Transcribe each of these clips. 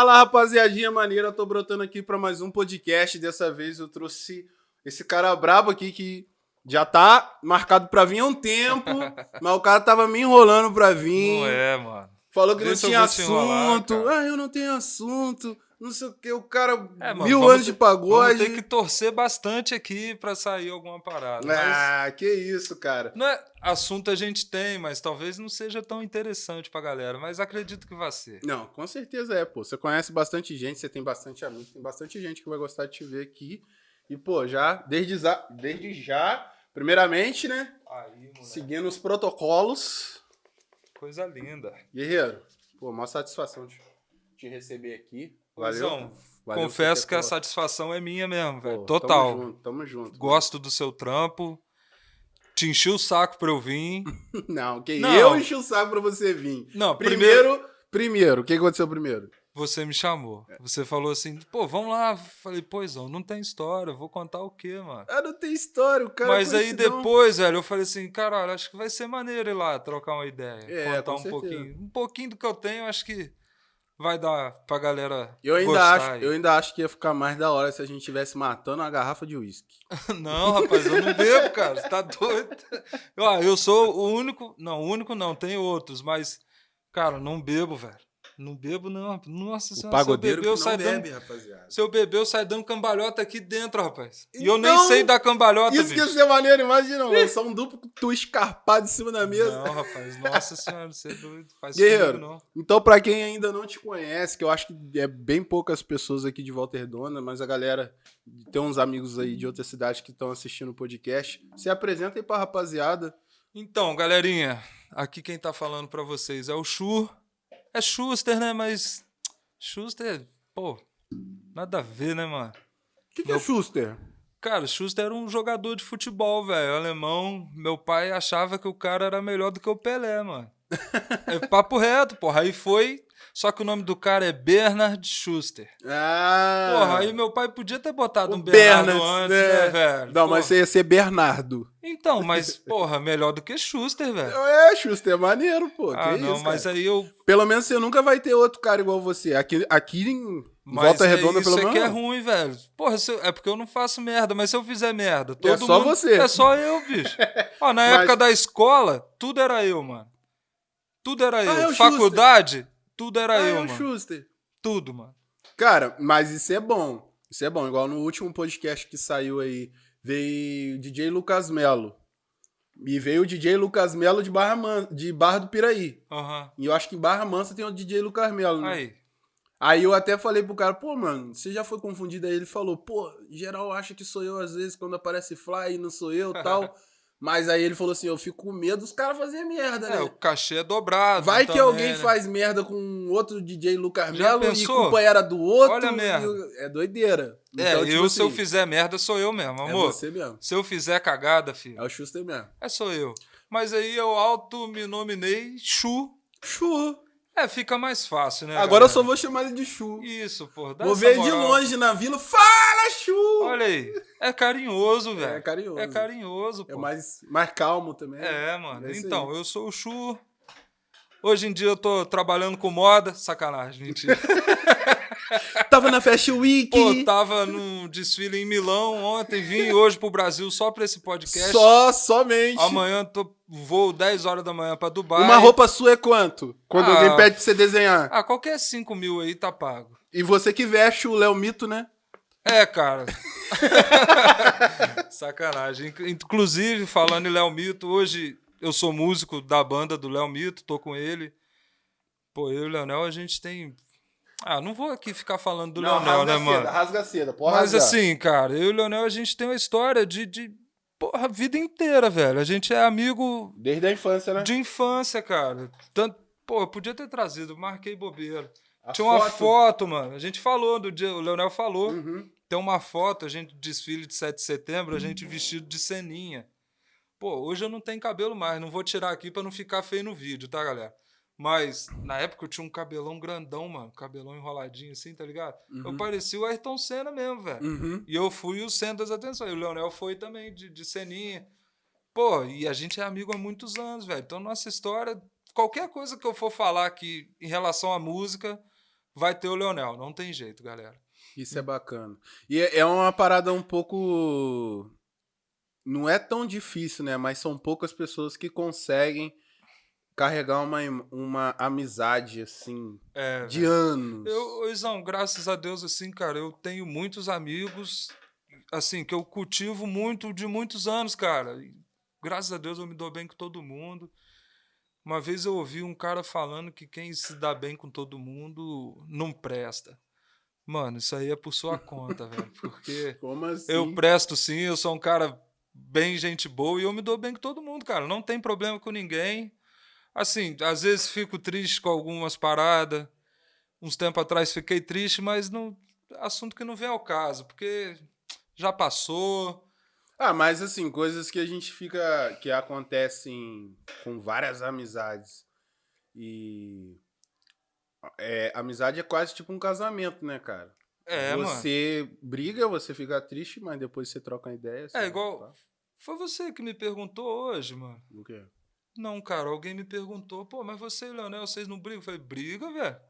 Fala, rapaziadinha maneira, tô brotando aqui para mais um podcast. Dessa vez eu trouxe esse cara brabo aqui que já tá marcado pra vir há um tempo, mas o cara tava me enrolando pra vir. Não é, mano. Falou que Deixa não tinha enrolar, assunto. cara. ah, eu não tenho assunto. Não sei o que. O cara, É, mano, mil anos de ter- pagode. Vamos ter que torcer bastante aqui pra sair alguma parada. mas Ah, que isso, cara. não é assunto a gente tem, mas talvez não seja tão interessante pra galera. Mas acredito que vai ser. Não, com certeza é, pô. Você conhece bastante gente, você tem bastante amigos, tem bastante gente que vai gostar de te ver aqui. E, pô, já, desde, desde já, primeiramente, né? Aí. Seguindo os protocolos. Coisa linda. Guerreiro, pô, maior satisfação de te receber aqui. Valeu. Valeu confesso que a satisfação é minha mesmo, velho. Total. Tamo junto, tamo junto. Gosto do seu trampo. Te enchi o saco pra eu vir. Não, que Não. eu enchi o saco pra você vir. Não, primeiro Primeiro, primeiro, o que aconteceu primeiro? você me chamou. É. Você falou assim, pô, vamos lá. Falei, poisão, não tem história. Vou contar o quê, mano? Ah, não tem história, o cara. Mas aí depois, velho, eu falei assim, caralho, acho que vai ser maneiro ir lá trocar uma ideia. É, contar um certeza. pouquinho. Um pouquinho do que eu tenho, acho que vai dar pra galera. Eu ainda, gostar acho, aí. eu ainda acho que ia ficar mais da hora se a gente estivesse matando uma garrafa de uísque. Não, rapaz, eu não bebo, cara. Você tá doido? Ó, eu sou o único. Não, o único não, tem outros, mas, cara, não bebo, velho. Não bebo, não. Nossa O senhora, pagodeiro se eu que beber, eu saio dando. bebe, rapaziada. Se eu beber, eu saio dando cambalhota aqui dentro, rapaz. e eu nem Então, sei dar cambalhota, Isso que ia bicho. ser maneiro, imagina, mano. Só um duplo tu escarpado em cima da mesa. Não, rapaz, nossa senhora, você é doido. Faz Guerreiro. comigo, não. Então, pra quem ainda não te conhece, que eu acho que é bem poucas pessoas aqui de Volta Redonda, mas a galera tem uns amigos aí de outras cidades que estão assistindo o podcast. Se apresenta aí pra rapaziada. Então, galerinha, aqui quem tá falando pra vocês é o Chu. É Schuster, né? Mas. Schuster, pô, nada a ver, né, mano? O que, que é Meu- Schuster? Cara, Schuster era um jogador de futebol, velho. Alemão. Meu pai achava que o cara era melhor do que o Pelé, mano. É papo reto, porra. Aí foi. Só que o nome do cara é Bernard Schuster. Ah! Porra, aí meu pai podia ter botado o um Bernardo Bernard, antes, né? né, velho? Não, mas Porra. você ia ser Bernardo. Então, mas, porra, melhor do que Schuster, velho. É, Schuster, é maneiro, pô. Ah, que não, isso, mas cara. aí eu. Pelo menos você nunca vai ter outro cara igual você. Aqui, aqui em Mas Volta é Redonda, isso pelo é menos. que é ruim, velho. Porra, eu- é porque eu não faço merda, mas se eu fizer merda, todo só mundo- você. É só eu, bicho. Ó, na Mas- época da escola, tudo era eu, mano. Tudo era eu. Ah, é Faculdade, tudo era Ah, eu, é o mano. Schuster. Tudo, mano. Cara, mas isso é bom. Isso é bom. Igual no último podcast que saiu aí, veio o DJ Lucas Melo. E veio o DJ Lucas Melo de Barra, Man... de Barra do Piraí. Aham. E eu acho que em Barra Mansa tem o DJ Lucas Melo, né? Aí. Aí eu até falei pro cara, pô, mano, você já foi confundido aí? Ele falou, pô, geral acha que sou eu às vezes quando aparece Fly e não sou eu tal. Mas aí ele falou assim, eu fico com medo dos caras fazerem merda, É, né? o cachê é dobrado. Vai que também, alguém né? faz merda com outro DJ Lucas Melo e era do outro. Olha a merda. É doideira. É, Então, eu, tipo se eu assim, fizer merda, sou eu mesmo, É amor. você mesmo. Se eu fizer cagada, filho, É o Schuster mesmo. é sou eu. Mas aí eu auto me nominei Chu. Chu. É, fica mais fácil, né? Agora eu galera? só vou chamar ele de Chu. Isso, pô. Vou ver de longe na vila. Fala, Chu! Olha aí. É carinhoso, velho. É carinhoso. É carinhoso, pô. É mais, mais calmo também. É, mano. É então, eu sou o Chu. Hoje em dia eu tô trabalhando com moda. Sacanagem, mentira. Tava na Fashion Week. Pô, tava num desfile em Milão ontem, vim hoje pro Brasil só pra esse podcast. Só, somente. Amanhã tô, vou 10 horas da manhã pra Dubai. Uma roupa sua é quanto? Quando Ah. alguém pede pra você desenhar. Ah, qualquer 5 mil aí tá pago. E você que veste o Léo Mito, né? É, cara. Sacanagem. Inc- Inclusive, falando em Léo Mito, hoje eu sou músico da banda do Léo Mito, tô com ele. Pô, eu e o Leonel, a gente tem. Ah, não vou aqui ficar falando do Leonel, né, mano? rasga seda. Pode Mas rasgar. assim, cara, eu e o Leonel, a gente tem uma história de. de porra, a vida inteira, velho. A gente é amigo Desde a infância, né? de infância, cara. Tanto, pô, eu podia ter trazido, marquei bobeira. A Tinha uma foto, mano. A gente falou do dia, o Leonel falou. Uhum. Tem uma foto, a gente desfile de 7 de setembro, a gente vestido de ceninha. Pô, hoje eu não tenho cabelo mais, não vou tirar aqui pra não ficar feio no vídeo, tá, galera? Mas na época eu tinha um cabelão grandão, mano, cabelão enroladinho assim, tá ligado? Eu parecia o Ayrton Senna mesmo, velho. Uhum. E eu fui o centro das atenções. E o Leonel foi também, de, de ceninha. Pô, e a gente é amigo há muitos anos, velho. Então, nossa história, qualquer coisa que eu for falar aqui em relação à música, vai ter o Leonel. Não tem jeito, galera. Isso é bacana. E é é uma parada um pouco. Não é tão difícil, né? Mas são poucas pessoas que conseguem carregar uma, uma amizade, assim, É, de velho. anos. Eu, ô, Izão, graças a Deus, assim, cara, eu tenho muitos amigos, assim, que eu cultivo muito de muitos anos, cara. E, graças a Deus eu me dou bem com todo mundo. Uma vez eu ouvi um cara falando que quem se dá bem com todo mundo não presta. Mano, isso aí é por sua conta, velho. Porque assim? eu presto sim, eu sou um cara bem gente boa e eu me dou bem com todo mundo, cara. Não tem problema com ninguém. Assim, às vezes fico triste com algumas paradas. Uns tempos atrás fiquei triste, mas não assunto que não vem ao caso, porque já passou. Ah, mas assim, coisas que a gente fica. que acontecem com várias amizades. E. É, amizade é quase tipo um casamento, né, cara? É, mano. você briga, você fica triste, mas depois você troca uma ideia. É igual. Foi você que me perguntou hoje, mano. O quê? Não, cara, alguém me perguntou, pô, mas você e o Leonel, vocês não brigam? Eu falei, briga, velho.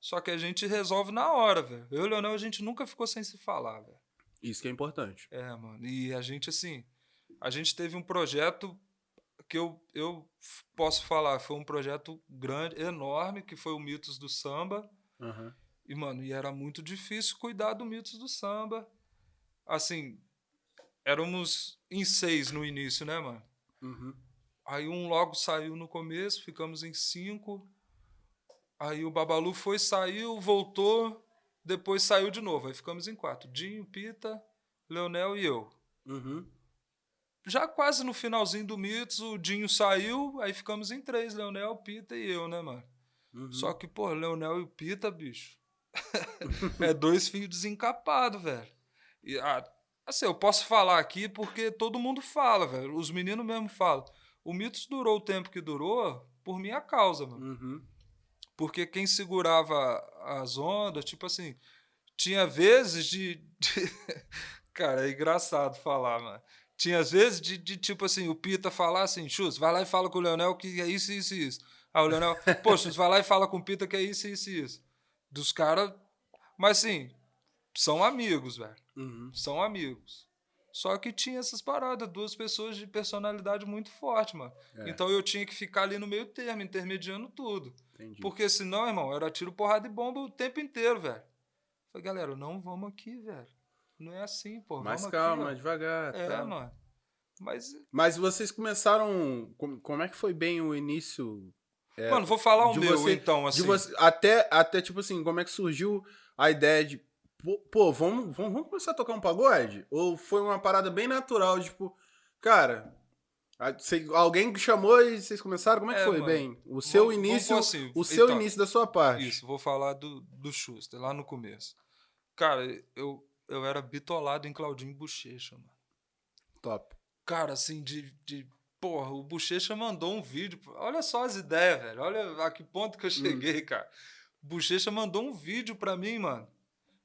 Só que a gente resolve na hora, velho. Eu e o Leonel, a gente nunca ficou sem se falar, velho. Isso que é importante. É, mano. E a gente, assim, a gente teve um projeto que eu, eu posso falar, foi um projeto grande, enorme, que foi o Mitos do Samba. Aham. E, mano, e era muito difícil cuidar do Mitos do Samba. Assim, éramos em seis no início, né, mano? Uhum. Aí um logo saiu no começo, ficamos em cinco. Aí o Babalu foi, saiu, voltou, depois saiu de novo. Aí ficamos em quatro. Dinho, Pita, Leonel e eu. Uhum. Já quase no finalzinho do Mitos, o Dinho saiu, aí ficamos em três, Leonel, Pita e eu, né, mano? Uhum. Só que, pô, Leonel e o Pita, bicho, é dois filhos desencapados, velho. E, ah, assim, eu posso falar aqui porque todo mundo fala, velho. Os meninos mesmo falam. O Mitos durou o tempo que durou por minha causa, mano. Uhum. Porque quem segurava as ondas, tipo assim, tinha vezes de. de- Cara, é engraçado falar, mano. Tinha às vezes de, de, tipo assim, o Pita falar assim, Chus, vai lá e fala com o Leonel que é isso, isso e isso. Aí o Leonel, pô, Chus, vai lá e fala com o Pita que é isso, isso e isso. Dos caras. Mas assim, são amigos, velho. Uhum. São amigos. Só que tinha essas paradas, duas pessoas de personalidade muito forte, mano. É. Então eu tinha que ficar ali no meio termo, intermediando tudo. Entendi. Porque senão, irmão, era tiro, porrada e bomba o tempo inteiro, velho. Falei, galera, não vamos aqui, velho. Não é assim, pô. Mais vamos calma, aqui, devagar. É, tá. mano. Mas, Mas vocês começaram. com- Como é que foi bem o início? É, mano, vou falar o de meu, você- então, assim. Você, até, até, tipo assim, como é que surgiu a ideia de. Pô, vamos, vamos, vamos começar a tocar um pagode? Ou foi uma parada bem natural, tipo, cara. cê- alguém chamou e vocês começaram? Como é que É, foi, mano. bem? O seu início. assim, o seu então, início da sua parte. Isso, vou falar do, do Schuster, lá no começo. Cara, eu, eu era bitolado em Claudinho Bochecha, mano. Top. Cara, assim, de, de. Porra, o Bochecha mandou um vídeo. Olha só as ideias, velho. Olha a que ponto Hum. que eu cheguei, cara. O Bochecha mandou um vídeo pra mim, mano.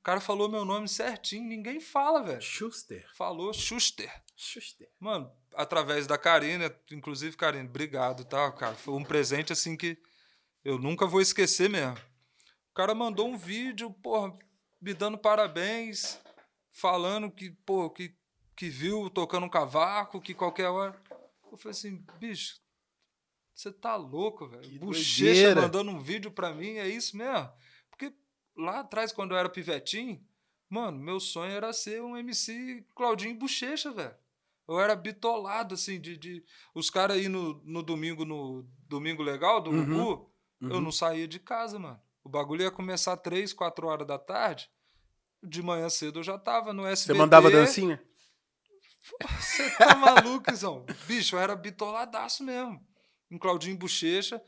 O cara falou meu nome certinho, ninguém fala, velho. Schuster. Falou Schuster. Schuster. Mano, através da Karina, inclusive, Karina, obrigado, tá, cara? Foi um presente, assim, que eu nunca vou esquecer mesmo. O cara mandou um vídeo, porra, me dando parabéns, falando que, pô, que, que viu tocando um cavaco, que qualquer hora. Eu falei assim, bicho, você tá louco, velho? Bochecha doideira. mandando um vídeo pra mim, é isso mesmo? Lá atrás, quando eu era pivetinho, mano, meu sonho era ser um MC Claudinho Bochecha, velho. Eu era bitolado, assim, de. de... Os caras aí no, no domingo, no Domingo Legal, do Uhum, Gugu, eu uhum. não saía de casa, mano. O bagulho ia começar três, quatro horas da tarde. De manhã cedo eu já tava no SBT. Você mandava dancinha? Você tá maluco, Zão? Bicho, eu era bitoladaço mesmo. Em Claudinho Bochecha.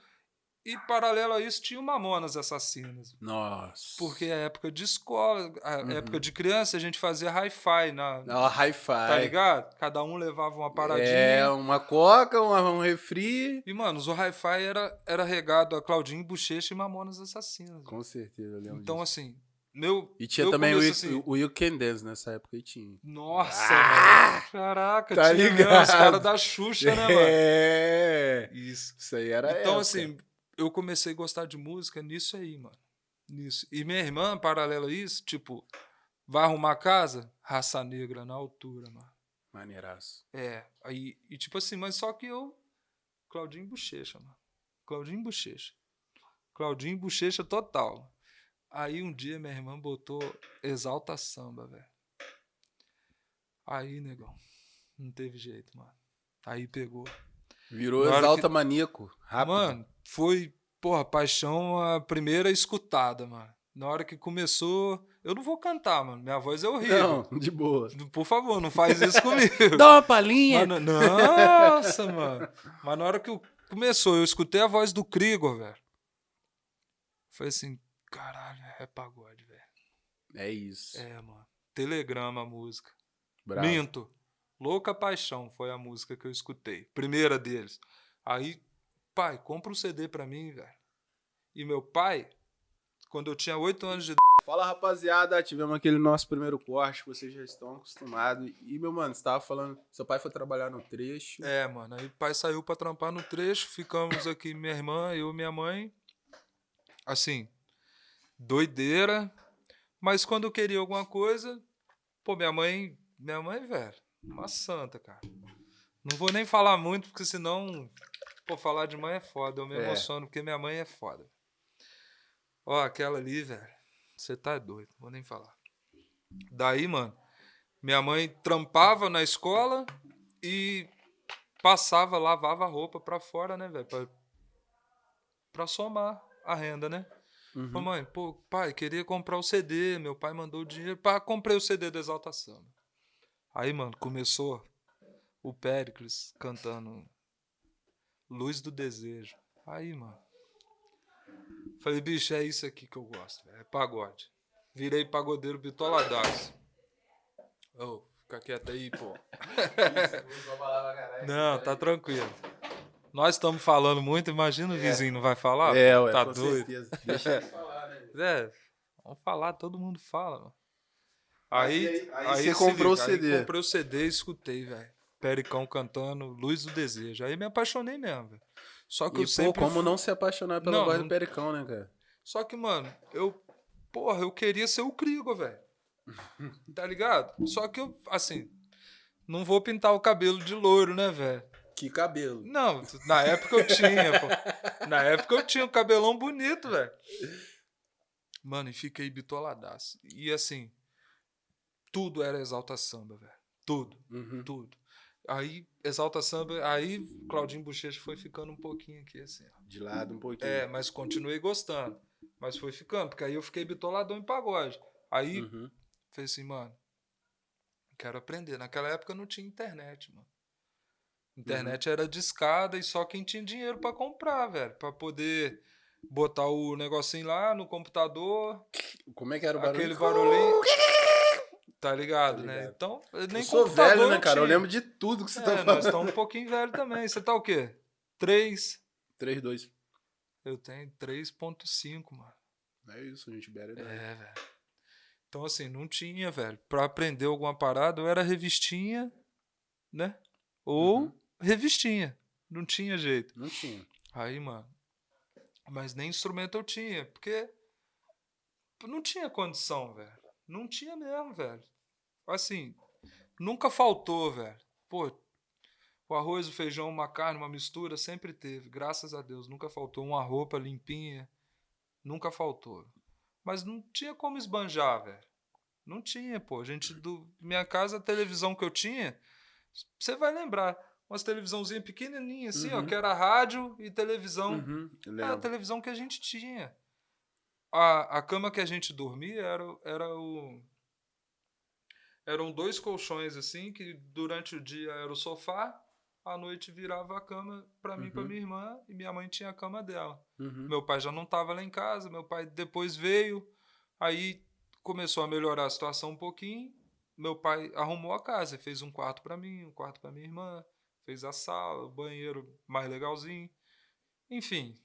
E paralelo a isso tinha o Mamonas Assassinas. Nossa. Porque a época de escola, a Uhum. época de criança, a gente fazia hi-fi na. Não, hi-fi. Tá ligado? Cada um levava uma paradinha. É, uma coca, uma- um refri. E, mano, o hi-fi era, era regado a Claudinho Bochecha e Mamonas Assassinas. Com certeza, eu lembro Então, disso. assim, meu. E tinha também o, começo, You- assim, o You Can Dance nessa época e tinha. Nossa, Ah! mano. Caraca, Tá tinha mesmo, ligado. os caras da Xuxa, né, mano? É. Isso. Isso aí era Então, época. assim, eu comecei a gostar de música nisso aí, mano. Nisso. E minha irmã, paralelo a isso, tipo, vai arrumar casa? Raça negra na altura, mano. Maneiraço. É, aí, e tipo assim, mas só que eu. Claudinho Bochecha, mano. Claudinho Bochecha. Claudinho Bochecha total. Aí um dia minha irmã botou Exalta Samba, velho. Aí, negão. Não teve jeito, mano. Aí pegou. Virou exalta que- maníaco. Rápido. Mano, foi, porra, paixão a primeira escutada, mano. Na hora que começou. Eu não vou cantar, mano. Minha voz é horrível. Não, de boa. Por favor, não faz isso comigo. Dá uma palhinha. Mano, nossa, mano. Mas na hora que eu- começou, eu escutei a voz do Krigor, velho. Foi assim, caralho, é pagode, velho. É isso. É, mano. Telegrama a música. Bravo. Minto. Louca Paixão foi a música que eu escutei. Primeira deles. Aí, pai, compra um CD pra mim, velho. E meu pai, quando eu tinha oito anos de Fala, rapaziada. Tivemos aquele nosso primeiro corte, vocês já estão acostumados. E, meu mano, você tava falando, seu pai foi trabalhar no trecho. É, mano. Aí o pai saiu pra trampar no trecho, ficamos aqui, minha irmã, eu e minha mãe. Assim, doideira. Mas quando eu queria alguma coisa, pô, minha mãe, minha mãe, velho, uma santa, cara. Não vou nem falar muito, porque senão, pô, falar de mãe é foda. Eu me É. emociono, porque minha mãe é foda. Ó, aquela ali, velho, você tá doido, vou nem falar. Daí, mano, minha mãe trampava na escola e passava, lavava a roupa pra fora, né, velho? Pra, pra somar a renda, né? Uhum. Falei, mãe, pô, pai, queria comprar o CD, meu pai mandou o dinheiro, pá, comprei o CD do Exalta Samba. Aí, mano, começou o Péricles cantando Luz do Desejo. Aí, mano. Falei, bicho, é isso aqui que eu gosto, velho, é pagode. Virei pagodeiro bitoladaço. Ô, fica quieto aí, pô. Não, tá tranquilo. Nós estamos falando muito, imagina o vizinho não vai falar? É, ué, tá com doido. certeza. Deixa eles falar, né? É, vamos falar, todo mundo fala, mano. Aí, aí- aí aí você comprou liga, o CD. Aí comprei o CD e escutei, velho. Pericão cantando Luz do Desejo. Aí me apaixonei mesmo, velho. Só que E, eu pô, sempre. como não se apaixonar pela Não, voz não- do Pericão, né, cara? Só que, mano, eu. Porra, eu queria ser o Krigo, velho. Tá ligado? Só que eu, assim. Não vou pintar o cabelo de loiro, né, velho? Que cabelo. Não, na época eu tinha, pô. Na época eu tinha um cabelão bonito, velho. Mano, e fiquei bitoladaço. E assim, tudo era exalta samba, velho. Tudo, Uhum. tudo. Aí, exalta samba, aí Claudinho Bochecha foi ficando um pouquinho aqui, assim, ó. De lado um pouquinho. É, mas continuei gostando. Mas foi ficando, porque aí eu fiquei bitoladão em pagode. Aí, Uhum. falei assim, mano, quero aprender. Naquela época não tinha internet, mano. Internet Uhum. era discada e só quem tinha dinheiro pra comprar, velho. Pra poder botar o negocinho lá no computador, Como é que era o barulho? aquele barulhinho. Tá ligado, Tá né? Então, nem Eu sou computador velho, né, cara? Eu lembro de tudo que você É, tá nós falando. estamos um pouquinho velho também. Você tá o quê? 3? 3, 2. Eu tenho 3.5, mano. É isso, a gente bebe. né? É, velho. Então, assim, não tinha, velho. Pra aprender alguma parada, ou era revistinha, né? Ou Uhum. revistinha. Não tinha jeito. Não tinha. Aí, mano. Mas nem instrumento eu tinha, porque não tinha condição, velho. Não tinha mesmo, velho. Assim, nunca faltou, velho. Pô, o arroz, o feijão, uma carne, uma mistura, sempre teve. Graças a Deus, nunca faltou. Uma roupa limpinha, nunca faltou. Mas não tinha como esbanjar, velho. Não tinha, pô. Gente, do minha casa, a televisão que eu tinha, você vai lembrar. Umas televisãozinhas pequenininhas, assim, ó, Uhum. que era rádio e televisão. Uhum, Era a televisão que a gente tinha. A, a cama que a gente dormia era, era o. Eram dois colchões assim, que durante o dia era o sofá, à noite virava a cama pra mim e pra Uhum. minha irmã, e minha mãe tinha a cama dela. Uhum. Meu pai já não estava lá em casa, meu pai depois veio, aí começou a melhorar a situação um pouquinho. Meu pai arrumou a casa, fez um quarto para mim, um quarto para minha irmã, fez a sala, o banheiro mais legalzinho. Enfim,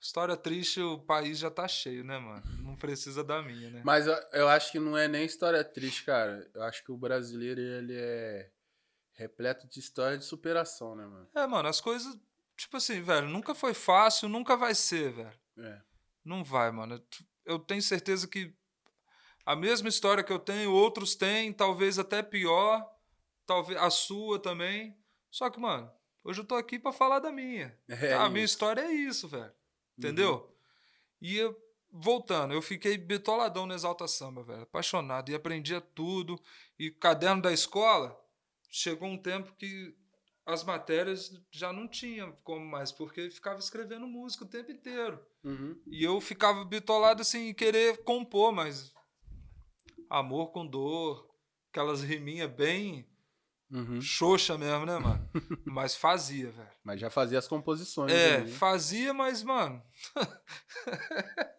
história triste, o país já tá cheio, né, mano? Não precisa da minha, né? Mas eu, eu acho que não é nem história triste, cara. Eu acho que o brasileiro, ele é repleto de história de superação, né, mano? É, mano, as coisas, tipo assim, velho, nunca foi fácil, nunca vai ser, velho. É. Não vai, mano. Eu tenho certeza que a mesma história que eu tenho, outros têm, talvez até pior, talvez a sua também. Só que, mano, hoje eu tô aqui para falar da minha. É a isso. minha história é isso, velho. Entendeu? E eu, voltando, eu fiquei bitoladão no Exalta Samba, velho. Apaixonado. E aprendia tudo. E caderno da escola, chegou um tempo que as matérias já não tinha como mais, porque ficava escrevendo música o tempo inteiro. Uhum. E eu ficava bitolado assim, querer compor, mas amor com dor, aquelas riminhas bem Uhum. xoxa mesmo, né, mano? mas fazia, velho. Mas já fazia as composições. É, ali. fazia, mas, mano.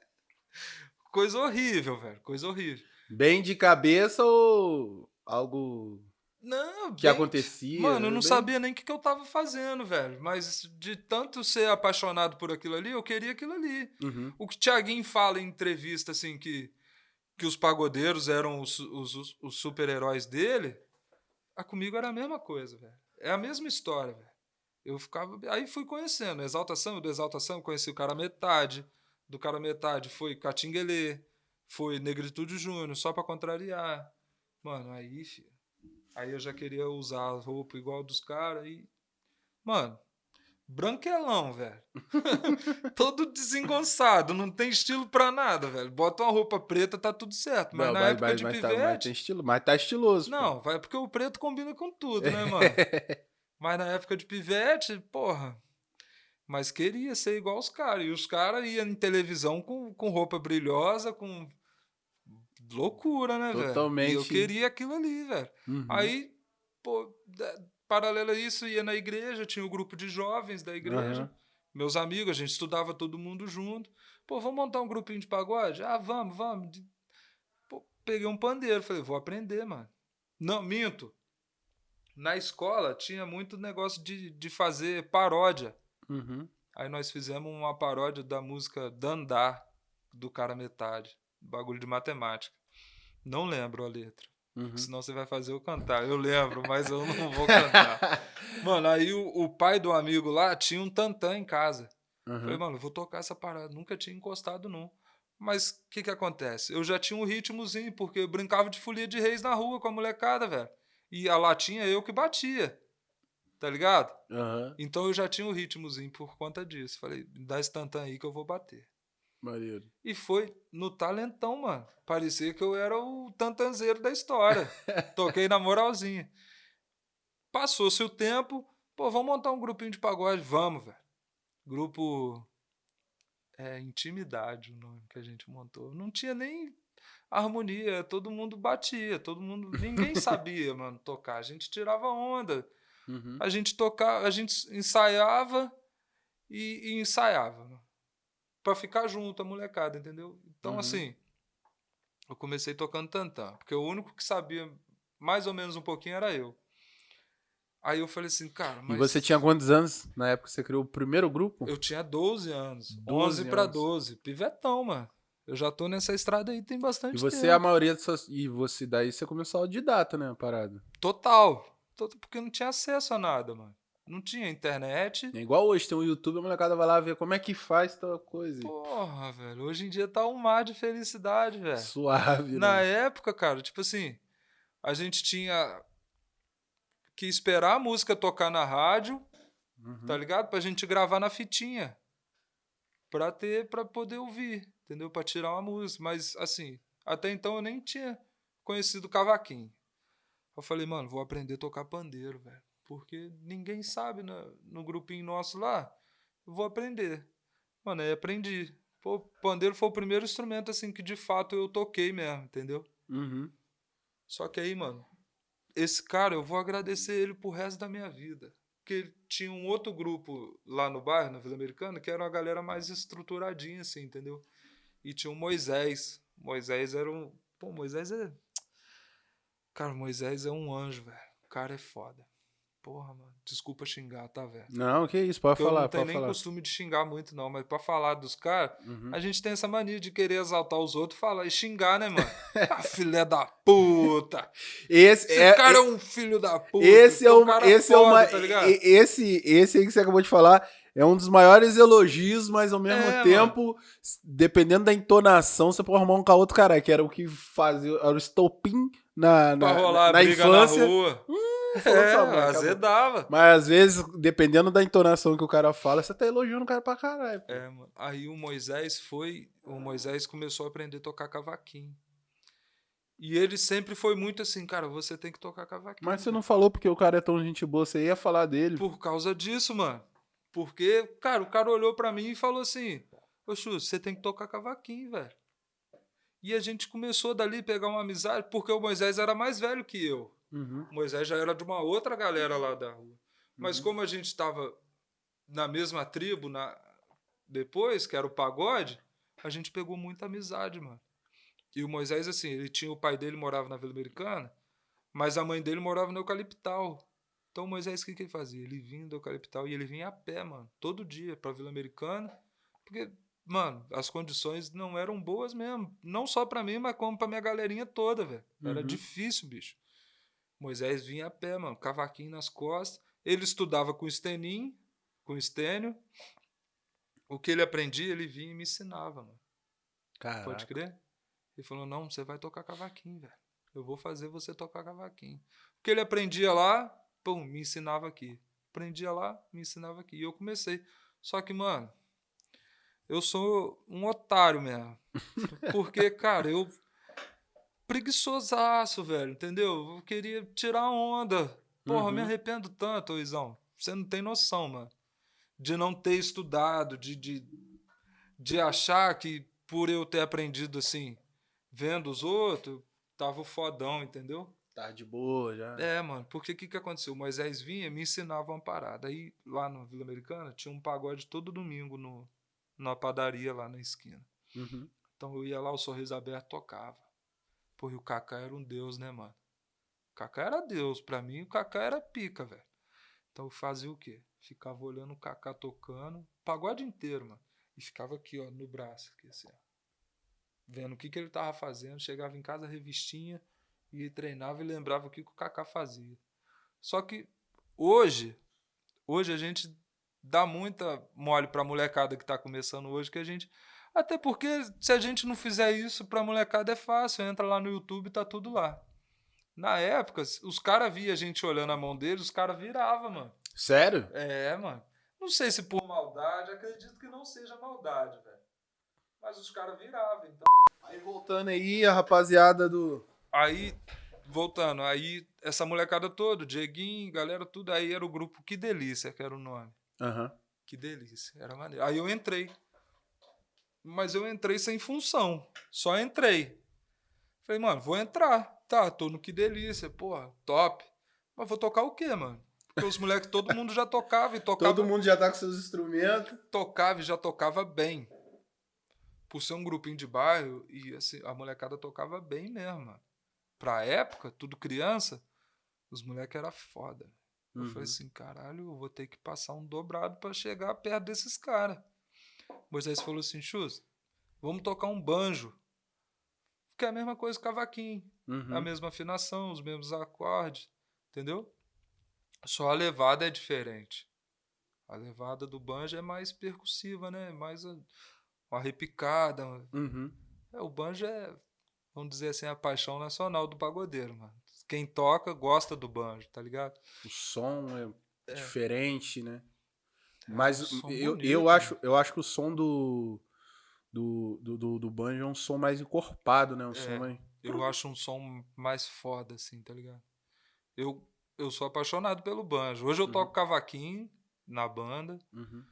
coisa horrível, velho. Coisa horrível. Bem de cabeça ou algo Não, que bem- acontecia? Mano, eu não Bem- sabia nem o que, que eu tava fazendo, velho. Mas de tanto ser apaixonado por aquilo ali, eu queria aquilo ali. Uhum. O que o Thiaguinho fala em entrevista, assim, que, que os pagodeiros eram os, os, os- os super-heróis dele, ah, comigo era a mesma coisa, velho. É a mesma história, velho. Eu ficava. Aí fui conhecendo. Exalta Samba, do Exalta Samba, conheci o cara metade. Do cara metade foi Catinguelê, foi Negritude Júnior, só pra contrariar. Mano, aí, filho. Aí eu já queria usar a roupa igual dos caras e. Mano, branquelão, velho. Todo desengonçado, não tem estilo pra nada, velho. Bota uma roupa preta, tá tudo certo. Mas Não, na mas- época mas- de mas tá- pivete. mas tem estilo, mas tá estiloso. pô. Não, vai porque o preto combina com tudo, né, mano? Mas na época de pivete, porra. Mas queria ser igual os caras. E os caras iam em televisão com, com roupa brilhosa, com. Loucura, né, velho? E eu Totalmente. queria aquilo ali, velho. Uhum. Aí, pô, paralelo a isso, ia na igreja, tinha o grupo de jovens da igreja. Aham. Meus amigos, a gente estudava todo mundo junto. Pô, vamos montar um grupinho de pagode? Ah, vamos, vamos. Pô, peguei um pandeiro, falei, vou aprender, mano. Não, minto. Na escola tinha muito negócio de, de fazer paródia. Uhum. Aí nós fizemos uma paródia da música Dandar, do cara metade. Bagulho de matemática. Não lembro a letra. Uhum. Senão você vai fazer eu cantar. Eu lembro, mas eu não vou cantar. Mano, aí o, o pai do amigo lá tinha um tantã em casa. Uhum. Falei, mano, eu vou tocar essa parada. Nunca tinha encostado, não. Mas o que que acontece? Eu já tinha um ritmozinho, porque eu brincava de folia de reis na rua com a molecada, velho. E a latinha eu que batia. Tá ligado? Aham. Então eu já tinha um ritmozinho por conta disso. Falei, dá esse tantã aí que eu vou bater. Maneiro. E foi no talentão, mano. Parecia que eu era o tantanzeiro da história. Toquei na moralzinha. Passou-se o tempo, pô, vamos montar um grupinho de pagode? Vamos, velho. Grupo. É, Intimidade o nome que a gente montou. Não tinha nem harmonia, todo mundo batia, todo mundo. Ninguém sabia, mano, tocar. A gente tirava onda. Uhum. A gente tocava, a gente ensaiava e, e ensaiava. Né? Pra ficar junto, a molecada, entendeu? Então, Uhum. assim, eu comecei tocando tantã, porque o único que sabia mais ou menos um pouquinho era eu. Aí eu falei assim, cara, mas E você tinha quantos anos na época que você criou o primeiro grupo? eu tinha 12 anos, 12 11 pra anos. 12, pivetão, mano. Eu já tô nessa estrada aí tem bastante E você, tempo. a maioria das suas... E você daí, você começou autodidata, né, a parada? Total. Tot- Porque não tinha acesso a nada, mano. Não tinha internet. É igual hoje, tem um YouTube, a molecada vai lá ver como é que faz tal coisa. Porra, velho. Hoje em dia tá um mar de felicidade, velho. Suave, Na né? época, cara, tipo assim, a gente tinha que esperar a música tocar na rádio, Uhum. tá ligado? Pra gente gravar na fitinha. Pra ter, pra poder ouvir, entendeu? Pra tirar uma música. Mas, assim, até então eu nem tinha conhecido o cavaquinho. Eu falei, mano, vou aprender a tocar pandeiro, velho. Porque ninguém sabe no, no grupinho nosso lá. Eu vou aprender. Mano, aí aprendi. Pô, pandeiro foi o primeiro instrumento, assim, que de fato eu toquei mesmo, entendeu? Uhum. Só que aí, mano, esse cara, eu vou agradecer ele pro resto da minha vida. Porque ele tinha um outro grupo lá no bairro, na Vila Americana, que era uma galera mais estruturadinha, assim, entendeu? E tinha o Moisés. Moisés era um. Pô, Moisés é. Cara, Moisés é um anjo, velho. O cara é foda. Porra, mano. Desculpa xingar, tá, velho? Não, que isso, pode eu falar, não tenho pode nem falar. costume de xingar muito, não, mas pra falar dos caras, Uhum. a gente tem essa mania de querer exaltar os outros e falar e xingar, né, mano? ah, filé da puta! Esse, Esse é, cara é um filho da puta! esse é um o, cara esse é foda, uma, tá ligado? esse, esse aí que você acabou de falar é um dos maiores elogios, mas ao mesmo É, tempo, s- dependendo da entonação, você pode arrumar um com outro cara, que era o que fazia, era o estopim na, na, na briga infância. na rua. Falou é, mãe, azedava. Mas às vezes, dependendo da entonação que o cara fala, você tá elogiando o cara pra caralho. É, mano. Aí o Moisés foi. O Moisés começou a aprender a tocar cavaquinho. E ele sempre foi muito assim, cara, você tem que tocar cavaquinho. Mas você não falou porque o cara é tão gente boa, você ia falar dele. Por causa disso, mano. Porque, cara, o cara olhou pra mim e falou assim: Ô Chu, você tem que tocar cavaquinho, velho. E a gente começou dali a pegar uma amizade, porque o Moisés era mais velho que eu. Uhum. Moisés já era de uma outra galera lá da rua. Mas Uhum. como a gente estava na mesma tribo na... depois, que era o pagode, a gente pegou muita amizade, mano. E o Moisés, assim, ele tinha o pai dele morava na Vila Americana, mas a mãe dele morava no Eucaliptal. Então o Moisés, o que, que ele fazia? Ele vinha do Eucaliptal e ele vinha a pé, mano, todo dia pra Vila Americana, porque, mano, as condições não eram boas mesmo. Não só pra mim, mas como pra minha galerinha toda, velho. Era Uhum. difícil, bicho. Moisés vinha a pé, mano, cavaquinho nas costas. Ele estudava com o Stenin, com o Estênio. O que ele aprendia, ele vinha e me ensinava, mano. Caraca. Pode crer? Ele falou: não, você vai tocar cavaquinho, velho. Eu vou fazer você tocar cavaquinho. O que ele aprendia lá, pum, me ensinava aqui. Aprendia lá, me ensinava aqui. E eu comecei. Só que, mano, eu sou um otário mesmo. Porque, cara, eu. Preguiçosaço, velho, entendeu? Eu queria tirar onda. Porra, eu me Uhum. arrependo tanto, Luizão. Você não tem noção, mano. De não ter estudado, de, de, de achar que por eu ter aprendido assim, vendo os outros, tava o fodão, entendeu? Tá de boa já. É, mano, porque o que, que aconteceu? O Moisés vinha e me ensinava uma parada. Aí, lá na Vila Americana, tinha um pagode todo domingo no, na padaria lá na esquina. Uhum. Então eu ia lá, o Sorriso Aberto tocava. Pô, e o Kaká era um deus, né, mano? O Kaká era deus. Pra mim, o Kaká era pica, velho. Então eu fazia o quê? Ficava olhando o Kaká tocando, pagode inteiro, mano. E ficava aqui, ó, no braço, aqui, assim, ó. Vendo o que, que ele tava fazendo. Chegava em casa, revistinha, e treinava e lembrava o que, que o Kaká fazia. Só que hoje, hoje a gente dá muita mole pra molecada que tá começando hoje, que a gente. Até porque se a gente não fizer isso pra molecada é fácil. Entra lá no YouTube tá tudo lá. Na época, os caras via a gente olhando a mão deles, os caras viravam, mano. Sério? É, mano. Não sei se por maldade, acredito que não seja maldade, velho. Mas os caras viravam, então. Aí voltando aí, a rapaziada do. Aí, voltando, aí essa molecada toda, o Dieguinho, galera, tudo aí era o grupo Que Delícia, que era o nome. Aham. Que delícia, era maneiro. Aí eu entrei. Mas eu entrei sem função, só entrei. Falei, mano, vou entrar. Tá, tô no Que Delícia, porra, top. Mas vou tocar o quê, mano? Porque os moleques, todo mundo já tocava e tocava. Todo mundo já tá com seus instrumentos. tocava e já tocava bem. Por ser um grupinho de bairro, e assim, a molecada tocava bem mesmo, mano. Pra época, tudo criança, os moleques era foda. Eu Uhum. falei assim, caralho, eu vou ter que passar um dobrado pra chegar perto desses caras. Moisés falou assim, Chus, vamos tocar um banjo. Que é a mesma coisa que cavaquinho. Uhum. A mesma afinação, os mesmos acordes, entendeu? Só a levada é diferente. A levada do banjo é mais percussiva, né? Mais uma repicada. Uhum. É, o banjo é, vamos dizer assim, a paixão nacional do pagodeiro, mano. Quem toca gosta do banjo, tá ligado? O som é, É. diferente, né? É, Mas um som eu, bonito, eu, acho, eu acho que o som do, do, do, do, do banjo é um som mais encorpado, né? Um som É. mais... Eu acho um som mais foda, assim, tá ligado? Eu, eu sou apaixonado pelo banjo. Hoje eu Uhum. toco cavaquinho na banda, Uhum.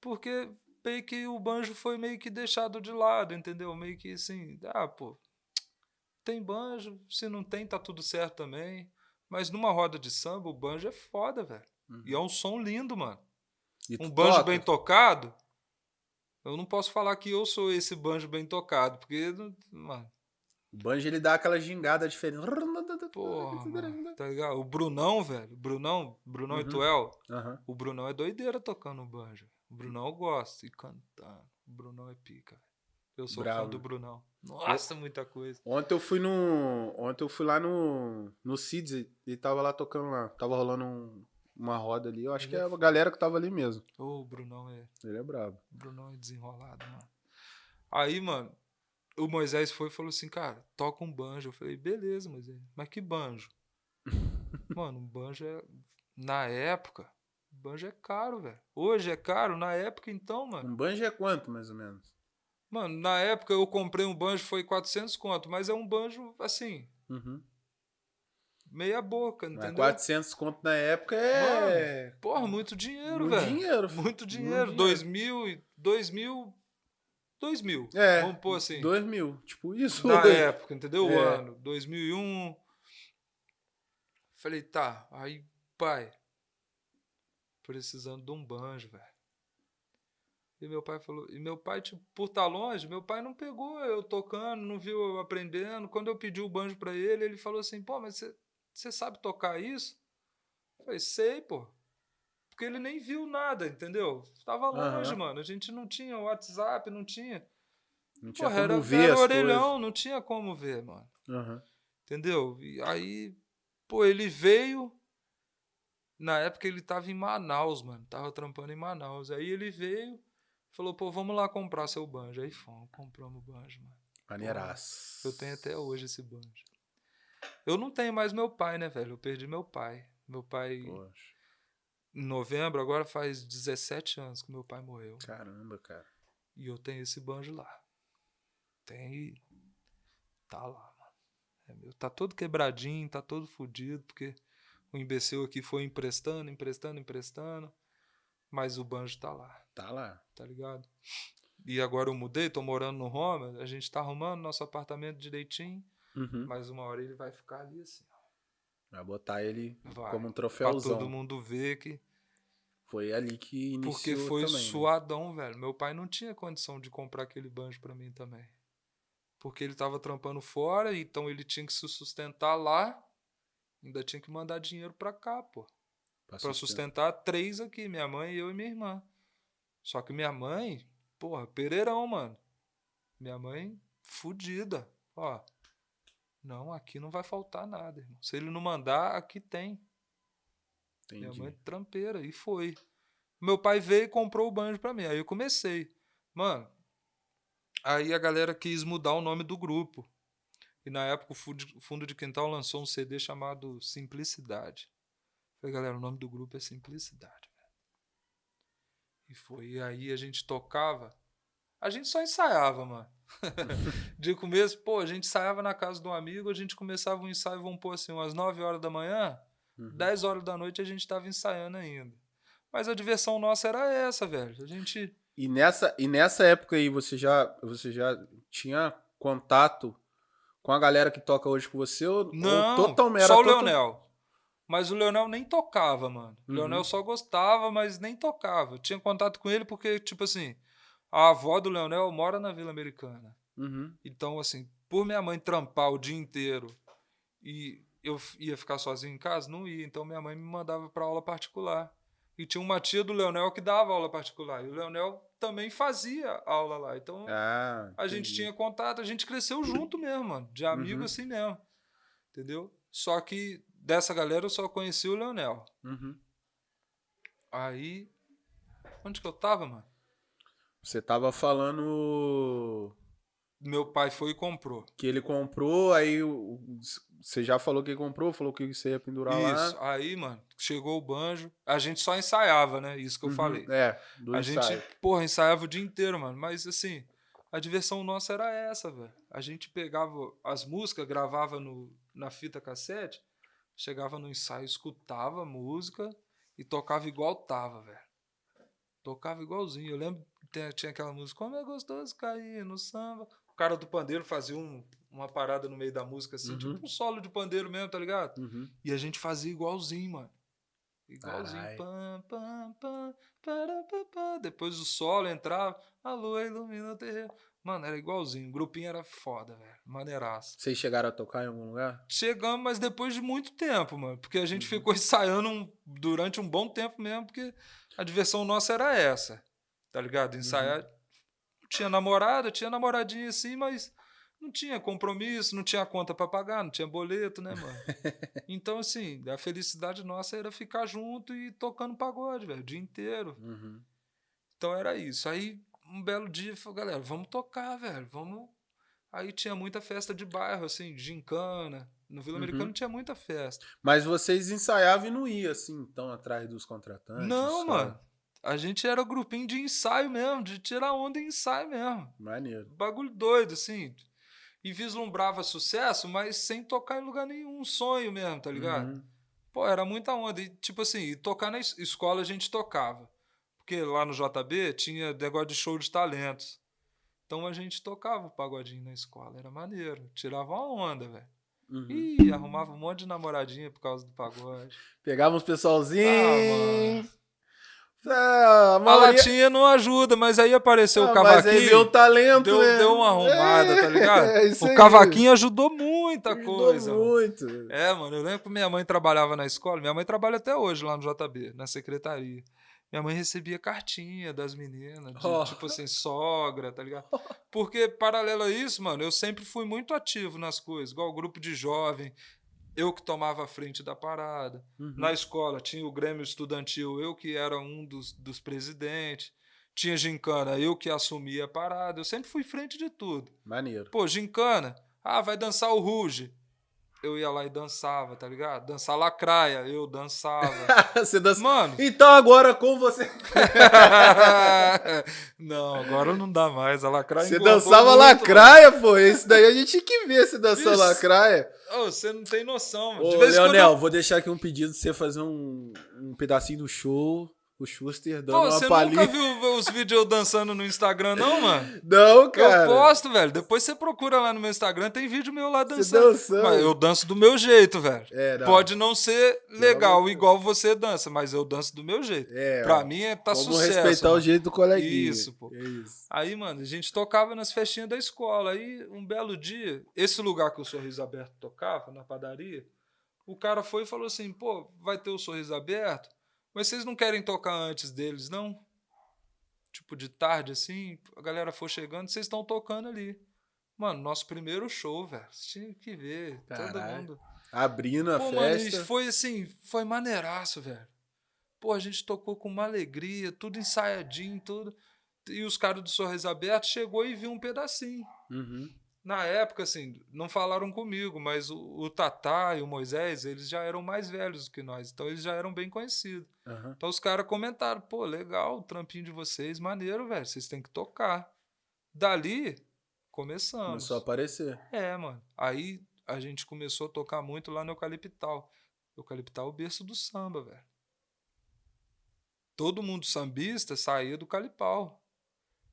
porque meio que o banjo foi meio que deixado de lado, entendeu? Meio que assim, ah, pô, tem banjo, se não tem, tá tudo certo também. Mas numa roda de samba, o banjo é foda, velho. Uhum. E é um som lindo, mano. E Um banjo toca? bem tocado, eu não posso falar que eu sou esse banjo bem tocado, porque, mano, O banjo ele dá aquela gingada diferente. Porra, mano, tá ligado? O Brunão, velho. Brunão, Brunão Uhum. e Tuel. Aham. O Brunão é doideira tocando banjo. O Brunão eu gosto e cantando. O Brunão é pica. Eu sou fã Bravo. do Brunão. Nossa, muita coisa. Ontem eu fui no. Ontem eu fui lá no. No Cids e tava lá tocando lá. Tava rolando um- uma roda ali. Eu acho que é a galera que tava ali mesmo. Ô, o Brunão é. Ele é brabo. O Brunão é desenrolado, mano. Aí, mano, o Moisés foi e falou assim, cara, toca um banjo. Eu falei, beleza, Moisés. Mas que banjo? mano, um banjo é. Na época, banjo é caro, velho. Hoje é caro, na época então, mano. Um banjo é quanto, mais ou menos? Mano, na época eu comprei um banjo, foi 400 conto, mas é um banjo, assim, Uhum. Meia boca, Mas entendeu? 400 conto na época é. Porra, muito dinheiro, Muito velho. dinheiro. Muito dinheiro. dinheiro. 2000 e 2000 2000. É. Vamos pôr assim. 2 mil. Tipo isso. Na época, entendeu? O É. ano. 2001. Falei, tá. Aí, pai, precisando de um banjo, velho. E meu pai falou, e meu pai, tipo, por estar longe, meu pai não pegou eu tocando, não viu eu aprendendo. Quando eu pedi o banjo pra ele, ele falou assim, pô, mas você- você sabe tocar isso? Eu falei, sei, pô. Porque ele nem viu nada, entendeu? Tava longe, Aham. mano. A gente não tinha WhatsApp, não tinha. Não tinha Porra, como era, ver era orelhão, não tinha como ver, mano. coisas. Aham. Entendeu? E aí, pô, ele veio. Na época ele tava em Manaus, mano. Tava trampando em Manaus. Aí ele veio, falou, pô, vamos lá comprar seu banjo. Aí fomos, compramos o banjo, mano. Maneiraço. Eu tenho até hoje esse banjo. Eu não tenho mais meu pai, né, velho? Eu perdi meu pai. Meu pai, Poxa, em novembro, agora faz 17 anos que meu pai morreu. caramba, cara. E eu tenho esse banjo lá. Tem. Tá lá, mano. É meu. Tá todo quebradinho, tá todo fudido, porque o imbecil aqui foi emprestando, emprestando, emprestando. Mas o banjo tá lá, Tá lá. tá ligado? E agora eu mudei, tô morando no Roma, a gente tá arrumando nosso apartamento direitinho, Uhum. mas uma hora ele vai ficar ali assim. Vai botar ele Vai. como um Pra troféuzão. todo mundo ver que. Foi ali que iniciou Porque foi também, né? suadão, velho. Meu pai não tinha condição de comprar aquele banjo pra mim também. Porque ele tava trampando fora, então ele tinha que se sustentar lá. Ainda tinha que mandar dinheiro pra cá, pô. Pra Pra sustentar três aqui, minha mãe, eu e minha irmã. Só que minha mãe, porra, pereirão, mano. Minha mãe, fudida. Ó, não, aqui não vai faltar nada, irmão. Se ele não mandar, aqui tem. Minha Entendi. mãe trampeira, e foi. Meu pai veio e comprou o banjo pra mim. Aí eu comecei. Mano, aí a galera quis mudar o nome do grupo. E na época o Fundo de- Fundo de Quintal lançou um CD chamado Simplicidade. Falei, galera, o nome do grupo é Simplicidade. velho. E foi. E aí a gente tocava. A gente só ensaiava, mano. De começo, pô, a gente ensaiava na casa de um amigo, a gente começava um ensaio, vamos pôr assim, umas 9 horas da manhã. Uhum. 10 horas da noite a gente tava ensaiando ainda. Mas a diversão nossa era essa, velho. A gente. E nessa, e nessa época aí, você já, você já tinha contato com a galera que toca hoje com você? Ou, Não, ou totalmente, só o era tota- Leonel. Mas o Leonel nem tocava, mano. O Uhum. Leonel só gostava, mas nem tocava. Eu tinha contato com ele porque, tipo assim, a avó do Leonel mora na Vila Americana. Uhum. Então, assim, por minha mãe trampar o dia inteiro e eu ia ficar sozinho em casa, não ia. Então, minha mãe me mandava para aula particular. E tinha uma tia do Leonel que dava aula particular. E o Leonel também fazia aula lá. Então, Ah, a gente tinha contato, a gente cresceu junto mesmo, mano. De amigo Uhum. assim mesmo. Entendeu? Só que dessa galera eu só conheci o Leonel. Uhum. Aí. Onde que eu tava, mano? Você tava falando Meu pai foi e comprou. que ele comprou, aí você já falou que ele comprou, falou que você ia pendurar Isso. lá. Aí, mano, chegou o banjo. A gente só ensaiava, né? Isso que eu Uhum. falei. É, do A ensaio. gente, porra, ensaiava o dia inteiro, mano. Mas assim, a diversão nossa era essa, velho. A gente pegava as músicas, gravava no, na fita cassete, chegava no ensaio, escutava a música e tocava igual tava, velho. Tocava igualzinho. Eu lembro tinha- aquela música, como é gostoso cair no samba. O cara do pandeiro fazia um- uma parada no meio da música, assim, Uhum. tipo um solo de pandeiro mesmo, tá ligado? Uhum. E a gente fazia igualzinho, mano. Igualzinho. Carai. Pam, pam, pam, para, pá, pá. Depois o solo entrava, a lua ilumina o terreiro. Mano, era igualzinho. O grupinho era foda, velho. Maneiraço. Vocês chegaram a tocar em algum lugar? Chegamos, mas depois de muito tempo, mano. Porque a gente Uhum. ficou ensaiando um- durante um bom tempo mesmo, porque a diversão nossa era essa. Tá ligado? Ensaiar. Não tinha namorada, tinha namoradinha assim, mas não tinha compromisso, não tinha conta pra pagar, não tinha boleto, né, mano? Então, assim, a felicidade nossa era ficar junto e tocando pagode, velho, o dia inteiro. Uhum. Então era isso. Aí, um belo dia, falou, galera, vamos tocar, velho, vamos. Aí tinha muita festa de bairro, assim, de gincana. No Vila Uhum. Americano tinha muita festa. Mas vocês ensaiavam e não iam, assim, então, atrás dos contratantes? Não, só- mano. A gente era grupinho de ensaio mesmo, de tirar onda em ensaio mesmo. Maneiro. Bagulho doido, assim. E vislumbrava sucesso, mas sem tocar em lugar nenhum. Um sonho mesmo, tá ligado? Uhum. Pô, era muita onda. E, tipo assim, e tocar na es- escola a gente tocava. Porque lá no JB tinha negócio de show de talentos. Então a gente tocava o pagodinho na escola. Era maneiro. Tirava uma onda, velho. Uhum. Ih, arrumava um monte de namoradinha por causa do pagode. Pegava uns pessoalzinhos. Ah, mano. É, a A maioria... latinha não ajuda, mas aí apareceu Ah, o mas aí cavaquinho. deu talento, Deu, né? deu uma arrumada, tá ligado? É, o cavaquinho ajudou muita Ajudou coisa. mano. muito. É, mano, eu lembro que minha mãe trabalhava na escola. Minha mãe trabalha até hoje lá no JB, na secretaria. Minha mãe recebia cartinha das meninas, de, Oh. tipo assim, sogra, tá ligado? Porque, paralelo a isso, mano, eu sempre fui muito ativo nas coisas, igual o grupo de jovem, eu que tomava a frente da parada. Uhum. Na escola tinha o Grêmio Estudantil, eu que era um dos, dos presidentes. Tinha gincana, eu que assumia a parada. Eu sempre fui frente de tudo. Maneiro. Pô, gincana. Ah, vai dançar o Ruge. Eu ia lá e dançava, tá ligado? Dançar lacraia, eu dançava. Você dança... Mano. Então agora com você. não, agora não dá mais. A lacraia Você dançava muito, lacraia, pô. Isso daí a gente tinha que ver se dançou Isso. lacraia. mano. Ô, você não tem noção, mano. Ô, De vez em quando Leonel, eu- vou deixar aqui um pedido de você fazer um, um pedacinho do show. O Schuster dando Pô, uma você palhinha. nunca viu os vídeos eu dançando no Instagram, não, mano? Não, cara. Eu posto, velho. Depois você procura lá no meu Instagram, tem vídeo meu lá Você dançando. dançando. Mas eu danço do meu jeito, velho. É, não. Pode não ser legal Não, igual você dança, mas eu danço do meu jeito. É, pra ó, mim é tá Vamos sucesso. respeitar o mano. jeito do coleguinha. Isso, pô. É isso. Aí, mano, a gente tocava nas festinhas da escola. Aí, um belo dia, esse lugar que o Sorriso Aberto tocava, na padaria, o cara foi e falou assim: pô, vai ter o Sorriso Aberto, mas vocês não querem tocar antes deles, não? Tipo, de tarde, assim, a galera for chegando, vocês estão tocando ali. Mano, nosso primeiro show, velho. Tinham que ver. Todo Caralho. mundo. Abrindo a Pô, mano, festa. e foi assim, foi maneiraço, velho. Pô, a gente tocou com uma alegria, tudo ensaiadinho, tudo. E os caras do Sorriso Aberto chegou e viu um pedacinho. Uhum. Na época, assim, não falaram comigo, mas o, o Tatá e o Moisés, eles já eram mais velhos do que nós, então eles já eram bem conhecidos. Aham. Então os caras comentaram, pô, legal, o trampinho de vocês, maneiro, velho, vocês têm que tocar. Dali, começamos. Começou a aparecer. É, mano. Aí a gente começou a tocar muito lá no Eucaliptal. Eucaliptal é o berço do samba, velho. Todo mundo sambista saía do Calipau.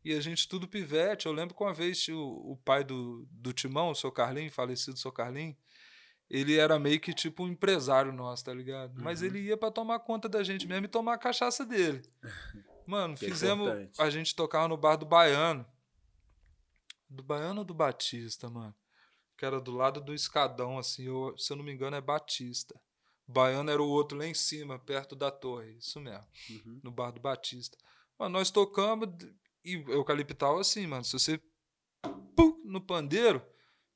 E a gente tudo pivete. Eu lembro que uma vez o, o pai do, do Timão, o seu Carlinho, falecido seu Carlinho, ele era meio que tipo um empresário nosso, tá ligado? Mas Uhum. ele ia pra tomar conta da gente mesmo e tomar a cachaça dele. Mano, Que fizemos. importante. a gente tocava no bar do Baiano. Do Baiano ou do Batista, mano? Que era do lado do escadão, assim. eu- se eu não me engano, é Batista. Baiano era o outro lá em cima, perto da torre. Isso mesmo. Uhum. No bar do Batista. Mano, nós tocamos. E eucaliptal assim, mano. Se você. pum, no pandeiro,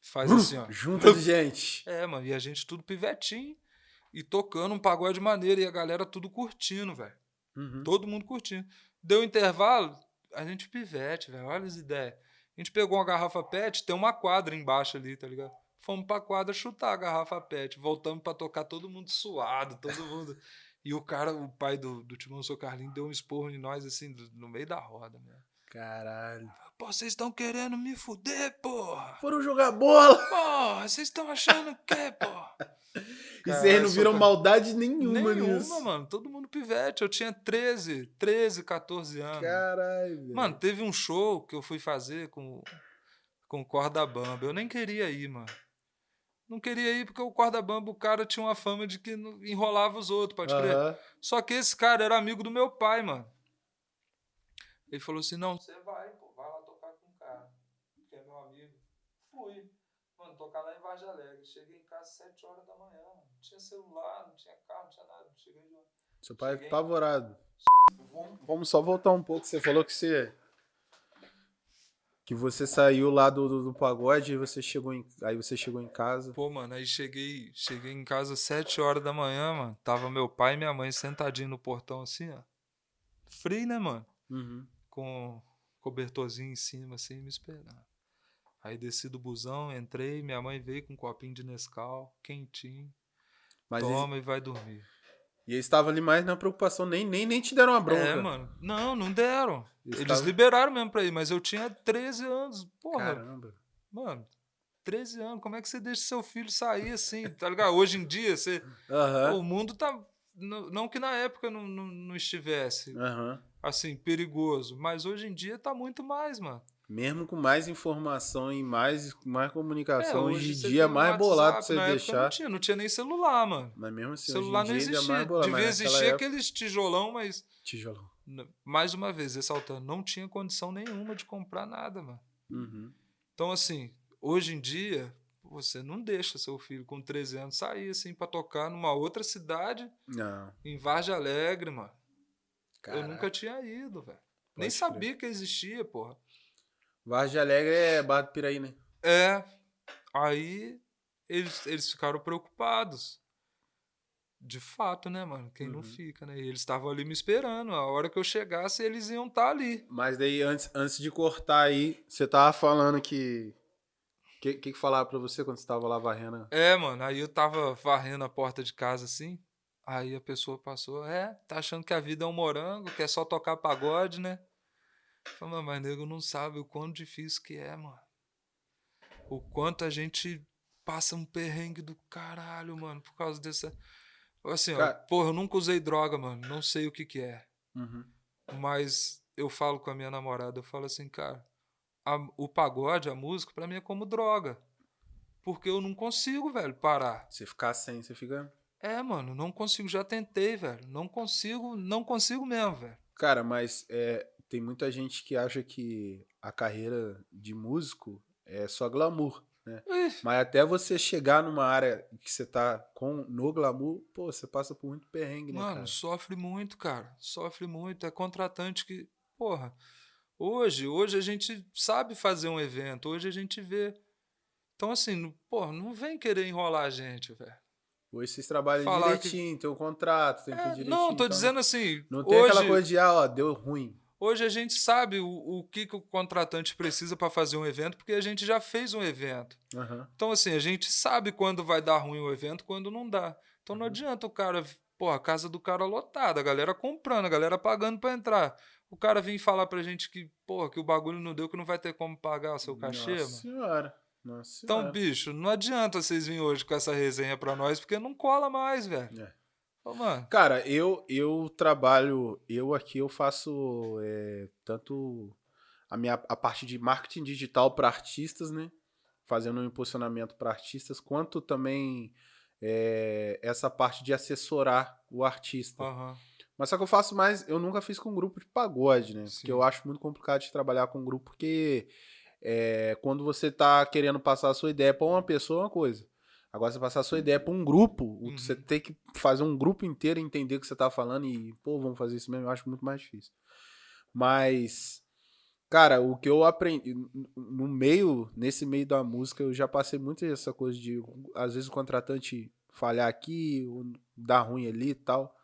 faz assim, ó. Junta de gente. É, mano. E a gente tudo pivetinho. E tocando um pagode maneiro. E a galera tudo curtindo, velho. Uhum. Todo mundo curtindo. Deu intervalo, a gente pivete, velho. Olha as ideias. A gente pegou uma garrafa PET, tem uma quadra embaixo ali, tá ligado? Fomos pra quadra chutar a garrafa PET. Voltamos pra tocar todo mundo suado, todo mundo. E o cara, o pai do, do Timão Sou Carlinho, deu um esporro em nós, assim, do- no meio da roda, mesmo. Caralho. Pô, vocês estão querendo me fuder, porra! Foram jogar bola. Porra, vocês estão achando o quê, porra? E vocês não viram maldade nenhuma, Nenhuma, nisso. mano. Todo mundo pivete. Eu tinha 13, 13, 14 anos. Caralho. velho. Mano, teve um show que eu fui fazer com, com o Corda Bamba. Eu nem queria ir, mano. Não queria ir porque o Corda Bamba, o cara tinha uma fama de que enrolava os outros, pode crer. Aham. Só que esse cara era amigo do meu pai, mano. Ele falou assim: não, você vai, pô, vai lá tocar com o cara. tocar lá em Vargem Alegre. Cheguei em casa às 7 horas da manhã. Não tinha celular, não tinha carro, não tinha nada. Cheguei lá. Seu pai é Cheguei. apavorado. Vamos só voltar um pouco. Você falou que você. Que você saiu lá do, do, do pagode e você chegou em, aí você chegou em casa. Pô, mano, aí cheguei, cheguei em casa às 7 horas da manhã, mano. Tava meu pai e minha mãe sentadinho no portão assim, ó. Frio, né, mano? Uhum. Com cobertorzinho em cima, assim, me esperando. Aí desci do busão, entrei, minha mãe veio com um copinho de Nescau, quentinho. Mas toma e vai dormir. e eles estavam ali mais na preocupação, nem, nem, nem te deram uma bronca. É, mano. Não, não deram. Eles Eles estavam- liberaram mesmo pra ir, mas eu tinha 13 anos. Porra, Caramba. mano. 13 anos, como é que você deixa seu filho sair assim, tá ligado? Hoje em dia, você, Aham. o mundo tá. Não, que na época não, não, não estivesse, Aham. Assim, perigoso, mas hoje em dia tá muito mais, mano. Mesmo com mais informação e mais, mais comunicação, É, hoje em dia é mais WhatsApp, bolado você deixar. Não tinha, não tinha nem celular, mano. Mas mesmo assim, celular não é existia. mais bolado. Devia existir época- aqueles tijolão, mas, Tijolão. mais uma vez, ressaltando, não tinha condição nenhuma de comprar nada, mano. Uhum. Então, assim, hoje em dia, você não deixa seu filho com 13 anos sair, assim, pra tocar numa outra cidade, Não. em Vargem Alegre, mano. Caraca. Eu nunca tinha ido, velho. Nem sabia que existia, porra. Vargem Alegre é Barra do Piraí, né? É. Aí eles, eles ficaram preocupados. De fato, né, mano? Quem não Uhum. fica, né? E eles estavam ali me esperando. A hora que eu chegasse, eles iam estar ali. Mas daí, antes, antes de cortar aí, você tava falando que. O que, que que falava pra você quando você tava lá varrendo? É, mano. Aí eu tava varrendo a porta de casa assim. Aí a pessoa passou, é, tá achando que a vida é um morango, que é só tocar pagode, né? Falei, "Mas, nego não sabe o quão difícil que é, mano. O quanto a gente passa um perrengue do caralho, mano, por causa dessa. Assim, ó, Cara- porra, eu nunca usei droga, mano. Não sei o que que é. Uhum. Mas eu falo com a minha namorada, eu falo assim, cara, a- o pagode, a música, pra mim é como droga. Porque eu não consigo, velho, parar. Você ficar sem, você fica. É, mano, não consigo, já tentei, velho. Não consigo, não consigo mesmo, velho. Cara, mas é, tem muita gente que acha que a carreira de músico é só glamour. né? Ih, Mas até você chegar numa área que você tá com no glamour, pô, você passa por muito perrengue, né, Mano, cara? sofre muito, cara. Sofre muito. É contratante que, porra, hoje, hoje a gente sabe fazer um evento, hoje a gente vê. Então, assim, porra, não vem querer enrolar a gente, velho. Hoje vocês trabalham Falar direitinho, tem um contrato, tem tudo É, direitinho. não, tô então dizendo assim, Não tem hoje, aquela coisa de, ah, ó, deu ruim. hoje a gente sabe o, o que, que o contratante precisa para fazer um evento, porque a gente já fez um evento. Aham. Então, assim, a gente sabe quando vai dar ruim o evento, quando não dá. Então Uhum. não adianta o cara, pô, a casa do cara lotada, a galera comprando, a galera pagando pra entrar. O cara vir falar pra gente que, pô, que o bagulho não deu, que não vai ter como pagar o seu cachê, Nossa mano. senhora. Nossa Então, senhora. bicho, não adianta vocês virem hoje com essa resenha pra nós, porque não cola mais, velho. É. Ô, Cara, eu, eu trabalho, eu aqui eu faço é, tanto a minha a parte de marketing digital para artistas, né? Fazendo um impulsionamento para artistas, quanto também é, essa parte de assessorar o artista. aham. Mas só que eu faço mais, eu nunca fiz com grupo de pagode, né? Sim. Porque eu acho muito complicado de trabalhar com grupo, porque é, quando você tá querendo passar a sua ideia pra uma pessoa é uma coisa. Agora, você passar a sua ideia pra um grupo, Uhum. você tem que fazer um grupo inteiro entender o que você tá falando e, pô, vamos fazer isso mesmo, eu acho muito mais difícil. Mas, cara, o que eu aprendi no meio, nesse meio da música, eu já passei muito essa coisa de, às vezes, o contratante falhar aqui, ou dar ruim ali e tal.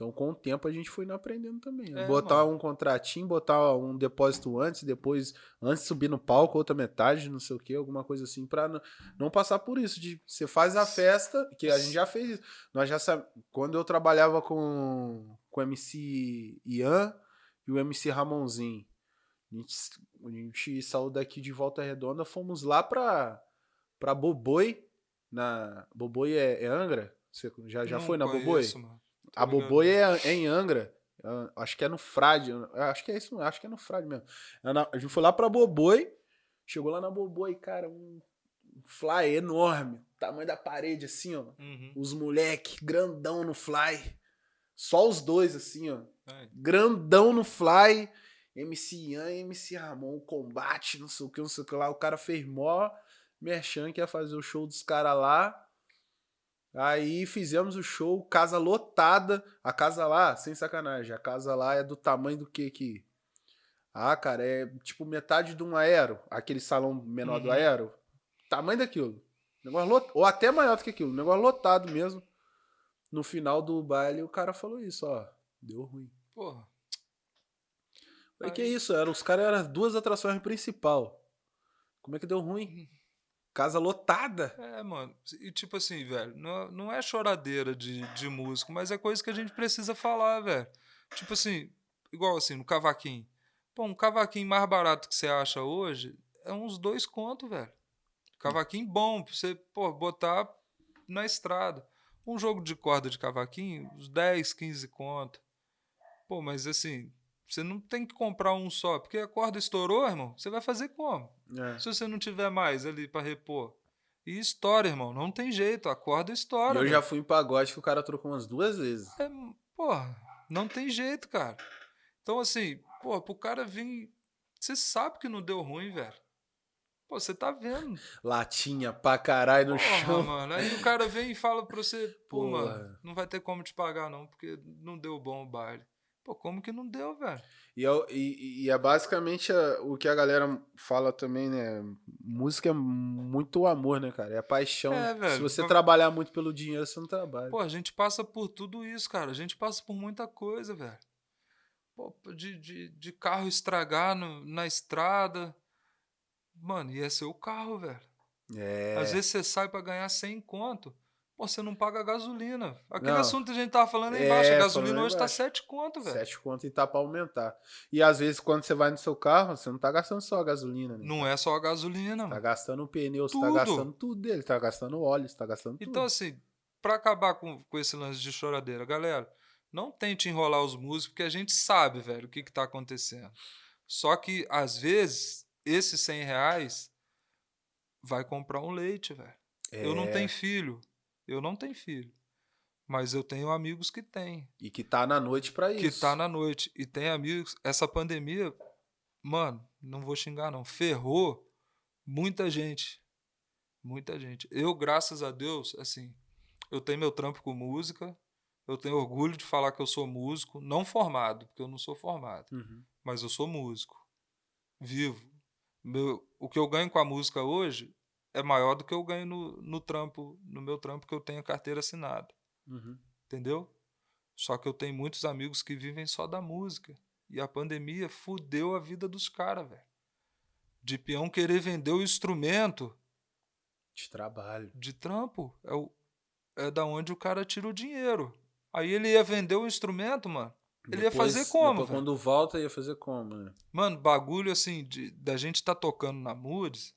Então, com o tempo, a gente foi aprendendo também. É, botar mano. um contratinho, botar um depósito antes, depois, antes de subir no palco, outra metade, não sei o que, alguma coisa assim, pra não, não passar por isso. De você faz a festa, que a gente já fez isso. Nós já sabe, quando eu trabalhava com, com o MC Ian e o MC Ramonzinho, a gente, a gente saiu daqui de Volta Redonda, fomos lá pra, pra Boboi, na Boboi é, é Angra? Você já, já Não foi na conheço, Boboi? mano. Tô A. Boboi é, é em Angra. Acho que é no Frade. Acho que é isso, acho que é no Frade mesmo. É A gente foi lá pra Boboi. Chegou lá na Boboi, cara, um fly enorme. Tamanho da parede, assim, ó. Uhum. Os moleque, grandão no fly. Só os dois, assim, ó. É. Grandão no fly. MC Ian e MC Ramon, combate, não sei o que, não sei o que lá. O cara fez mó. Merchan que ia fazer o show dos caras lá. Aí fizemos o show, casa lotada. A casa lá, sem sacanagem, a casa lá é do tamanho do que aqui? Ah, cara, é tipo metade de um aero, aquele salão menor uhum. do aero. Tamanho daquilo. Negócio lot... Ou até maior do que aquilo. Negócio lotado mesmo. No final do baile, o cara falou isso, ó. Deu ruim. Porra. Falei, que isso? Era, os caras eram duas atrações principal. Como é que deu ruim? Casa lotada. É, mano. E tipo assim, velho, não, não é choradeira de, de músico, mas é coisa que a gente precisa falar, velho. Tipo assim, igual assim, no cavaquinho. Pô, um cavaquinho mais barato que você acha hoje é uns dois contos, velho. Cavaquinho bom, pra você, pô, botar na estrada. Um jogo de corda de cavaquinho, uns 10, 15 conto. Pô, mas assim, você não tem que comprar um só, porque a corda estourou, irmão. Você vai fazer como? É. Se você não tiver mais ali para repor. E estoura, irmão. Não tem jeito. A corda estoura. Eu já fui em pagode que o cara trocou umas duas vezes. É, porra, não tem jeito, cara. Então, assim, pô, pro cara vir. Você sabe que não deu ruim, velho. Pô, você tá vendo. Latinha pra caralho no Porra, chão. mano. Aí o cara vem e fala pra você, pô, Porra. mano, não vai ter como te pagar, não, porque não deu bom o baile. Pô, como que não deu, velho? E, é, e, e é basicamente a, o que a galera fala também, né? Música é muito amor, né, cara? É paixão. É, velho. Se você trabalhar muito pelo dinheiro, você não trabalha. Pô, a gente passa por tudo isso, cara. A gente passa por muita coisa, velho. Pô, de, de, de carro estragar no, na estrada. Mano, ia ser o carro, velho. É. Às vezes você sai para ganhar 100 conto. Pô, você não paga gasolina. Aquele não. assunto que a gente tava falando aí embaixo. É, a gasolina hoje tá 7 conto, velho. 7 conto e tá pra aumentar. E às vezes, quando você vai no seu carro, você não tá gastando só a gasolina. Né? Não é só a gasolina, tá mano. Tá gastando o pneu, você tá gastando tudo dele. Tá gastando óleo, você tá gastando tudo. Então, assim, pra acabar com, com esse lance de choradeira, galera, não tente enrolar os músicos, porque a gente sabe, velho, o que que tá acontecendo. Só que, às vezes, esses 100 reais vai comprar um leite, velho. É. Eu não tenho é. filho. Eu não tenho filho. Mas eu tenho amigos que têm. E que tá na noite para isso. Que tá na noite. E tem amigos. Essa pandemia, mano, não vou xingar, não. Ferrou muita gente. Muita gente. Eu, graças a Deus, assim, eu tenho meu trampo com música. Eu tenho orgulho de falar que eu sou músico, não formado, porque eu não sou formado. Uhum. Mas eu sou músico. Vivo. Meu, o que eu ganho com a música hoje é maior do que eu ganho no, no trampo, no meu trampo que eu tenho carteira assinada. Uhum. Entendeu? Só que eu tenho muitos amigos que vivem só da música. E a pandemia fudeu a vida dos caras, velho. De peão querer vender o instrumento. De trabalho. De trampo. É, o, é da onde o cara tira o dinheiro. Aí ele ia vender o instrumento, mano. Ele depois, ia fazer como? quando volta, ia fazer como, né? Mano, bagulho assim, de, da gente tá tocando na Moods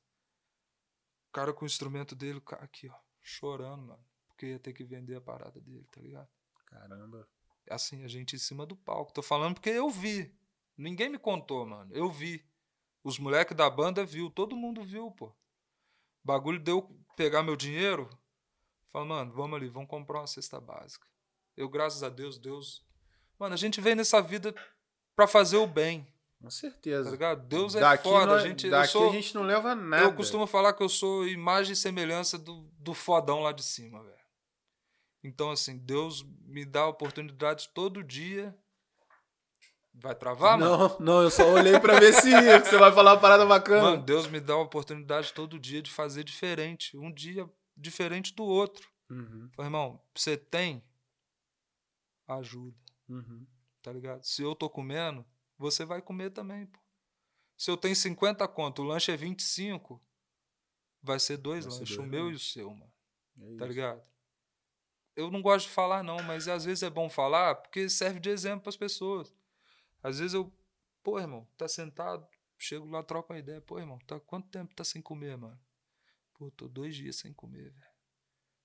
cara com o instrumento dele, aqui, ó, chorando, mano. Porque ia ter que vender a parada dele, tá ligado? Caramba. Assim, a gente em cima do palco. Tô falando porque eu vi. Ninguém me contou, mano. Eu vi. Os moleques da banda viu, todo mundo viu, pô. O bagulho deu pegar meu dinheiro. Falei, mano, vamos ali, vamos comprar uma cesta básica. Eu, graças a Deus, Deus. Mano, a gente veio nessa vida pra fazer o bem. Com certeza. Tá ligado? Deus é daqui foda. a gente, daqui sou, a gente não leva nada. Eu costumo falar que eu sou imagem e semelhança do, do fodão lá de cima, velho. Então, assim, Deus me dá oportunidade todo dia. Vai travar, não, mano? Não, não, eu só olhei pra ver se você vai falar uma parada bacana. Mano, Deus me dá a oportunidade todo dia de fazer diferente. Um dia diferente do outro. Uhum. Falei, irmão, você tem? Ajuda. Uhum. Tá ligado? Se eu tô comendo, você vai comer também, pô. Se eu tenho 50 conto, o lanche é 25, vai ser dois vai lanches, ser dois, o meu e o seu, mano. É tá ligado? Eu não gosto de falar, não, mas às vezes é bom falar porque serve de exemplo para as pessoas. Às vezes eu, pô, irmão, tá sentado, chego lá, troco uma ideia. Pô, irmão, tá, quanto tempo tá sem comer, mano? Pô, tô dois dias sem comer, velho.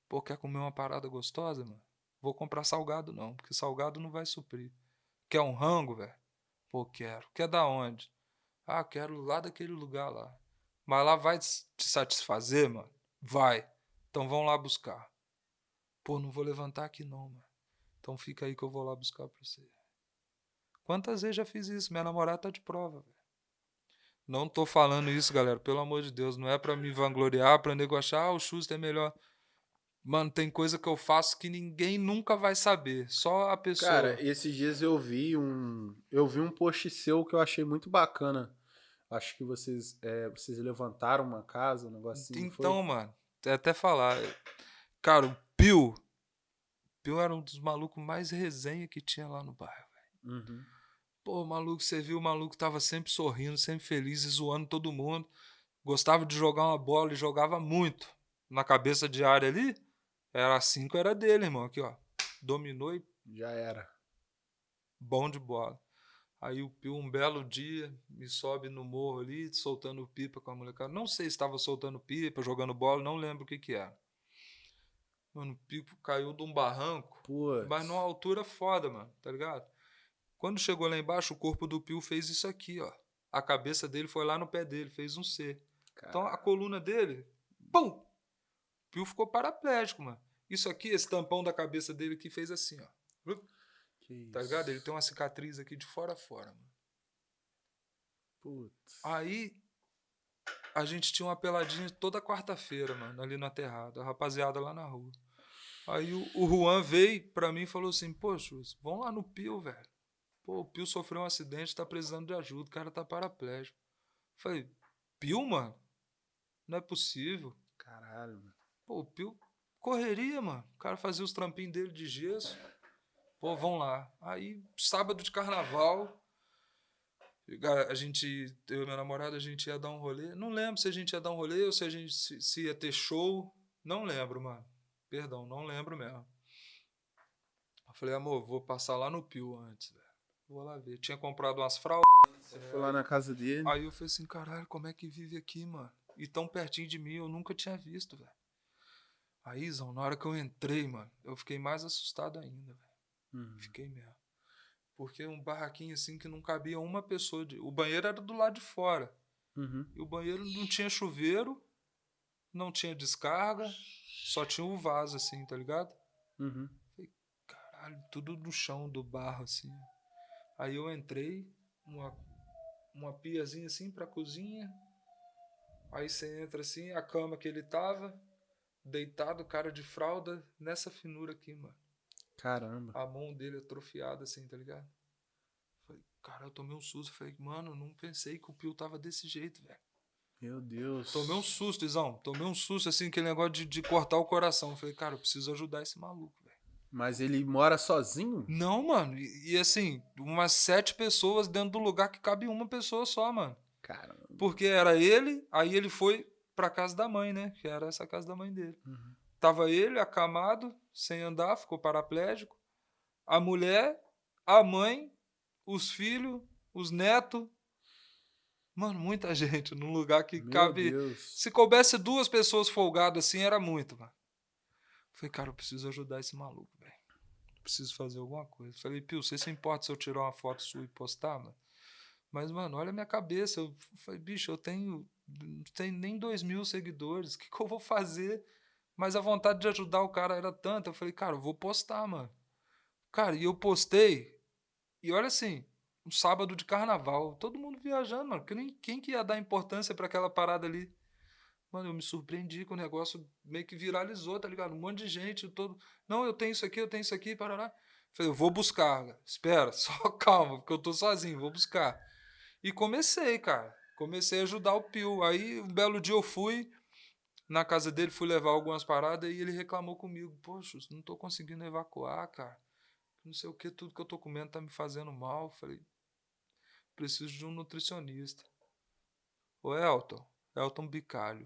Pô, quer comer uma parada gostosa, mano? Vou comprar salgado, não, porque salgado não vai suprir. Quer um rango, velho? Pô, quero. Quer da onde? Ah, quero lá daquele lugar lá. Mas lá vai te satisfazer, mano? Vai. Então vão lá buscar. Pô, não vou levantar aqui não, mano. Então fica aí que eu vou lá buscar pra você. Quantas vezes já fiz isso? Minha namorada tá de prova, velho. Não tô falando isso, galera, pelo amor de Deus. Não é pra me vangloriar, pra nego achar, ah, o Schuster é melhor. Mano, tem coisa que eu faço que ninguém nunca vai saber. Só a pessoa. Cara, esses dias eu vi um. Eu vi um post seu que eu achei muito bacana. Acho que vocês, é, vocês levantaram uma casa, um negócio assim. Então, mano, até falar. Cara, o Pio. Pio era um dos malucos mais resenha que tinha lá no bairro, velho. Uhum. Pô, maluco, você viu o maluco tava sempre sorrindo, sempre feliz e zoando todo mundo. Gostava de jogar uma bola e jogava muito. Na cabeça de área ali, era cinco, era dele, irmão. Aqui, ó. Dominou e. Já era. Bom de bola. Aí o Pio, um belo dia, me sobe no morro ali, soltando pipa com a molecada. Não sei se estava soltando pipa, jogando bola, não lembro o que que era. Mano, o Pio caiu de um barranco, Putz. mas numa altura foda, mano, tá ligado? Quando chegou lá embaixo, o corpo do Pio fez isso aqui, ó. A cabeça dele foi lá no pé dele, fez um C. Então a coluna dele, pum! O Pio ficou paraplégico, mano. Isso aqui, esse tampão da cabeça dele que fez assim, ó. Que Tá ligado? Ele tem uma cicatriz aqui de fora a fora, mano. Putz. Aí a gente tinha uma peladinha toda quarta-feira, mano, ali no aterrado, a rapaziada lá na rua. Aí o, o Juan veio pra mim e falou assim: Poxa, vamos lá no Pio, velho. Pô, o Pio sofreu um acidente, tá precisando de ajuda, o cara tá paraplégico. Falei: Pio, mano? Não é possível. Caralho, mano. Pô, o Pio correria, mano. O cara fazia os trampinhos dele de gesso. Pô, vão lá. Aí, sábado de carnaval, a gente, eu e meu namorado, a gente ia dar um rolê. Não lembro se a gente ia dar um rolê ou se a gente se, se ia ter show. Não lembro, mano. Perdão, não lembro mesmo. Eu falei, amor, vou passar lá no Pio antes, velho. Vou lá ver. Tinha comprado umas fraldas. Você foi lá na casa dele. Aí eu falei assim, caralho, como é que vive aqui, mano? E tão pertinho de mim, eu nunca tinha visto, velho. Aí, Zão, na hora que eu entrei, mano, eu fiquei mais assustado ainda, velho. Uhum. Fiquei mesmo. Porque um barraquinho assim que não cabia uma pessoa. De... O banheiro era do lado de fora. Uhum. E o banheiro não tinha chuveiro, não tinha descarga, só tinha o vaso, assim, tá ligado? Uhum. Caralho, tudo no chão do barro, assim. Aí eu entrei, uma, uma piazinha assim pra cozinha. Aí você entra assim, a cama que ele tava, deitado, cara de fralda, nessa finura aqui, mano. Caramba. A mão dele atrofiada assim, tá ligado? Falei, cara, eu tomei um susto. Falei, mano, não pensei que o Pio tava desse jeito, velho. Meu Deus. Tomei um susto, Izão. Tomei um susto, assim, aquele negócio de, de cortar o coração. Falei, cara, eu preciso ajudar esse maluco, velho. Mas ele mora sozinho? Não, mano. E, e, assim, umas sete pessoas dentro do lugar que cabe uma pessoa só, mano. Caramba. Porque era ele, aí ele foi pra casa da mãe, né? Que era essa casa da mãe dele. Uhum. Tava ele acamado, sem andar, ficou paraplégico. A mulher, a mãe, os filhos, os netos. Mano, muita gente num lugar que Meu cabe. Deus. Se coubesse duas pessoas folgadas assim, era muito, mano. Falei, cara, eu preciso ajudar esse maluco, velho. Preciso fazer alguma coisa. Falei, Pio, você se importa se eu tirar uma foto sua e postar, mano? Mas, mano, olha a minha cabeça. Eu falei, bicho, eu tenho, tenho nem dois mil seguidores. O que, que eu vou fazer? Mas a vontade de ajudar o cara era tanta. Eu falei, cara, eu vou postar, mano. Cara, e eu postei. E olha assim, um sábado de carnaval. Todo mundo viajando, mano. Porque nem, quem que ia dar importância para aquela parada ali? Mano, eu me surpreendi com o negócio meio que viralizou, tá ligado? Um monte de gente, todo. Não, eu tenho isso aqui, eu tenho isso aqui, parará. Falei, eu vou buscar, espera, só calma, porque eu tô sozinho, vou buscar. E comecei, cara. Comecei a ajudar o Pio. Aí, um belo dia eu fui na casa dele, fui levar algumas paradas e ele reclamou comigo. Poxa, não tô conseguindo evacuar, cara. Não sei o que, tudo que eu tô comendo tá me fazendo mal. Falei, preciso de um nutricionista. Ô, Elton, Elton Bicalho.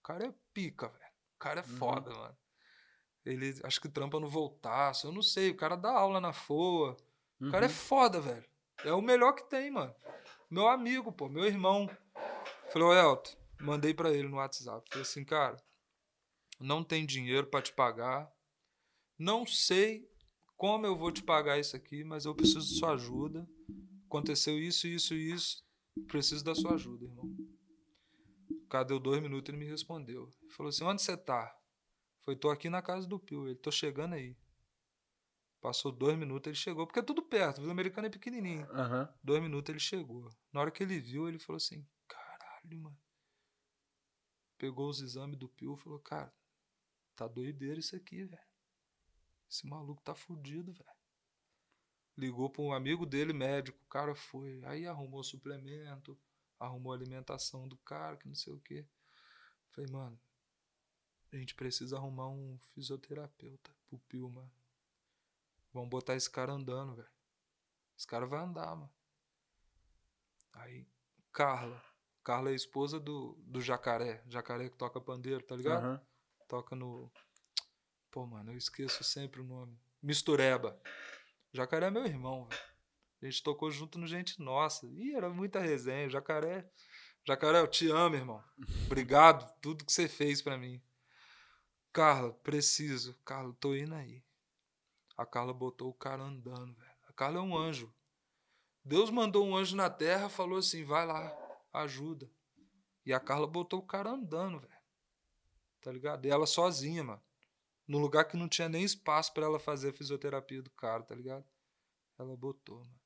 O cara é pica, velho. O cara é foda, Uhum. mano. Ele acho que trampa no Voltaço, eu não sei. O cara dá aula na FOA. O cara é Uhum. foda, velho. É o melhor que tem, mano. Meu amigo, pô, meu irmão. Falei, ô Elton, mandei pra ele no WhatsApp. Falei assim, cara, não tem dinheiro pra te pagar. Não sei como eu vou te pagar isso aqui, mas eu preciso de sua ajuda. Aconteceu isso, isso isso. Preciso da sua ajuda, irmão. O cara deu dois minutos e ele me respondeu. Falou assim: onde você tá? Foi, tô aqui na casa do Pio. Ele, tô chegando aí. Passou dois minutos, ele chegou, porque é tudo perto, Vila Americana é pequenininho. Aham. Dois minutos ele chegou. Na hora que ele viu, ele falou assim: caralho, mano. Pegou os exames do Pio e falou: cara, tá doideira isso aqui, velho. Esse maluco tá fudido, velho. Ligou pra um amigo dele, médico. O cara foi. Aí arrumou suplemento, arrumou alimentação do cara, que não sei o quê. Falei, mano, a gente precisa arrumar um fisioterapeuta pro Pio, mano. Vamos botar esse cara andando, velho. Esse cara vai andar, mano. Aí, Carla. Carla é a esposa do, do Jacaré. Jacaré que toca pandeiro, tá ligado? Aham. Toca no. Pô, mano, eu esqueço sempre o nome. Mistureba. Jacaré é meu irmão, velho. A gente tocou junto no Gente Nossa. Ih, era muita resenha. Jacaré. Jacaré, eu te amo, irmão. Obrigado por tudo que você fez pra mim. Carla, preciso. Carla, tô indo aí. A Carla botou o cara andando, velho. A Carla é um anjo. Deus mandou um anjo na terra, falou assim: vai lá, ajuda. E a Carla botou o cara andando, velho. Tá ligado? E ela sozinha, mano. Num lugar que não tinha nem espaço pra ela fazer a fisioterapia do cara, tá ligado? Ela botou, mano.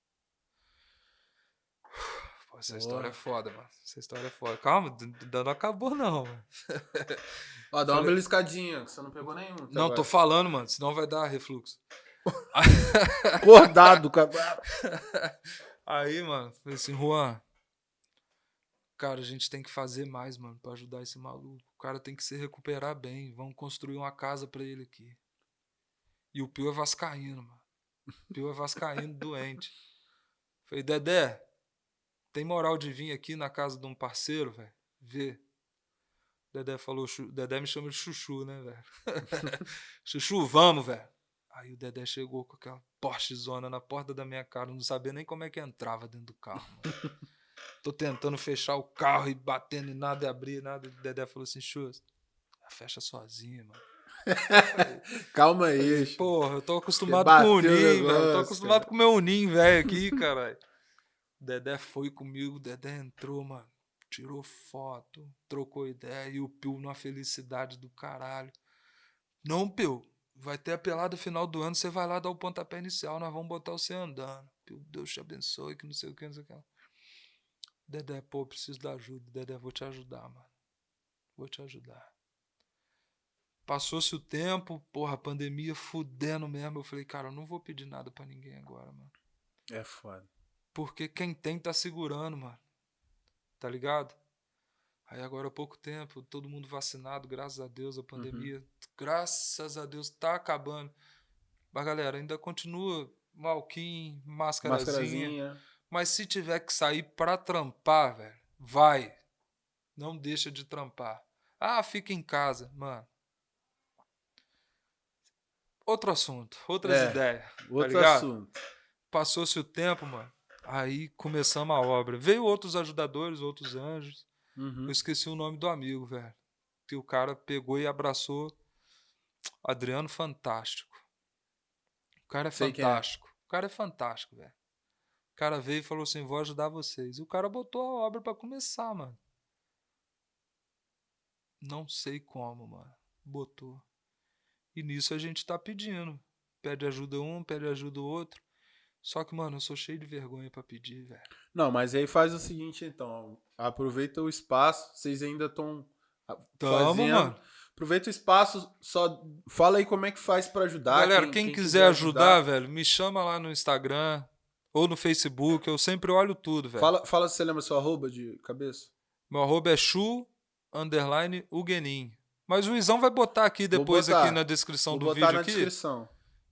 Pô, essa história é foda, mano. Essa história é foda. Calma, não acabou, não, mano. Ó, dá uma Falei- beliscadinha, que você não pegou nenhum. até Não, agora. tô falando, mano, senão vai dar refluxo. Acordado, cara. Aí, mano, falei assim, Juan, cara, a gente tem que fazer mais, mano, pra ajudar esse maluco. O cara tem que se recuperar bem. Vamos construir uma casa pra ele aqui. E o Pio é vascaíno, mano. O Pio é vascaíno doente. Falei, Dedé, tem moral de vir aqui na casa de um parceiro, velho? Ver. Dedé falou, Dedé me chama de Chuchu, né, velho? Chuchu, vamos, velho. Aí o Dedé chegou com aquela Porsche zona na porta da minha cara, não sabia nem como é que entrava dentro do carro, mano. Tô tentando fechar o carro e batendo e nada e abrir, nada. O Dedé falou assim, Chus, fecha sozinho, mano. Calma aí. Porra, eu tô acostumado com o Unim, velho. Eu tô acostumado cara. com o meu Unim, velho, aqui, caralho. Dedé foi comigo, Dedé entrou, mano. Tirou foto, trocou ideia e o Pio numa felicidade do caralho. Não, Pio, vai ter a pelada final do ano, você vai lá dar o pontapé inicial, nós vamos botar você andando. Pio, Deus te abençoe, que não sei o que, não sei o que. Dedé, pô, preciso da ajuda. Dedé, vou te ajudar, mano. Vou te ajudar. Passou-se o tempo, porra, a pandemia fudendo mesmo. Eu falei, cara, eu não vou pedir nada pra ninguém agora, mano. É foda. Porque quem tem tá segurando, mano. Tá ligado? Aí agora há pouco tempo, todo mundo vacinado, graças a Deus, a pandemia, graças a Deus, tá acabando. Mas galera, ainda continua malquim, máscarazinha. Mascarazinha. Mas se tiver que sair pra trampar, velho, vai. Não deixa de trampar. Ah, fica em casa, mano. Outro assunto, outras É, ideias. Outro ligado? assunto. Passou-se o tempo, mano. Aí começamos a obra. Veio outros ajudadores, outros anjos. Uhum. Eu esqueci o nome do amigo, velho. Que o cara pegou e abraçou. Adriano Fantástico. O cara é Sei é. fantástico. O cara é fantástico, velho. O cara veio e falou assim: vou ajudar vocês. E o cara botou a obra pra começar, mano. Não sei como, mano. Botou. E nisso a gente tá pedindo. Pede ajuda um, pede ajuda o outro. Só que, mano, eu sou cheio de vergonha pra pedir, velho. Não, mas aí faz o seguinte, então. Aproveita o espaço. Vocês ainda estão Tamo, fazendo. mano. Aproveita o espaço. Só fala aí como é que faz pra ajudar. Galera, quem, quiser ajudar, velho, me chama lá no Instagram ou no Facebook. Eu sempre olho tudo, velho. Fala, fala se você lembra seu arroba de cabeça. Meu arroba é chu, underline, ugenin. Mas o Izão vai botar aqui depois botar. aqui na descrição Vou do botar vídeo na aqui. descrição.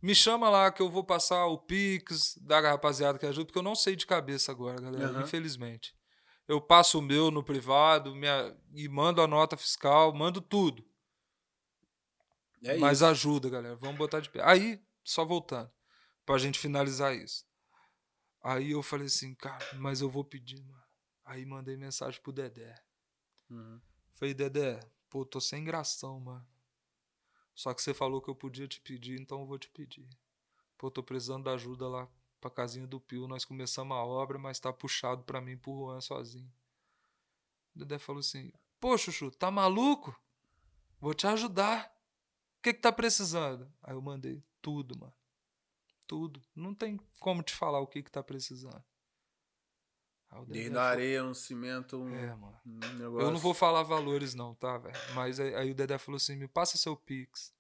Me chama lá que eu vou passar o Pix da rapaziada que ajuda, porque eu não sei de cabeça agora, galera, Aham. infelizmente. Eu passo o meu no privado minha, e mando a nota fiscal, mando tudo. É Mas isso. ajuda, galera. Vamos botar de pé. Aí, só voltando, pra gente finalizar isso. Aí eu falei assim, cara, mas eu vou pedir, mano. Aí mandei mensagem pro Dedé. Uhum. Falei, Dedé, pô, tô sem gração, mano. Só que você falou que eu podia te pedir, então eu vou te pedir. Pô, tô precisando da ajuda lá pra casinha do Pio. Nós começamos a obra, mas tá puxado pra mim pro Juan sozinho. O Dedé falou assim: Pô, Chuchu, tá maluco? Vou te ajudar. O que que tá precisando? Aí eu mandei tudo, mano. Tudo. Não tem como te falar o que que tá precisando. Aí o Dedé Desde foi- a areia, um cimento, um, É, mano. um negócio. Eu não vou falar valores não, tá, velho? Mas aí, aí o Dedé falou assim, me passa seu Pix.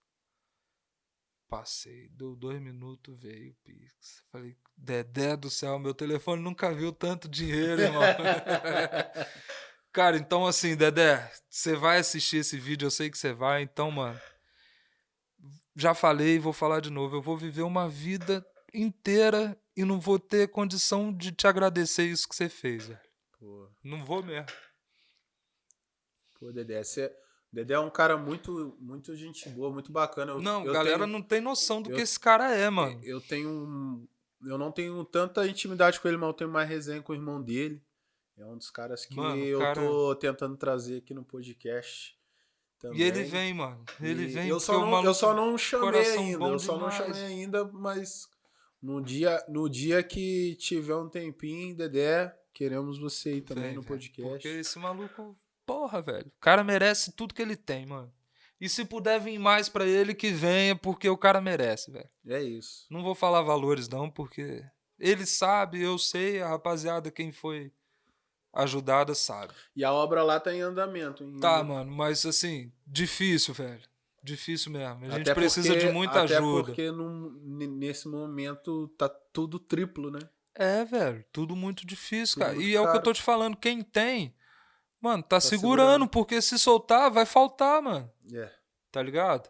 Passei, deu dois minutos, veio o Pix. Falei, Dedé do céu, meu telefone nunca viu tanto dinheiro, irmão. Cara, então assim, Dedé, você vai assistir esse vídeo, eu sei que você vai, então, mano. Já falei, vou falar de novo. Eu vou viver uma vida inteira e não vou ter condição de te agradecer isso que você fez, velho. Pô, Não vou mesmo. pô, Dedé, você... Dedé é um cara muito, muito gente boa, muito bacana. Eu, Não, eu galera tenho- não tem noção do eu- que esse cara é, mano. Eu tenho um- Eu não tenho tanta intimidade com ele, mas eu tenho mais resenha com o irmão dele. É um dos caras que Mano, eu cara- tô tentando trazer aqui no podcast. Também. E ele vem, mano. Ele E vem Eu só, não, eu só não chamei ainda. Eu só não demais. chamei ainda, mas no dia, no dia que tiver um tempinho, Dedé, queremos você aí também no podcast. Porque esse maluco, porra, velho. O cara merece tudo que ele tem, mano. E se puder vir mais pra ele, que venha, porque o cara merece, velho. É isso. Não vou falar valores, não, porque ele sabe, eu sei, a rapaziada, quem foi ajudada, sabe. E a obra lá tá em andamento. em- Tá, mano, mas assim, difícil, velho. Difícil mesmo. A gente Até precisa porque- de muita até ajuda. porque num- nesse momento tá tudo triplo, né? É, velho, tudo muito difícil, Tudo cara. muito E é o que eu caro. tô te falando, quem tem, mano, tá, segurando, segurando. porque se soltar, vai faltar, mano. É. Tá ligado?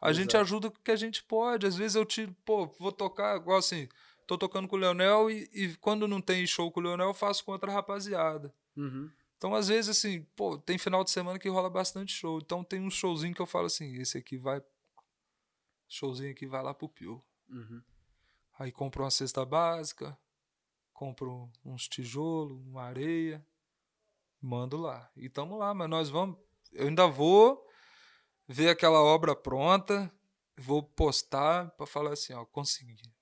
A gente Exato. ajuda o que a gente pode. Às vezes eu tiro, pô, vou tocar, igual assim, tô tocando com o Leonel e, e quando não tem show com o Leonel, eu faço com outra rapaziada. Uhum. Então, às vezes, assim, pô, tem final de semana que rola bastante show. Então tem um showzinho que eu falo assim, esse aqui vai. Showzinho aqui vai lá pro Pio. Uhum. Aí compro uma cesta básica, compro uns tijolos, uma areia, mando lá. E tamo lá, mas nós vamos. Eu ainda vou ver aquela obra pronta, vou postar pra falar assim, ó, consegui.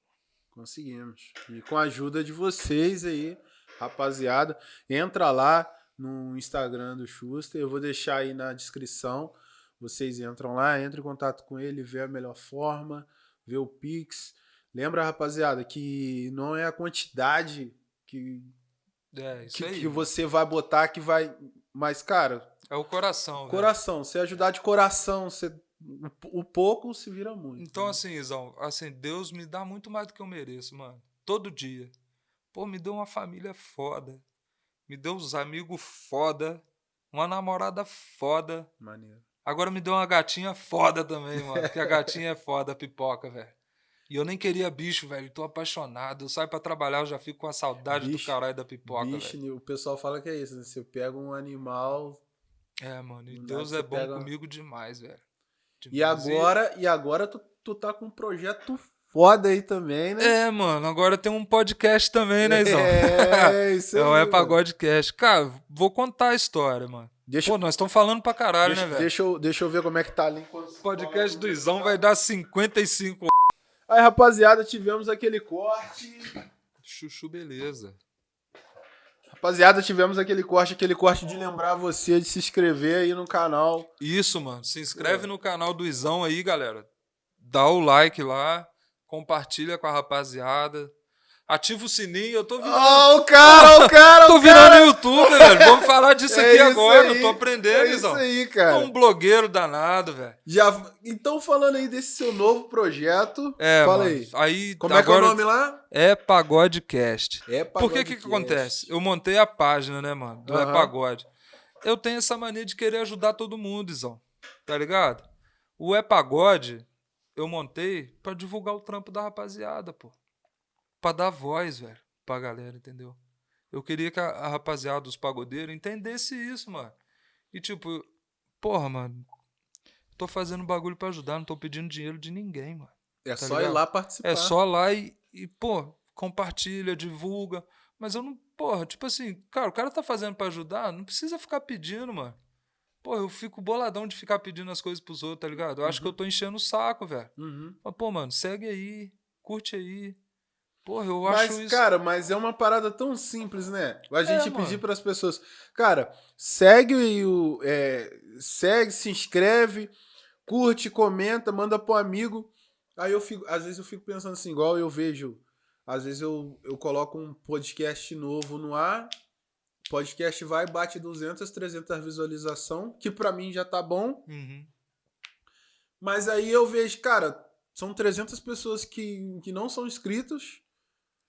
Conseguimos. E com a ajuda de vocês aí, rapaziada, entra lá no Instagram do Schuster, eu vou deixar aí na descrição. Vocês entram lá, entram em contato com ele, vê a melhor forma, vê o Pix. Lembra, rapaziada, que não é a quantidade que, É, que, que você vai botar que vai. Mas, cara, É o coração, velho. coração. Se ajudar de coração, você, o, o pouco se vira muito. Então, né? assim, Izão, assim, Deus me dá muito mais do que eu mereço, mano. Todo dia. Pô, me deu uma família foda. Me deu uns amigos foda. Uma namorada foda. Maneiro. Agora me deu uma gatinha foda também, mano. Porque a gatinha é foda, a pipoca, velho. E eu nem queria bicho, velho. Tô apaixonado. Eu saio pra trabalhar, eu já fico com a saudade Bicho- do caralho da pipoca, Bicho, velho. o pessoal fala que é isso, né? Você pega um animal. É, mano. E Do Deus é bom pega- comigo demais, velho. E Demais. agora, e agora tu, tu tá com um projeto foda aí também, né? É, mano. Agora tem um podcast também, né, Izão? É, isso É o aí, É mano. Pagodecast. Cara, vou contar a história, mano. Deixa, Pô, nós estamos falando pra caralho, deixa, né, velho? deixa, eu, deixa eu ver como é que tá ali. O podcast do Izão vai dar 55. Aí, rapaziada, tivemos aquele corte. Chuchu, beleza. Rapaziada, tivemos aquele corte, aquele corte de lembrar você de se inscrever aí no canal. Isso, mano. Se É. inscreve no canal do Izão aí, galera. Dá o like lá. Compartilha com a rapaziada. Ativa o sininho. Eu tô virando. Ó, o cara, o cara, tô virando cara. YouTube, velho. Vamos falar disso É aqui agora. aí, Eu tô aprendendo, É isso Izão. aí, Tô cara. um blogueiro danado, velho. Já, então, falando aí desse seu novo projeto, É, fala mano. aí. Aí, Como é que é o agora nome lá? É Pagodecast. É Porque o que, que acontece? Eu montei a página, né, mano? Do É Aham. Pagode. Eu tenho essa mania de querer ajudar todo mundo, Izão. Tá ligado? O É Pagode, eu montei pra divulgar o trampo da rapaziada, pô. Pra dar voz, velho, pra galera, entendeu? Eu queria que a, a rapaziada dos pagodeiros entendesse isso, mano. E tipo, porra, mano. Tô fazendo bagulho pra ajudar, não tô pedindo dinheiro de ninguém, mano. É tá só ir ligado? lá participar. É só lá e, e, pô, compartilha, divulga. Mas eu não, porra, tipo assim, cara, o cara tá fazendo pra ajudar, não precisa ficar pedindo, mano. Pô, eu fico boladão de ficar pedindo as coisas pros outros, tá ligado? Eu acho que eu tô enchendo o saco, velho. Uhum. Mas, pô, mano, segue aí, curte aí. Porra, eu Mas, acho isso. cara, mas é uma parada tão simples, né? A gente mano. pedir para as pessoas, cara, segue o, é, segue, se inscreve, curte, comenta, manda pro amigo. Aí eu fico, às vezes eu fico pensando assim, igual eu vejo, às vezes eu, eu coloco um podcast novo no ar, podcast vai, bate 200, 300 visualização, que pra mim já tá bom, Uhum. mas aí eu vejo, cara, são 300 pessoas que, que não são inscritos,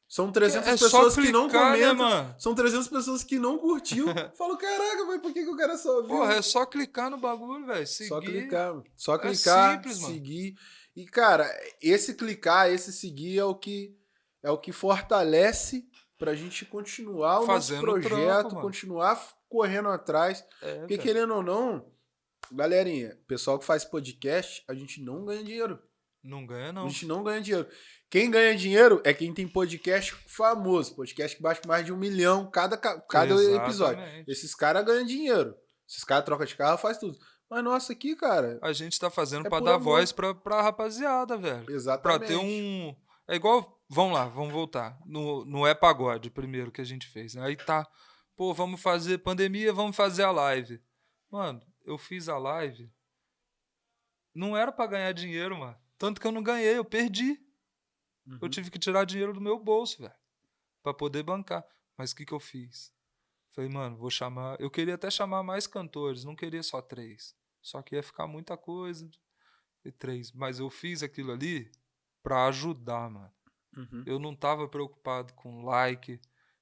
são 300 É só pessoas que não clicar, né, comentam, mano? são 300 pessoas que não curtiu. Falo, caraca, mas por que, que o cara só viu? Porra, é só clicar no bagulho, velho. Seguir. Só clicar, só É clicar, simples, mano. seguir. E cara, esse clicar, esse seguir é o que é o que fortalece pra gente continuar o Fazendo nosso trampo, projeto, mano. continuar correndo atrás, É, porque velho. querendo ou não, galerinha, pessoal que faz podcast, a gente não ganha dinheiro. Não ganha, A não. gente não ganha dinheiro. Quem ganha dinheiro é quem tem podcast famoso, podcast que bate mais de um milhão cada, ca- cada episódio. Esses caras ganham dinheiro. Esses caras trocam de carro, faz tudo. Mas nossa, aqui, cara, A gente tá fazendo É pra por dar amor. voz pra, pra rapaziada, velho. Pra exatamente. ter um. É igual. Vamos lá, vamos voltar. No, no É Pagode, primeiro que a gente fez. né? Aí tá. Pô, vamos fazer pandemia, vamos fazer a live. Mano, eu fiz a live. Não era pra ganhar dinheiro, mano. Tanto que eu não ganhei, eu perdi. Uhum. Eu tive que tirar dinheiro do meu bolso, velho. Pra poder bancar. Mas o que, que eu fiz? Falei, mano, vou chamar. Eu queria até chamar mais cantores, não queria só três. Só que ia ficar muita coisa. E três. Mas eu fiz aquilo ali pra ajudar, mano. Uhum. Eu não tava preocupado com like,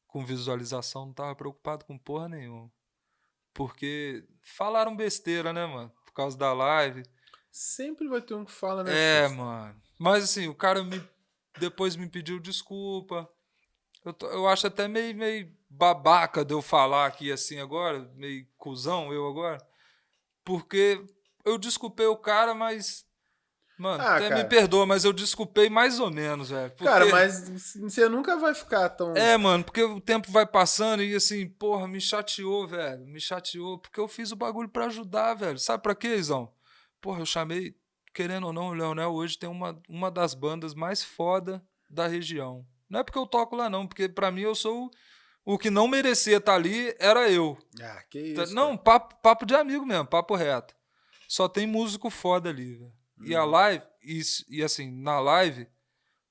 com visualização, não tava preocupado com porra nenhuma. Porque falaram besteira, né, mano? Por causa da live. Sempre vai ter um que fala, né? É, mano. Mas assim, o cara me depois me pediu desculpa. Eu, tô- eu acho até meio, meio babaca de eu falar aqui assim agora, meio cuzão eu agora. Porque eu desculpei o cara, mas. Mano, Ah, até me cara. perdoa, mas eu desculpei mais ou menos, velho. porque- Cara, mas você nunca vai ficar tão. É, mano, porque o tempo vai passando e assim, porra, me chateou, velho. Me chateou, porque eu fiz o bagulho pra ajudar, velho. Sabe pra quê, Izão? Porra, eu chamei, querendo ou não, o Leonel hoje tem uma, uma das bandas mais foda da região. Não é porque eu toco lá, não, porque pra mim eu sou o, o que não merecia estar ali, era eu. Ah, que Tá- isso. não, papo, papo de amigo mesmo, papo reto. Só tem músico foda ali, velho. E a Uhum. live, e, e assim, na live,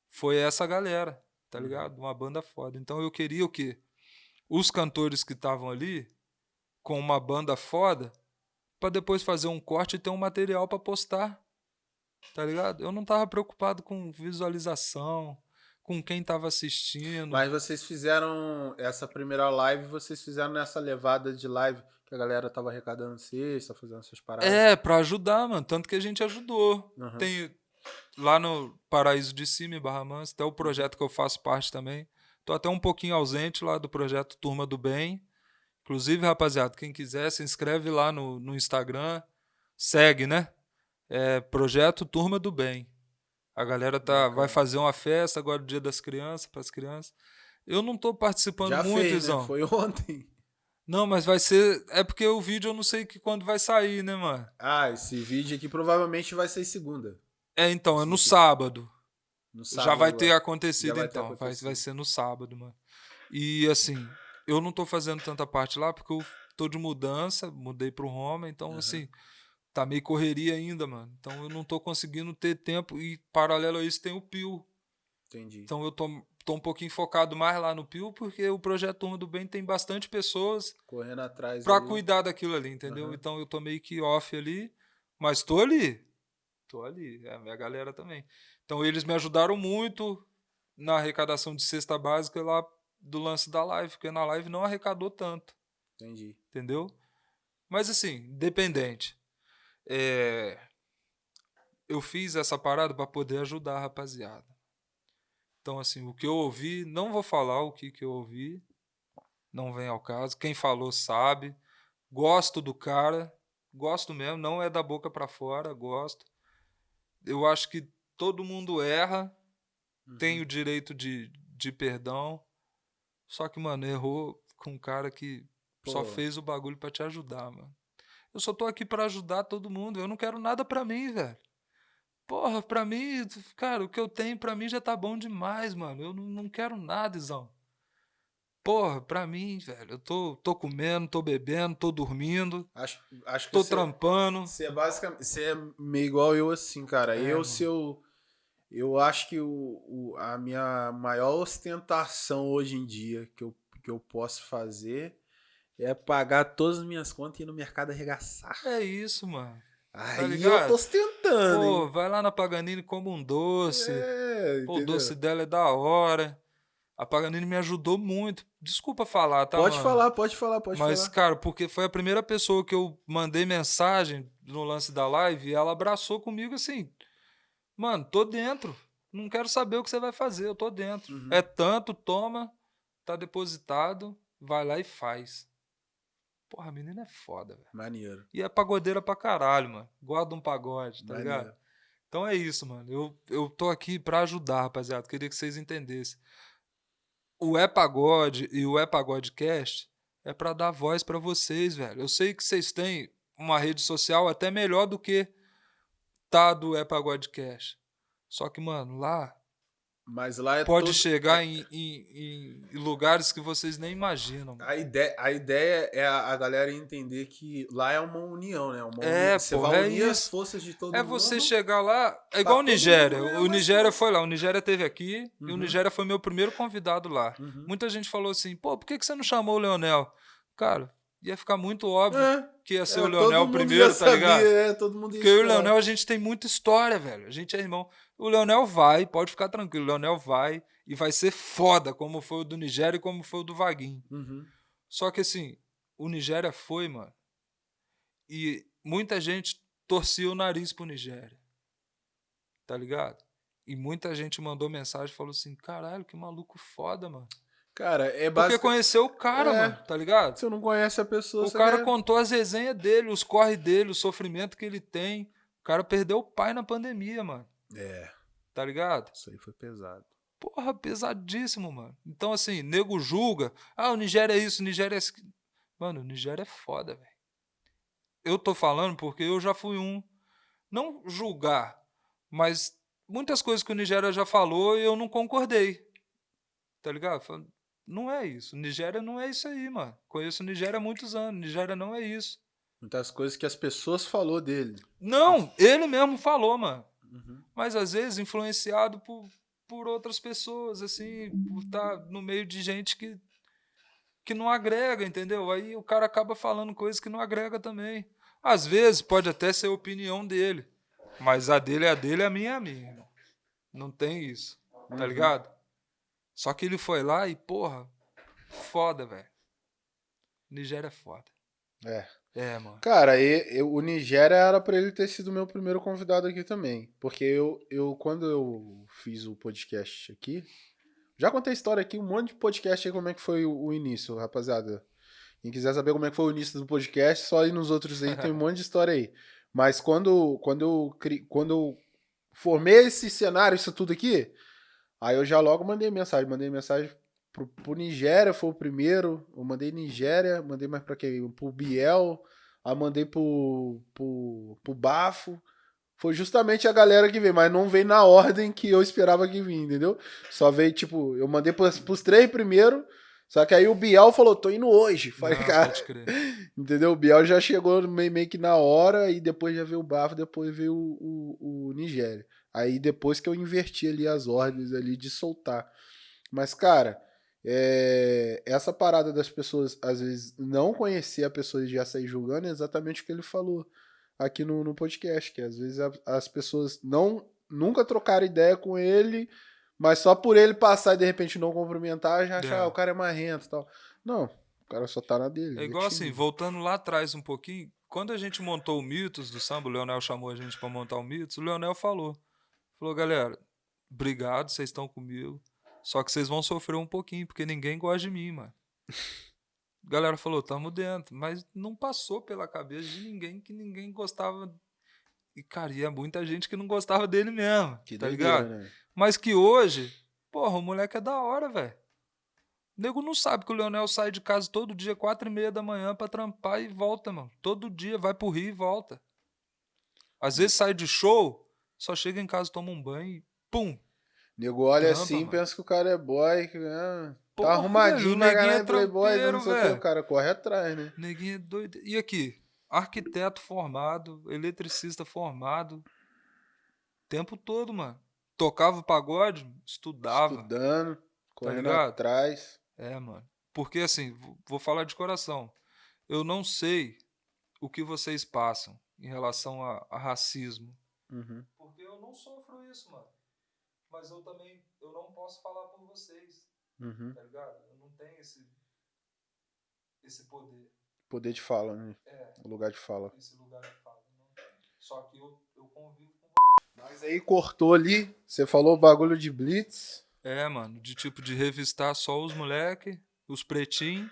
foi essa galera, tá Uhum. ligado? Uma banda foda. Então eu queria o quê? Os cantores que estavam ali, com uma banda foda, pra depois fazer um corte e ter um material pra postar. Tá ligado? Eu não tava preocupado com visualização, com quem tava assistindo. Mas vocês fizeram essa primeira live, vocês fizeram nessa levada de live que a galera tava arrecadando cesta, fazendo essas paradas. É, pra ajudar, mano. Tanto que a gente ajudou. Uhum. Tem lá no Paraíso de Cima, em Barra Mansa, até o projeto que eu faço parte também. Tô até um pouquinho ausente lá do projeto Turma do Bem. Inclusive, rapaziada, quem quiser, se inscreve lá no, no Instagram. Segue, né? É Projeto Turma do Bem. A galera tá, vai fazer uma festa agora, Dia das Crianças, para as crianças. Eu não tô participando Já muito, fez, Izão. né? Foi ontem. Não, mas vai ser. É porque o vídeo eu não sei que quando vai sair, né, mano? Ah, esse vídeo aqui provavelmente vai ser segunda. É, então, é no sábado. No Já sábado, vai ter é. acontecido, Já vai ter então. Vai, acontecido. vai ser no sábado, mano. E assim, eu não tô fazendo tanta parte lá porque eu tô de mudança, mudei pro Roma, então Aham. assim, tá meio correria ainda, mano. Então eu não tô conseguindo ter tempo e paralelo a isso tem o Pio. Entendi. Então eu tô, tô um pouquinho focado mais lá no Pio porque o projeto Turma do Bem tem bastante pessoas Correndo atrás. ali. cuidar daquilo ali, entendeu? Aham. Então eu tô meio que off ali, mas tô ali. Tô ali, é a minha galera também. Então eles me ajudaram muito na arrecadação de cesta básica lá do lance da live, porque na live não arrecadou tanto, Entendi. entendeu? Mas assim, independente. É, Eu fiz essa parada para poder ajudar a rapaziada. Então, assim, o que eu ouvi, não vou falar o que, que eu ouvi, não vem ao caso. Quem falou sabe. Gosto do cara, gosto mesmo, não é da boca para fora, gosto. Eu acho que todo mundo erra, Uhum. tem o direito de, de perdão. Só que, mano, errou com um cara que só Pô. fez o bagulho pra te ajudar, mano. Eu só tô aqui pra ajudar todo mundo. Eu não quero nada pra mim, velho. Porra, pra mim, cara, o que eu tenho pra mim já tá bom demais, mano. Eu não, não quero nada, Izão. Porra, pra mim, velho, eu tô, tô comendo, tô bebendo, tô dormindo, Acho, acho que tô você, trampando. você é basicamente. Você é meio igual eu assim, cara. É, eu, mano. se eu. Eu acho que o, o- a minha maior ostentação hoje em dia que eu, que eu posso fazer é pagar todas as minhas contas e ir no mercado arregaçar. É isso, mano. Aí eu ligado? tô ostentando. Pô, hein? vai lá na Paganini como um doce. É, Pô, o doce dela é da hora. A Paganini me ajudou muito. Desculpa falar, tá? Pode mano? falar, pode falar, pode Mas, falar. cara, porque foi a primeira pessoa que eu mandei mensagem no lance da live e ela abraçou comigo assim. Mano, tô dentro. Não quero saber o que você vai fazer, eu tô dentro. Uhum. É tanto, toma, tá depositado, vai lá e faz. Porra, a menina é foda, velho. Maneiro. E é pagodeira pra caralho, mano. Guarda um pagode, tá maneiro. ligado? Então é isso, mano. Eu, eu tô aqui pra ajudar, rapaziada. Queria que vocês entendessem. O É Pagode e o É Pagode Cast é pra dar voz pra vocês, velho. Eu sei que vocês têm uma rede social até melhor do que tá do É Pagode Cast. Só que, mano, lá Mas lá é pode todo- chegar em, em- em lugares que vocês nem imaginam. A ideia, a ideia é a, a galera entender que lá é uma união, né? Uma É, uni- Você porra, vai é unir as isso. forças de todo É mundo. você chegar lá. É igual o Nigéria. O Nigéria foi lá. O Nigéria teve aqui e o Uhum. Nigéria foi meu primeiro convidado lá. Uhum. Muita gente falou assim: pô, por que, que você não chamou o Leonel? Cara, ia ficar muito óbvio É, que ia ser é, o Leonel primeiro, tá ligado? sabia, É, todo mundo ia Porque eu e o. Leonel, a gente tem muita história, velho. A gente é irmão. O Leonel vai, pode ficar tranquilo. O Leonel vai e vai ser foda, como foi o do Nigéria e como foi o do Vaguinho. Uhum. Só que assim, o Nigéria foi, mano. E muita gente torcia o nariz pro Nigéria. Tá ligado? E muita gente mandou mensagem e falou assim: caralho, que maluco foda, mano. Cara, é Porque basicamente. conheceu o cara, É. mano, tá ligado? Você não conhece a pessoa. O cara quer- contou as resenhas dele, os corre dele, o sofrimento que ele tem. O cara perdeu o pai na pandemia, mano. É, Tá ligado? isso aí foi pesado. Porra, pesadíssimo, mano. Então, assim, nego julga. Ah, o Nigéria é isso, o Nigéria é isso. Mano, o Nigéria é foda, velho. Eu tô falando porque eu já fui um. Não julgar, mas muitas coisas que o Nigéria já falou eu não concordei. Tá ligado? Falando, Não é isso. Nigéria não é isso aí, mano. Conheço o Nigéria há muitos anos. Nigéria não é isso. Muitas coisas que as pessoas falou dele. Não, ele mesmo falou, mano. Uhum. Mas às vezes influenciado por, por outras pessoas, assim, por estar no meio de gente que, que não agrega, entendeu? Aí o cara acaba falando coisas que não agrega também. Às vezes pode até ser a opinião dele, mas a dele é a dele, a minha é a minha. Não tem isso, tá Uhum. ligado? Só que ele foi lá e, porra, foda, velho. Nigéria é foda. É. É, mano. Cara, e- eu- o Nigéria era pra ele ter sido meu primeiro convidado aqui também. Porque eu, eu, quando eu fiz o podcast aqui, já contei a história aqui, um monte de podcast aí, como é que foi o, o início, rapaziada. Quem quiser saber como é que foi o início do podcast, só ir nos outros aí, tem um monte de história aí. Mas quando, quando, eu, quando eu formei esse cenário, isso tudo aqui, aí eu já logo mandei mensagem. Mandei mensagem pro, pro Nigéria, foi o primeiro. Eu mandei Nigéria, mandei mais pra quem? Pro Biel, aí mandei pro, pro, pro Bafo. Foi justamente a galera que veio, mas não veio na ordem que eu esperava que vinha, entendeu? Só veio, tipo, eu mandei pros, pros três primeiro, só que aí o Biel falou, tô indo hoje. Falei, Não, cara, pode crer. Entendeu? O Biel já chegou meio, meio que na hora e depois já veio o Bafo, depois veio o, o, o Nigéria. Aí depois que eu inverti ali as ordens ali de soltar. Mas, cara, é, essa parada das pessoas, às vezes, não conhecer a pessoa e já sair julgando é exatamente o que ele falou aqui no, no podcast, que às vezes a- as pessoas não nunca trocaram ideia com ele, mas só por ele passar e de repente não cumprimentar, já achar, É. ah, o cara é marrento e tal. Não, o cara só tá na dele. É ele igual assim, voltando lá atrás um pouquinho, quando a gente montou o Mitos do samba, o Leonel chamou a gente pra montar o Mitos, o Leonel falou. Falou, galera, obrigado, vocês estão comigo. Só que vocês vão sofrer um pouquinho, porque ninguém gosta de mim, mano. A galera falou, tamo dentro. Mas não passou pela cabeça de ninguém que ninguém gostava. E, cara, ia muita gente que não gostava dele mesmo. Que tá doideira, ligado? né? Mas que hoje, porra, o moleque é da hora, velho. O nego não sabe que o Leonel sai de casa todo dia, quatro e meia da manhã, pra trampar e volta, mano. Todo dia, vai pro Rio e volta. Às vezes sai de show, só chega em casa, toma um banho e pum. Nego olha Trampa, assim, mano. pensa que o cara é boy, que ah, Porra, tá arrumadinho neguinho caralho, é playboy, não sei o que, o cara corre atrás, né? Neguinho é doido. E aqui, arquiteto formado, eletricista formado. Tempo todo, mano. tocava pagode, estudava. Estudando, correndo ligado? atrás. É, mano. Porque assim, vou falar de coração. Eu não sei o que vocês passam em relação a, a racismo. Uhum. Porque eu não sofro isso, mano. Mas eu também, eu não posso falar por vocês, Uhum. tá ligado? Eu não tenho esse, esse poder, Poder de fala, né? é, O lugar de fala. esse lugar de fala. Não. Só que eu, eu convivo com Mas aí cortou ali, você falou o bagulho de Blitz. É, mano, de tipo de revistar só os moleque, os pretinhos,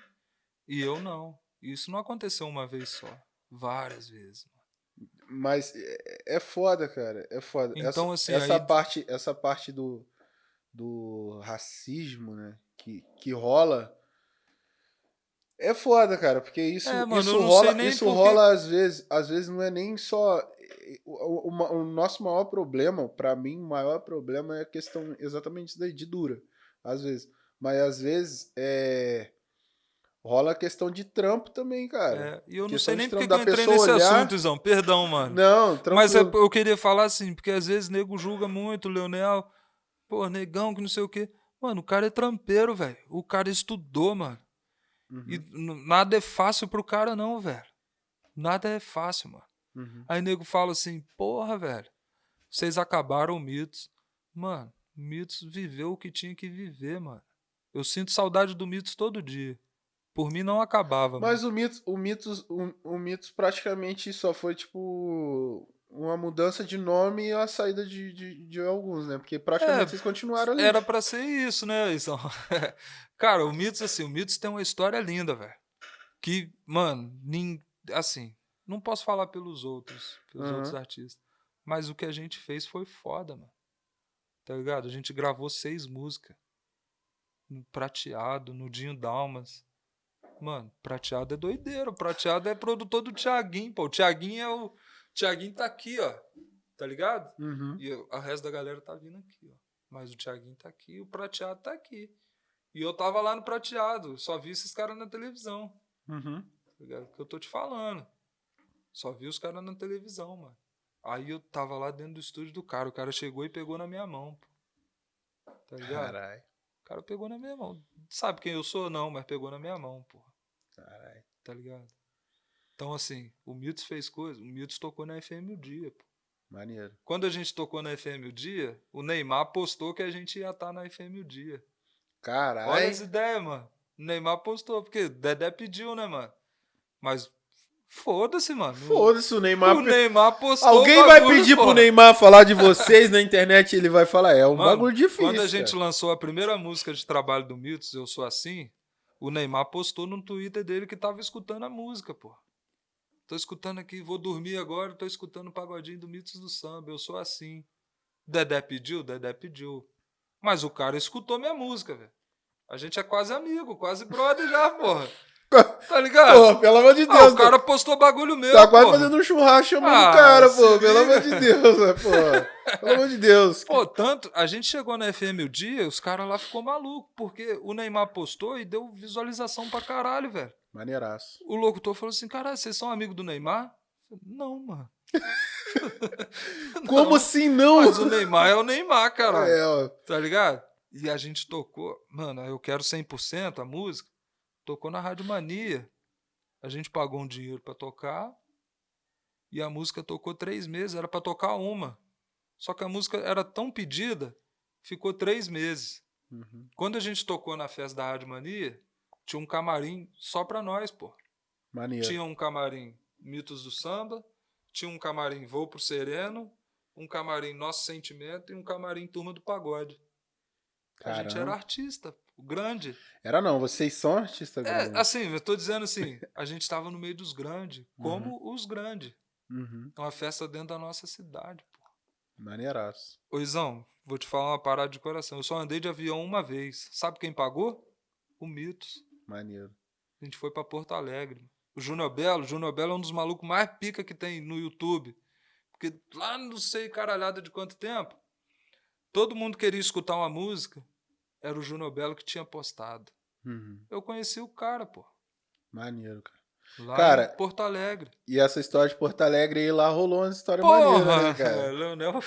e eu não. Isso não aconteceu uma vez só. Várias vezes. mano. Mas é, é foda, cara. É foda. Então, essa, assim, essa aí- parte, essa parte do, do racismo, né? Que, que rola. É foda, cara, porque isso, É, mano, isso rola, isso por que- rola às vezes, às vezes não é nem só o, o- o nosso maior problema, pra mim, o maior problema é a questão exatamente de dura, às vezes. Mas às vezes é rola a questão de trampo também, cara. É, e eu não questão sei nem porque que eu entrei nesse olhar- assunto, Izão. Perdão, mano. Não, tranquilo. Mas é- eu queria falar assim, porque às vezes nego julga muito Leonel. Pô, negão, que não sei o quê. Mano, o cara é trampeiro, velho. O cara estudou, mano. Uhum, E nada é fácil pro cara, não, velho. Nada é fácil, mano. uhum. Aí nego fala assim, porra, velho, vocês acabaram o Mitos. Mano, o Mitos viveu o que tinha que viver, mano. Eu sinto saudade do Mitos todo dia. Por mim não acabava, Mas mano. o Mitos, o Mitos, o, o Mitos praticamente só foi tipo uma mudança de nome e a saída de, de, de alguns, né? Porque praticamente É, vocês continuaram ali. Era pra ser isso, né, Isão? Cara, o Mitos, assim, o Mitos tem uma história linda, velho. Que, mano, nin... assim, não posso falar pelos outros, pelos Aham. outros artistas. Mas o que a gente fez foi foda, mano. Tá ligado? A gente gravou seis músicas. No Prateado, no Dinho Dalmas. Mano, Prateado é doideiro. Prateado é produtor do Thiaguinho, pô. O Thiaguinho é o. Thiaguinho tá aqui, ó. Tá ligado? Uhum. E eu- a resto da galera tá vindo aqui, ó. Mas o Thiaguinho tá aqui e o Prateado tá aqui. E eu tava lá no Prateado. Só vi esses caras na televisão. Uhum. Tá ligado? Que eu tô te falando. Só vi os caras na televisão, mano. Aí eu tava lá dentro do estúdio do cara. O cara chegou e pegou na minha mão, pô. Tá ligado? Caralho. O cara pegou na minha mão. Sabe quem eu sou? Não, mas pegou na minha mão, pô. Caralho. Tá ligado? Então, assim, o Milton fez coisa. O Milton tocou na FM o dia, pô. Maneiro. Quando a gente tocou na FM o dia, o Neymar postou que a gente ia estar na FM o dia. Olha Caralho. as ideias, mano. O Neymar postou, porque o Dedé pediu, né, mano? Mas foda-se, mano. Foda-se o Neymar. O Neymar postou. Alguém vai pedir pro porra. Neymar falar de vocês na internet e ele vai falar, é um Mano, bagulho difícil. Quando a gente cara. lançou a primeira música de trabalho do Mitos, Eu Sou Assim, o Neymar postou no Twitter dele que tava escutando a música, pô. Tô escutando aqui, vou dormir agora, tô escutando o pagodinho do Mitos do Samba, Eu Sou Assim. Dedé pediu? Dedé pediu. Mas o cara escutou minha música, velho. A gente é quase amigo, quase brother já, porra. Tá ligado? Pô, pelo amor de Deus. Ah, o cara postou bagulho meu, tá quase porra. fazendo um churrasco chamando Ah, o cara, pô. Pelo amor de Deus, né, pô. Pelo amor de Deus. Pô, tanto. A gente chegou na FM o dia, os caras lá ficou maluco, porque o Neymar postou e deu visualização pra caralho, velho. Maneiraço. O locutor falou assim: caralho, vocês são amigos do Neymar? Falei, Não, mano. Como Não, assim não? Mas o Neymar é o Neymar, caralho. É, ó. Tá ligado? E a gente tocou, mano, eu quero 100% a música. Tocou na Rádio Mania. A gente pagou um dinheiro pra tocar. E a música tocou três meses. Era pra tocar uma. Só que a música era tão pedida, ficou três meses. Uhum. Quando a gente tocou na festa da Rádio Mania, tinha um camarim só pra nós, pô. Maneiro. Tinha um camarim Mitos do Samba, tinha um camarim Voo pro Sereno, um camarim Nosso Sentimento e um camarim Turma do Pagode. A gente era Caramba. artista, o grande. Era não, vocês são artistas É, grandes. assim, eu tô dizendo assim, a gente estava no meio dos grandes, como os grandes. Uhum. É uma festa dentro da nossa cidade, pô. Maneiraço. Ô, Izão, vou te falar uma parada de coração. Eu só andei de avião uma vez. Sabe quem pagou? O Mitos. Maneiro. A gente foi pra Porto Alegre. O Júnior Belo, o Júnior Belo é um dos malucos mais pica que tem no YouTube. Porque lá não sei caralhada de quanto tempo, todo mundo queria escutar uma música, era o Júnior Belo que tinha postado. Uhum. Eu conheci o cara, pô. Maneiro, cara. Lá Cara, em Porto Alegre. E essa história de Porto Alegre aí lá rolou uma história Porra! maneira, né, cara? Leonel,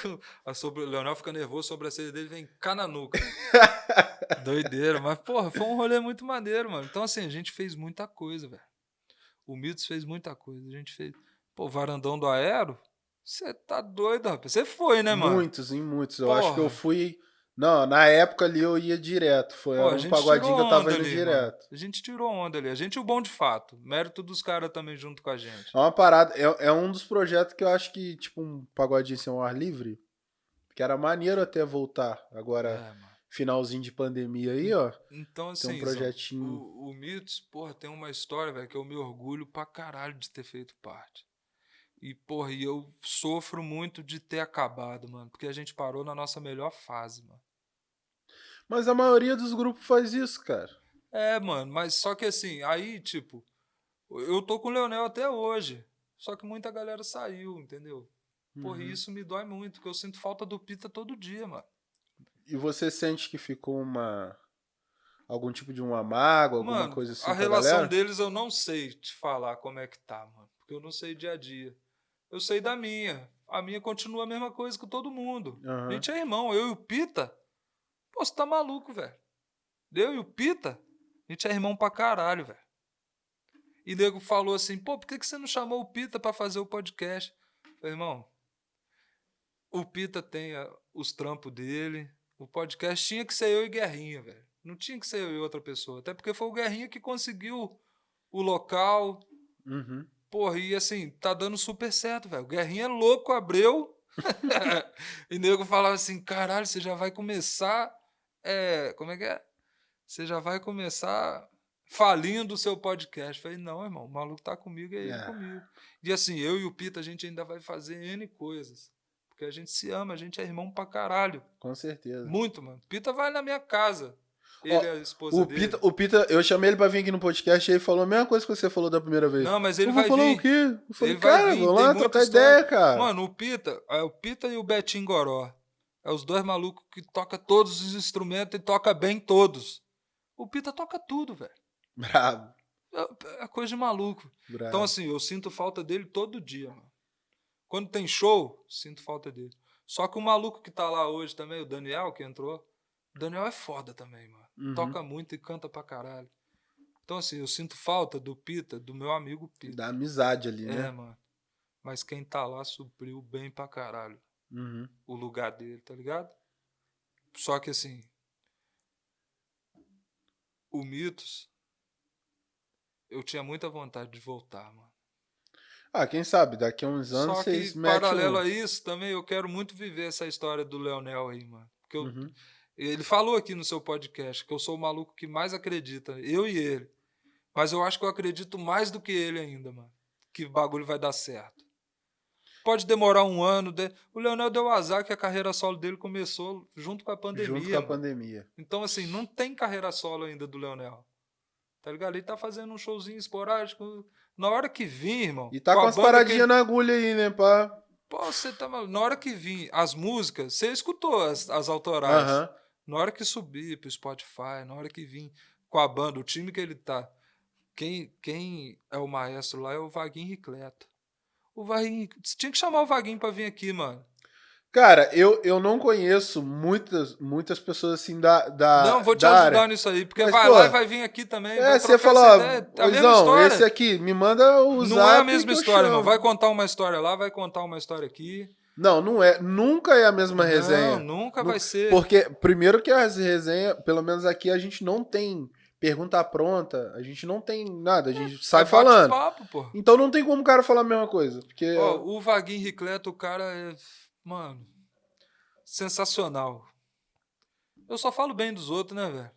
a sobre, Leonel fica nervoso, sobre a sede dele vem cá na nuca. Doideira, mas porra, foi um rolê muito maneiro, mano. Então, assim, a gente fez muita coisa, velho. O Mitos fez muita coisa. A gente fez. Pô, varandão do Aero? Você tá doido, rapaz. Você foi, né, mano? Muitos, em muitos. Eu acho que eu fui. Não, na época ali eu ia direto. Foi Pô, um pagodinho que eu tava indo ali, direto. mano. A gente tirou onda ali. A gente o bom de fato. Mérito dos caras também junto com a gente. É uma parada, é, é um dos projetos que eu acho que, tipo, um pagodinho sem um ar livre, que era maneiro até voltar. Agora, É, finalzinho de pandemia aí, ó. Então, assim, Tem um Zão, projetinho. o, o Mitos, porra, tem uma história, velho, que eu me orgulho pra caralho de ter feito parte. E, porra, e eu sofro muito de ter acabado, mano. Porque a gente parou na nossa melhor fase, mano. Mas a maioria dos grupos faz isso, cara. É, mano, mas só que assim, aí, tipo, eu tô com o Leonel até hoje. Só que muita galera saiu, entendeu? Porra, Uhum. e isso me dói muito, porque eu sinto falta do Pita todo dia, mano. E você sente que ficou uma. algum tipo de uma mágoa, alguma Mano, coisa assim a relação galera? deles eu não sei te falar como é que tá, mano. Porque eu não sei dia a dia. Eu sei da minha. A minha continua a mesma coisa que todo mundo. Aham. A gente é irmão. Eu e o Pita. Pô, você tá maluco, velho. Eu e o Pita, a gente é irmão pra caralho, velho. E nego falou assim, pô, por que, que você não chamou o Pita pra fazer o podcast? Eu falei, irmão, o Pita tem a- os trampos dele. O podcast tinha que ser eu e Guerrinha, velho. Não tinha que ser eu e outra pessoa. Até porque foi o Guerrinha que conseguiu o local. Uhum. Porra, e assim, tá dando super certo, velho. O Guerrinha é louco, abreu. e nego falava assim: caralho, você já vai começar. É, como é que é? Você já vai começar falindo o seu podcast. Eu Falei, não, irmão, o maluco tá comigo, é ele É. comigo. E assim, eu e o Pita, a gente ainda vai fazer N coisas. Porque a gente se ama, a gente é irmão pra caralho. Com certeza. Muito, mano. Pita vai na minha casa. Ele Ó, e a esposa O dele. Pita, o Pita, eu chamei ele pra vir aqui no podcast e ele falou a mesma coisa que você falou da primeira vez. Não, mas ele eu vai falar vir. o quê? Eu falei, Ele cara, vamos lá trocar história. ideia, cara. Mano, o Pita, é o Pita e o Betinho Goró. É os dois malucos que toca todos os instrumentos e toca bem todos. O Pita toca tudo, velho. Brabo, É, é coisa de maluco. brabo. Então, assim, eu sinto falta dele todo dia, mano. Quando tem show, sinto falta dele. Só que o maluco que tá lá hoje também, o Daniel, que entrou, Daniel é foda também, mano. Uhum. Toca muito e canta pra caralho. Então, assim, eu sinto falta do Pita, do meu amigo Pita. Da amizade ali, É, né? mano. Mas quem tá lá supriu bem pra caralho Uhum. o lugar dele, tá ligado? Só que assim. O Mitos. Eu tinha muita vontade de voltar, mano. Ah, quem sabe, daqui a uns anos Só vocês que, metem paralelo um... a isso, também eu quero muito viver essa história do Leonel aí, mano. Porque eu- Uhum. Ele falou aqui no seu podcast que eu sou o maluco que mais acredita, eu e ele. Mas eu acho que eu acredito mais do que ele ainda, mano. Que o bagulho vai dar certo. Pode demorar um ano. de- O Leonel deu azar que a carreira solo dele começou junto com a pandemia. Junto com a mano. pandemia. Então, assim, não tem carreira solo ainda do Leonel. Tá ligado? Ele tá fazendo um showzinho esporádico. Na hora que vir, irmão. E tá com com a as banda que paradinhas na agulha aí, né, pá? Pô, você tá maluco. Na hora que vir as músicas, você escutou as, as autorais. Aham. Na hora que subir pro Spotify, na hora que vir com a banda, o time que ele tá. Quem, quem é o maestro lá é o Vaguinho Ricleto. O Vaguinho. Você tinha que chamar o Vaguinho pra vir aqui, mano. Cara, eu, eu não conheço muitas, muitas pessoas assim da, da Não, vou te da ajudar área. nisso aí, porque Mas, vai pô, lá e vai vir aqui também. É, você falou, ó, Luizão, esse aqui, me manda o Não é a mesma história, chamo. Vai contar uma história lá, vai contar uma história aqui. Não, não é. Nunca é a mesma resenha. Não, nunca Nu- vai ser. Porque, primeiro que as resenhas, pelo menos aqui, a gente não tem pergunta pronta, a gente não tem nada, a gente sai É falando. bate-papo, pô. Então não tem como o cara falar a mesma coisa. Porque. Ó, o Vaguinho Ricleto, o cara é. Mano. Sensacional. Eu só falo bem dos outros, né, velho?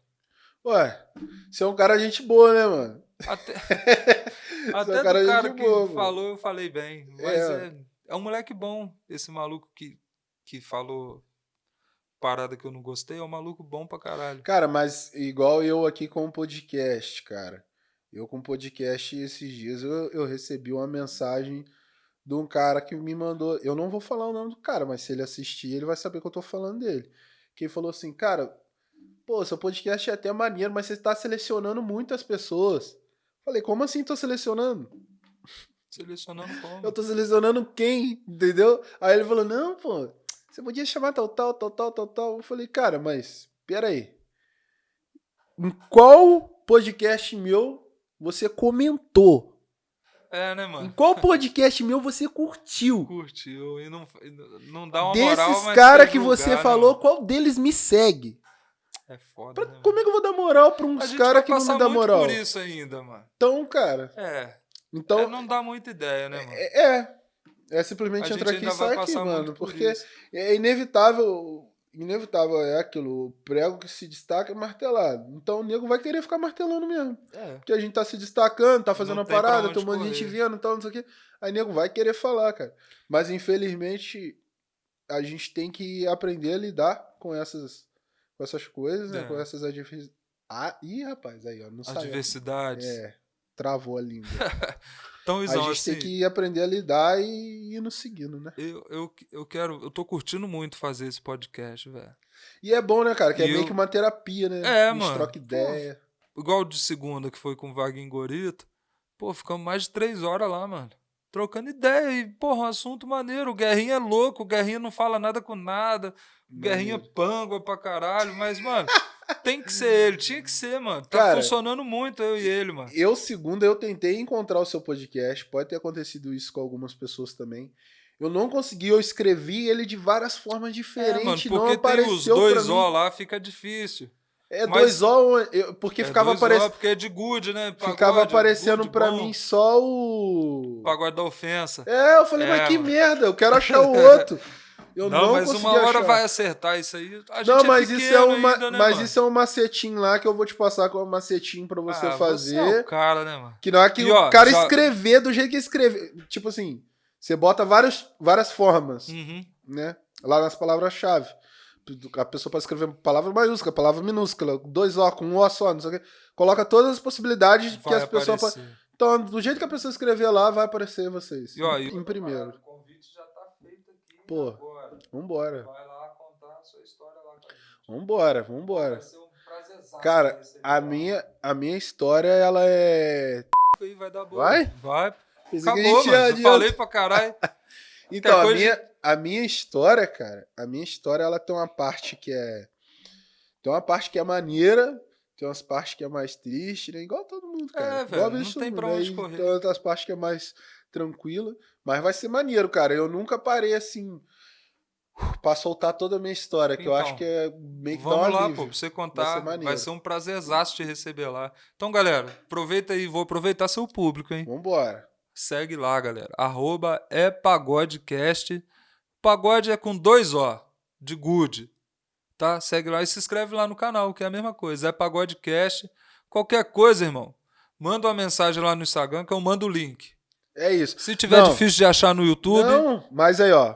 Ué, você é um cara gente boa, né, mano? Até, até é um cara do cara que boa, falou, eu falei bem. Mas É. é, um moleque bom. Esse maluco que, que falou parada que eu não gostei é um maluco bom pra caralho. Cara, mas igual eu aqui com o podcast, cara. Eu com o podcast esses dias eu, eu recebi uma mensagem de um cara que me mandou. Eu não vou falar o nome do cara, mas se ele assistir, ele vai saber que eu tô falando dele. Que falou assim, cara, pô, seu podcast é até maneiro, mas você tá selecionando muitas pessoas. Falei, como assim tô selecionando? Selecionando como? Eu tô selecionando quem, entendeu? Aí ele falou, não, pô, você podia chamar tal, tal, tal, tal, tal, tal. Eu falei, cara, mas, peraí. Em qual podcast meu você comentou? É, né, Em mano? qual podcast meu você curtiu? Curtiu e não, não dá uma moral, Desses mas caras quer que julgar, você né, falou, mano? qual deles me segue? É foda, Pra- né, como é que eu vou dar moral pra uns caras que não me dá moral? por isso ainda, mano. Então, cara, É, então é, não dá muita ideia, né, mano? é, é, é simplesmente entrar aqui e sair aqui, mano, por porque isso. é inevitável, inevitável é aquilo, o prego que se destaca é martelado. Então o nego vai querer ficar martelando mesmo. É. Porque a gente tá se destacando, tá fazendo Não a parada, tem um monte de gente vendo e tal, não sei o quê. Aí nego vai querer falar, cara. Mas infelizmente a gente tem que aprender a lidar com essas, com essas coisas, né? É. Com essas adversidades. Ah, ih, rapaz, aí, ó, não saiu. Adversidades. É, travou a língua. Então, a Isão, gente assim, tem que aprender a lidar e ir nos seguindo, né? eu, eu, eu quero. Eu tô curtindo muito fazer esse podcast, velho. E é bom, né, cara? Que é E meio eu- que uma terapia, né? É, a gente mano. troca Pô, ideia. Igual o de segunda, que foi com o Vaguinho Gorita. Pô, ficamos mais de três horas lá, mano. Trocando ideia e, porra, um assunto maneiro. O Guerrinha é louco, o Guerrinha não fala nada com nada. O Guerrinha Maneiro. pangua pra caralho. Mas, mano, tem que ser ele, tinha que ser, mano. Tá Cara, funcionando muito eu e ele, mano. Eu, segunda, eu tentei encontrar o seu podcast. Pode ter acontecido isso com algumas pessoas também. Eu não consegui, eu escrevi ele de várias formas É, diferentes. mano, não porque tem apareceu os dois O lá, fica difícil. É mas- dois O, porque É ficava, aparecendo, porque é de good, né? Pagode, ficava aparecendo bom, mim só o. Pagode da ofensa. É, eu falei, É, mas que mano. merda, eu quero achar o outro. Eu não, não, mas consegui uma hora achar. vai acertar isso aí. A gente Não, é mas isso é uma, ainda, né, mas mano? isso é um macetinho lá que eu vou te passar com um macetinho pra você Ah, fazer. Você é o cara, né, mano? Que não é que E, o ó, cara já- escrever do jeito que escreve. Tipo assim, você bota vários, várias formas, Uhum. né? Lá nas palavras-chave. A pessoa pode escrever palavra maiúscula, palavra minúscula, dois O com um O só, não sei o quê. Coloca todas as possibilidades que Vai as pessoas. Então, do jeito que a pessoa escrever lá, vai aparecer vocês. E, ó, e- em primeiro. O convite já tá feito aqui. Pô. Agora. Vambora. Vai lá contar a sua história lá com a gente. Vambora, vambora. Vai ser um prazerzaço Cara, a minha, a minha história, ela é. Aí vai dar boa. Vai? Vai. Pensei Acabou, mano. falei pra caralho. Então, a coisa- minha, a minha história, cara, a minha história, ela tem uma parte que é. Tem uma parte que é maneira, tem umas partes que é mais triste, né? Igual todo mundo, cara. É, velho, não tem tudo, pra né? onde correr. Tem outras partes que é mais tranquila. Mas vai ser maneiro, cara. Eu nunca parei assim. Pra soltar toda a minha história, que eu Então, acho que é meio que Vamos lá, pô, pra você Vai contar. ser Vai ser, um prazerzaço te receber lá. Então, galera, aproveita aí, vou aproveitar seu público, hein? Vambora. Segue lá, galera. Arroba é pagodecast. Pagode é com dois O, de good. Tá? Segue lá e se inscreve lá no canal, que é a mesma coisa. É pagodecast. Qualquer coisa, irmão, manda uma mensagem lá no Instagram que eu mando o link. É isso. Se tiver Não. difícil de achar no YouTube, Não, mas aí, ó.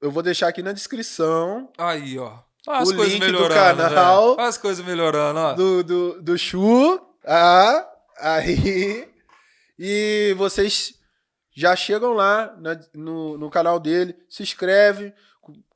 Eu vou deixar aqui na descrição aí, ó. Olha as O coisas link do melhorando, canal. velho. Olha as coisas melhorando, ó. do, do, do Chu. Ah, aí. E vocês já chegam lá na- no, no canal dele, se inscreve,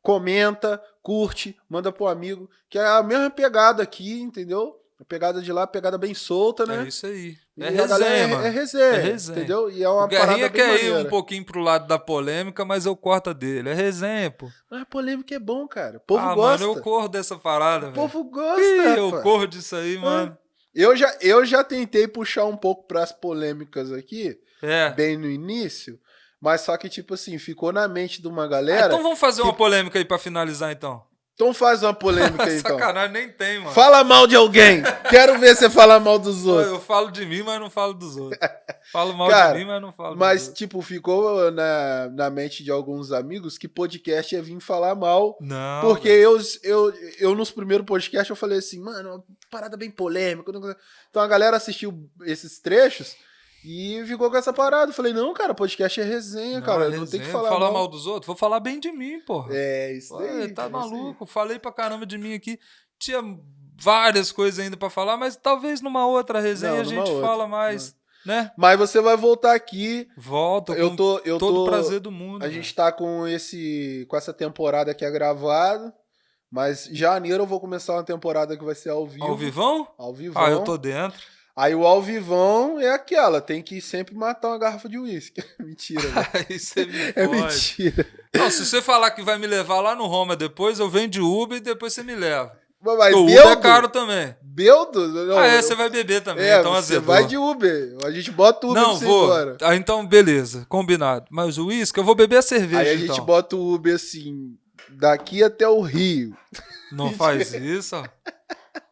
comenta, curte, manda pro amigo, que é a mesma pegada aqui, entendeu? A pegada de lá, pegada bem solta, né? É isso aí. É resenha, mano. É resenha, É resenha. entendeu? E é uma O Guerrinha quer ir um pouquinho pro lado da polêmica, mas eu corto a dele. É resenha, pô. Mas a polêmica é bom, cara. O povo ah, gosta. mano, eu corro dessa parada, O velho. povo gosta, Ih, eu corro disso aí, mano. Eu já, eu já tentei puxar um pouco pras polêmicas aqui, É. bem no início, mas só que, tipo assim, ficou na mente de uma Ah, galera. então vamos fazer uma que- polêmica aí pra finalizar, então. Então faz uma polêmica aí, então. Sacanagem, nem tem, mano. Fala mal de alguém. Quero ver você falar mal dos outros. Eu falo de mim, mas não falo dos outros. Falo mal Cara, de mim, mas não falo Mas, dos outros. tipo, ficou na, na mente de alguns amigos que podcast ia vir falar mal. Não. Porque eu, eu, eu, nos primeiros podcasts, eu falei assim, mano, uma parada bem polêmica. Então a galera assistiu esses trechos e ficou com essa parada. Eu falei, não, cara, podcast é resenha, Não, cara. é Não tem que resenha. falar, falar mal. mal dos outros? Vou falar bem de mim, porra. É, isso Ué, aí. tá aí. maluco? Falei pra caramba de mim aqui. Tinha várias coisas ainda pra falar, mas talvez numa outra resenha Não, a gente outra, fala mais, né? Mas você vai voltar aqui. Volta Eu com tô. Eu todo tô o prazer do mundo. A velho. gente tá com esse com essa temporada que é gravada, mas janeiro eu vou começar uma temporada que vai ser ao vivo. Ao vivão? Ao vivo. Ah, eu tô dentro. Aí o alvivão é aquela, tem que sempre matar uma garrafa de uísque. mentira, você me É fode. mentira. Não, se você falar que vai me levar lá no Roma depois, eu venho de Uber e depois você me leva. Mas, mas o Beldo, Uber é caro também. Beldo? Não, ah, é, você vai beber também, é, então você azedou. vai de Uber. A gente bota o Uber Não, vou. Ah, então, beleza, combinado. Mas o uísque, eu vou beber a cerveja, Aí a gente então. bota o Uber assim, daqui até o Rio. Não faz isso, ó.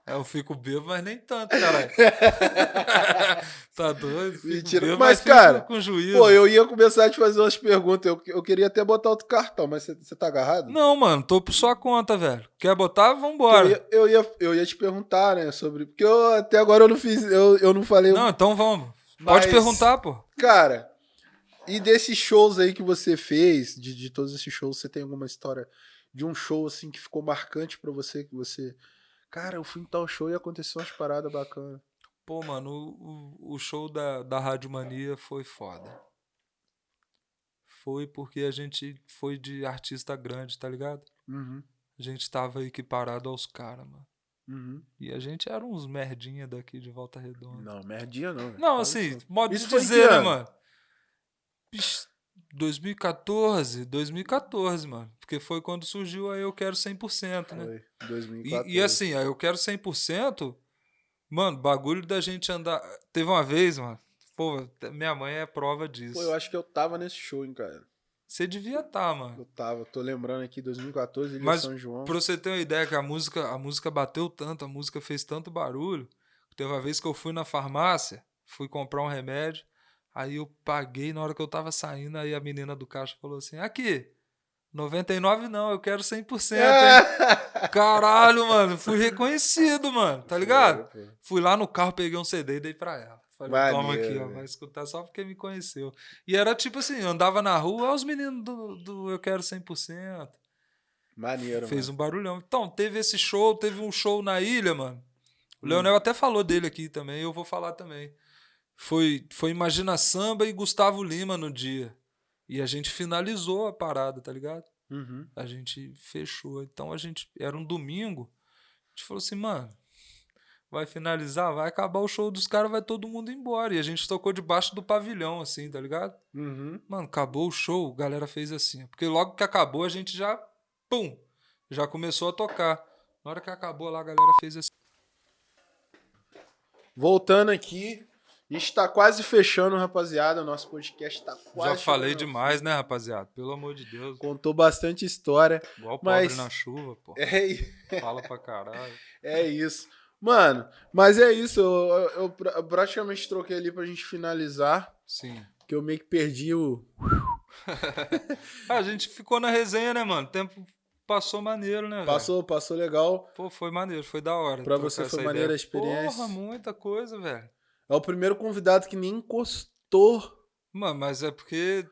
Eu fico bêbado, mas nem tanto, caralho. tá doido? Mentira. bêbado, Mas, fico cara, com juízo. Pô, eu ia começar a te fazer umas perguntas. Eu, eu queria até botar outro cartão, mas você, tá agarrado? Não, mano, tô por sua conta, velho. Quer botar? Eu Vambora. ia, eu, ia, eu ia te perguntar, né, sobre... Porque eu, até agora eu não fiz... Eu, eu não falei... Não, então vamos. Pode Mas- perguntar, pô. Cara, e desses shows aí que você fez, de, de todos esses shows, você tem alguma história de um show, assim, que ficou marcante pra você, que você... Cara, eu fui em tal show e aconteceu umas paradas bacanas. Pô, mano, o, o- show da, da Rádio Mania foi foda. Foi porque a gente foi de artista grande, tá ligado? Uhum, A gente tava equiparado aos caras, mano. uhum. E a gente era uns merdinha daqui de Volta Redonda. Não, merdinha não. Não, assim, modo de dizer, né, ano? mano? Bicho, 2014, 2014, mano. Porque foi quando surgiu a Eu Quero 100%, né? Foi, 2014. E, e assim, a Eu Quero 100%, mano, bagulho da gente andar... Teve uma vez, mano, pô, minha mãe é prova disso. Pô, eu acho que eu tava nesse show, hein, cara. Você devia estar, mano. Eu tava, tô lembrando aqui, 2014, Ilha Mas São João. Pra você ter uma ideia que a música, a música bateu tanto, a música fez tanto barulho, teve uma vez que eu fui na farmácia, fui comprar um remédio, aí eu paguei, na hora que eu tava saindo, aí a menina do caixa falou assim, aqui, 99 não, eu quero 100%, hein? Caralho, mano, fui reconhecido, mano, tá ligado? Fui lá no carro, peguei um CD e dei pra ela. Falei, toma Maneiro, aqui, ó, vai escutar só porque me conheceu. E era tipo assim, eu andava na rua, os meninos do, do Eu Quero 100%. Maneiro, Fez mano. um barulhão. Então, teve esse show, teve um show na ilha, mano. O Hum. Leonel até falou dele aqui também, eu vou falar também. Foi, foi Imagina Samba e Gustavo Lima no dia. E a gente finalizou a parada, tá ligado? Uhum. A gente fechou. Então a gente. Era um domingo. A gente falou assim, mano. Vai finalizar, vai acabar o show dos caras, vai todo mundo embora. E a gente tocou debaixo do pavilhão, assim, tá ligado? Uhum. Mano, acabou o show, a galera fez assim. Porque logo que acabou, a gente já. Pum! Já começou a tocar. Na hora que acabou lá, a galera fez assim. Voltando aqui, a gente tá quase fechando, rapaziada. Nosso podcast tá quase. Já falei demais, né, rapaziada? Pelo amor de Deus. Contou bastante história. Igual Mas- pobre na chuva, pô. É, Fala pra caralho. é isso. Mano, mas é isso. Eu, eu- eu pra- praticamente troquei ali pra gente finalizar. Sim. Que eu meio que perdi o. A gente ficou na resenha, né, mano? O tempo passou maneiro, né? velho? Passou, passou legal. Pô, foi maneiro, foi da hora. Pra você foi maneira a experiência? Porra, muita coisa, velho. É o primeiro convidado que nem encostou. Mano, mas é porque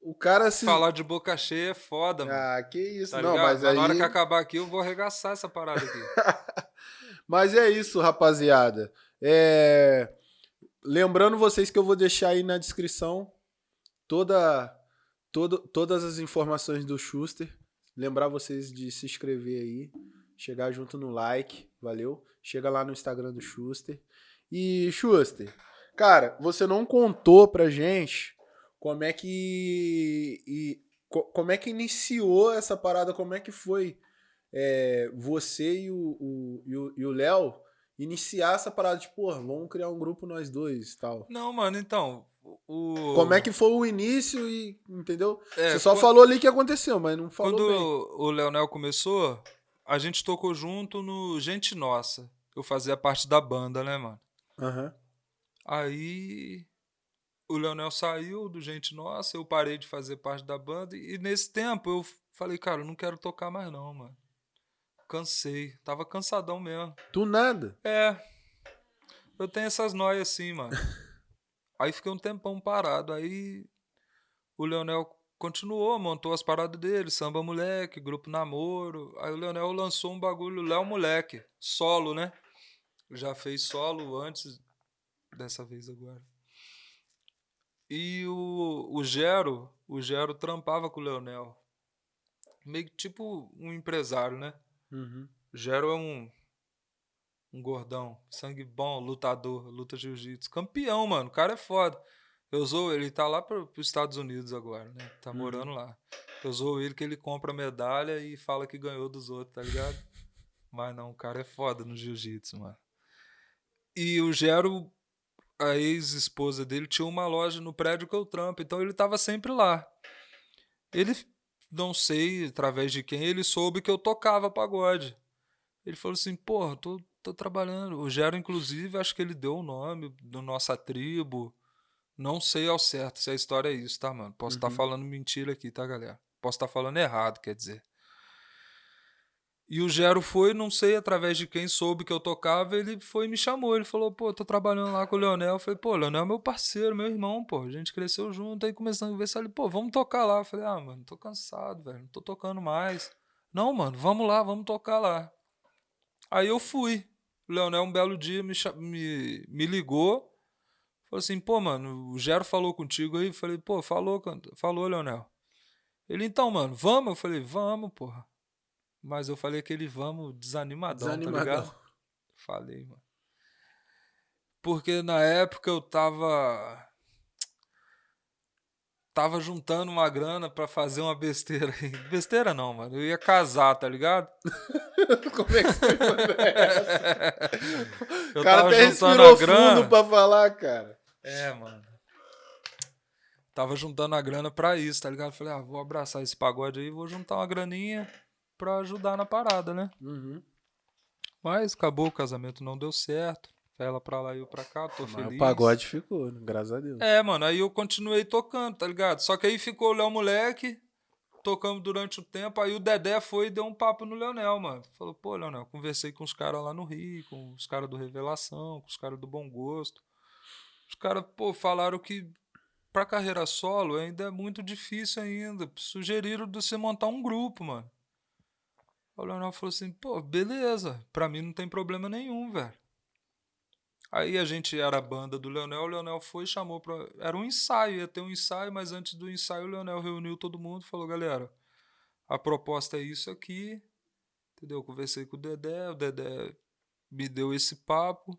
O cara se. falar de boca cheia é foda, mano. Ah, que isso. Tá não, ligado? mas aí. na hora que acabar aqui, eu vou arregaçar essa parada aqui. Mas é isso, rapaziada. É, Lembrando vocês que eu vou deixar aí na descrição toda, todo- todas as informações do Schuster. Lembrar vocês de se inscrever aí, chegar junto no like, valeu? Chega lá no Instagram do Schuster. E Schuster, cara, você não contou pra gente como é que e, co- como é que iniciou essa parada, como é que foi é, você e o, Léo iniciar essa parada de, porra, vamos criar um grupo nós dois e tal. Não, mano, então. O... Como é que foi o início e, entendeu? É, Você só quan- falou ali que aconteceu, mas não falou Quando bem. o Leonel começou, a gente tocou junto no Gente Nossa. Eu fazia parte da banda, né, mano? Aham. Aí o Leonel saiu do Gente Nossa, eu parei de fazer parte da banda. E nesse tempo eu falei, cara, eu não quero tocar mais não, mano. Cansei. Tava cansadão mesmo. Do nada. É. Eu tenho essas noias assim, mano. Aí fiquei um tempão parado. Aí o Leonel continuou, montou as paradas dele, samba moleque, grupo namoro. Aí o Leonel lançou um bagulho Léo Moleque, solo, né? Já fez solo antes dessa vez agora. E o, o Gero, o Gero trampava com o Leonel. Meio que tipo um empresário, né? Uhum. Gero é um Um gordão, sangue bom, lutador, luta jiu-jitsu. Campeão, mano. O cara é foda. Eu zoo ele, tá lá pro, pros Estados Unidos agora, né? Tá Uhum. morando lá. Eu zoo ele que ele compra medalha e fala que ganhou dos outros, tá ligado? Mas não, o cara é foda no jiu-jitsu, mano. E o Gero, a ex-esposa dele, tinha uma loja no prédio que eu trampo, então ele tava sempre lá. Ele, não sei através de quem, ele soube que eu tocava pagode. Ele falou assim, porra, tô, tô trabalhando. O Gero, inclusive, acho que ele deu o nome da nossa tribo. Não sei ao certo se a história é isso, tá, mano? Posso estar Uhum. falando mentira aqui, tá, galera? Posso estar falando errado, quer dizer. E o Gero foi, não sei através de quem soube que eu tocava, ele foi e me chamou. Ele falou, pô, tô trabalhando lá com o Leonel. Eu falei, pô, Leonel é meu parceiro, meu irmão, pô. A gente cresceu junto, aí começando a conversar. Ele, pô, vamos tocar lá. Eu falei, ah, mano, tô cansado, velho, não tô tocando mais. Não, mano, vamos lá, vamos tocar lá. Aí eu fui. O Leonel, um belo dia, me, me, me ligou. Falou assim, pô, mano, o Gero falou contigo aí? Eu falei, pô, falou, falou, Leonel. Ele, então, mano, vamos? Eu falei, vamos, porra. Mas eu falei aquele vamos desanimadão, tá ligado? Desanimadão. Falei, mano. Porque na época eu tava. Tava juntando uma grana pra fazer uma besteira aí. Besteira não, mano. Eu ia casar, tá ligado? Como é que você foi essa? Eu O cara até juntando respirou a grana. fundo pra falar, cara. É, mano. Tava juntando a grana pra isso, tá ligado? Falei, ah, vou abraçar esse pagode aí, vou juntar uma graninha pra ajudar na parada, né? Uhum. Mas acabou, o casamento não deu certo. Ela pra lá e eu pra cá, tô Mas feliz. o pagode ficou, né? graças a Deus. É, mano, aí eu continuei tocando, tá ligado? Só que aí ficou o Léo Moleque, tocamos durante o tempo, aí o Dedé foi e deu um papo no Leonel, mano. Falou, pô, Leonel, conversei com os caras lá no Rio, com os caras do Revelação, com os caras do Bom Gosto. Os caras, pô, falaram que pra carreira solo ainda é muito difícil ainda. Sugeriram de você montar um grupo, mano. O Leonel falou assim, pô, beleza, pra mim não tem problema nenhum, velho. Aí a gente era a banda do Leonel, o Leonel foi e chamou pra. Era um ensaio, ia ter um ensaio, mas antes do ensaio o Leonel reuniu todo mundo e falou: galera, a proposta é isso aqui. Entendeu? Eu conversei com o Dedé, o Dedé me deu esse papo.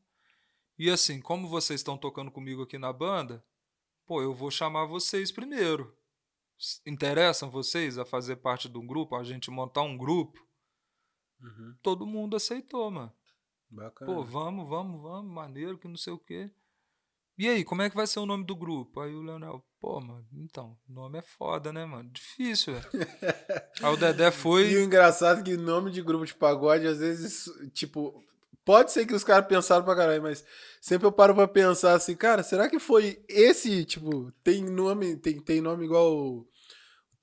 E assim, como vocês estão tocando comigo aqui na banda, pô, eu vou chamar vocês primeiro. Interessam vocês a fazer parte de um grupo, a gente montar um grupo? Uhum. Todo mundo aceitou, mano. Bacana. Pô, vamos, vamos, vamos, maneiro, que não sei o quê. E aí, como é que vai ser o nome do grupo? Aí o Leonel, pô, mano, então, nome é foda, né, mano? Difícil, velho. aí o Dedé E o foi. engraçado é que nome de grupo de pagode, às vezes, tipo, pode ser que os caras pensaram pra caralho, mas sempre eu paro pra pensar assim, cara, será que foi esse, tipo, tem nome, tem, tem nome igual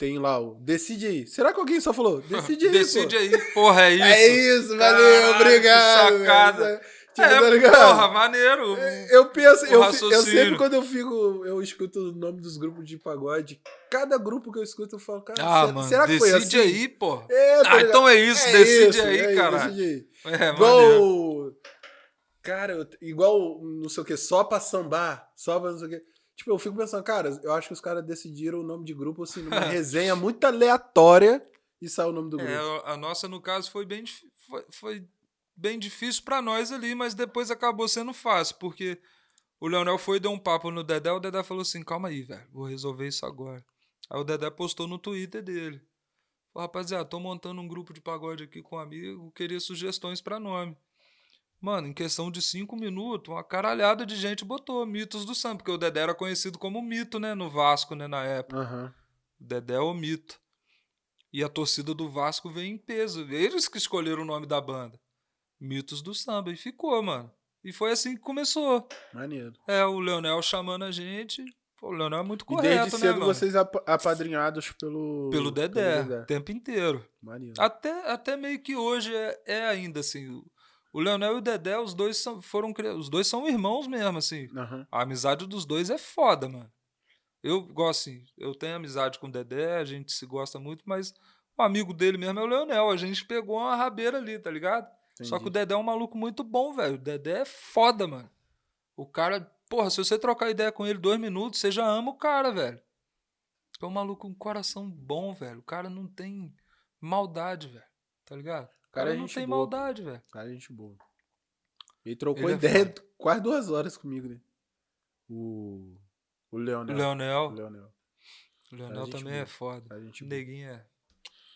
tem lá o Decide aí. Será que alguém só falou? Decide aí, Decide pô. aí, porra, é isso. É isso, valeu, que obrigado. sacada. velho. Tipo, É, tá ligado? porra, maneiro. Eu penso, eu, eu sempre quando eu fico, eu escuto o nome dos grupos de pagode, cada grupo que eu escuto eu falo, cara, Ah, será, mano, será que foi decide assim? aí, porra. É, tá Ah, então é isso, É decide isso, aí, é caralho. decide aí. É, Igual, maneiro. cara, eu- igual não sei o que, só pra sambar, só pra não sei o que. Tipo, eu fico pensando, cara, eu acho que os caras decidiram o nome de grupo assim, numa resenha muito aleatória e saiu o nome do grupo. É, a nossa, no caso, foi bem, foi, foi bem difícil pra nós ali, mas depois acabou sendo fácil, porque o Leonel foi e deu um papo no Dedé, o Dedé falou assim, calma aí, velho, vou resolver isso agora. Aí o Dedé postou no Twitter dele. Falou, rapaziada, tô montando um grupo de pagode aqui com um amigo, queria sugestões pra nome. Mano, em questão de cinco minutos, uma caralhada de gente botou mitos do samba, porque o Dedé era conhecido como mito, né, no Vasco, né, na época. Aham. Dedé é o mito. E a torcida do Vasco veio em peso. Eles que escolheram o nome da banda. Mitos do samba. E ficou, mano. E foi assim que começou. Maneiro. É, o Leonel chamando a gente. Pô, o Leonel é muito E correto, desde né, cedo mano? vocês ap- apadrinhados pelo. Pelo Dedé, o tempo inteiro. Maneiro. Até, até meio que hoje é, é ainda assim. O- Leonel e o Dedé, os dois são, foram os dois são irmãos mesmo, assim. Aham. A amizade dos dois é foda, mano. Eu gosto assim, eu tenho amizade com o Dedé, a gente se gosta muito, mas o amigo dele mesmo é o Leonel. A gente pegou uma rabeira ali, tá ligado? Só que o Entendi. Dedé é um maluco muito bom, velho. O Dedé é foda, mano. O cara, porra, se você trocar ideia com ele dois minutos, você já ama o cara, velho. É um maluco com um coração bom, velho. O cara não tem maldade, velho. Tá ligado? O Cara, cara é não gente tem boa, maldade, velho. Cara, gente boa. Ele trocou Ele é ideia foda. quase duas horas comigo, né? O. O Leonel. O Leonel. O Leonel. O Leonel também boa. é foda. A gente O Neguinho é.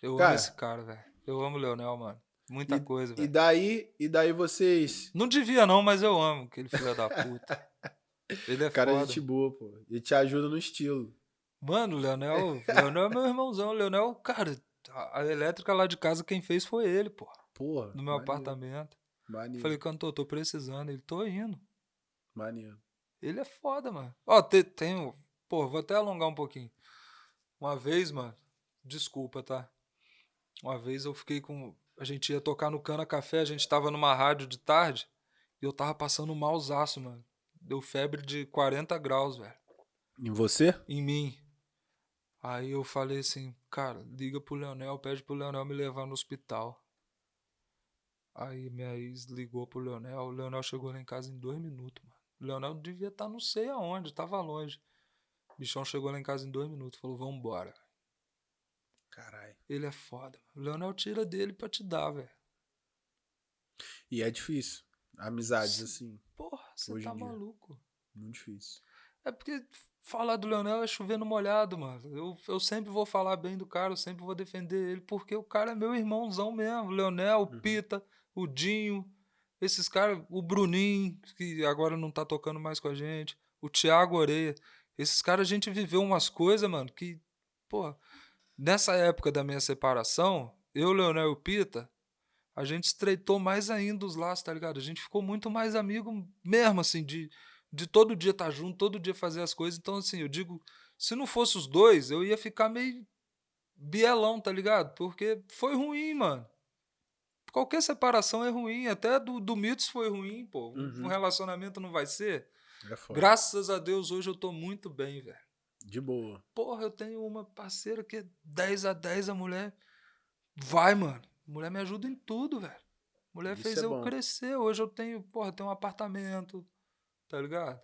Eu Cara- amo esse cara, velho. Eu amo o Leonel, mano. Muita coisa, E velho. daí, e daí vocês. Não devia, não, mas eu amo aquele filho da puta. Ele é Cara, foda. gente boa, pô. E te ajuda no estilo. Mano, o Leonel, o Leonel é meu irmãozão. O Leonel, cara, a, a elétrica lá de casa, quem fez foi ele, pô. Porra. No meu maneiro, apartamento. Maneiro. Falei, cantor, tô precisando. Ele, tô indo. Maneiro. Ele é foda, mano. Ó, te- tem, um- Pô, vou até alongar um pouquinho. Uma vez, mano, desculpa, tá? Uma vez eu fiquei com. A gente ia tocar no Cana Café, a gente tava numa rádio de tarde e eu tava passando malzaço, mano. Deu febre de 40 graus, velho, Em você? em mim. Aí eu falei assim, cara, liga pro Leonel, pede pro Leonel me levar no hospital. Aí minha ex ligou pro Leonel, o Leonel chegou lá em casa em dois minutos, mano. O Leonel devia estar não sei aonde, tava longe. O bichão chegou lá em casa em dois minutos, falou, vambora. Caralho. Ele é foda, mano. O Leonel tira dele pra te dar, velho. E é difícil. Amizades assim. Porra, você tá maluco. Muito difícil. É porque falar do Leonel é chover no molhado, mano. Eu, eu sempre vou falar bem do cara, eu sempre vou defender ele, porque o cara é meu irmãozão mesmo. Leonel, o Pita, o Dinho, esses caras, o Bruninho, que agora não tá tocando mais com a gente, o Thiago Oreia. Esses caras a gente viveu umas coisas, mano, que, porra, nessa época da minha separação, eu, Leonel e o Pita, a gente estreitou mais ainda os laços, tá ligado? A gente ficou muito mais amigo mesmo, assim, de, de todo dia estar junto, todo dia fazer as coisas. Então, assim, eu digo, se não fosse os dois, eu ia ficar meio bielão, tá ligado? Porque foi ruim, mano. Qualquer separação é ruim, até do, do Mitos foi ruim, pô. Um- Uhum. Um relacionamento não vai ser. É. Graças a Deus, hoje eu tô muito bem, velho. De boa. Porra, eu tenho uma parceira que é 10 a 10, a mulher vai, mano. Mulher me ajuda em tudo, velho. Mulher Isso fez é eu bom. crescer. Hoje eu tenho, porra, tenho um apartamento, tá ligado?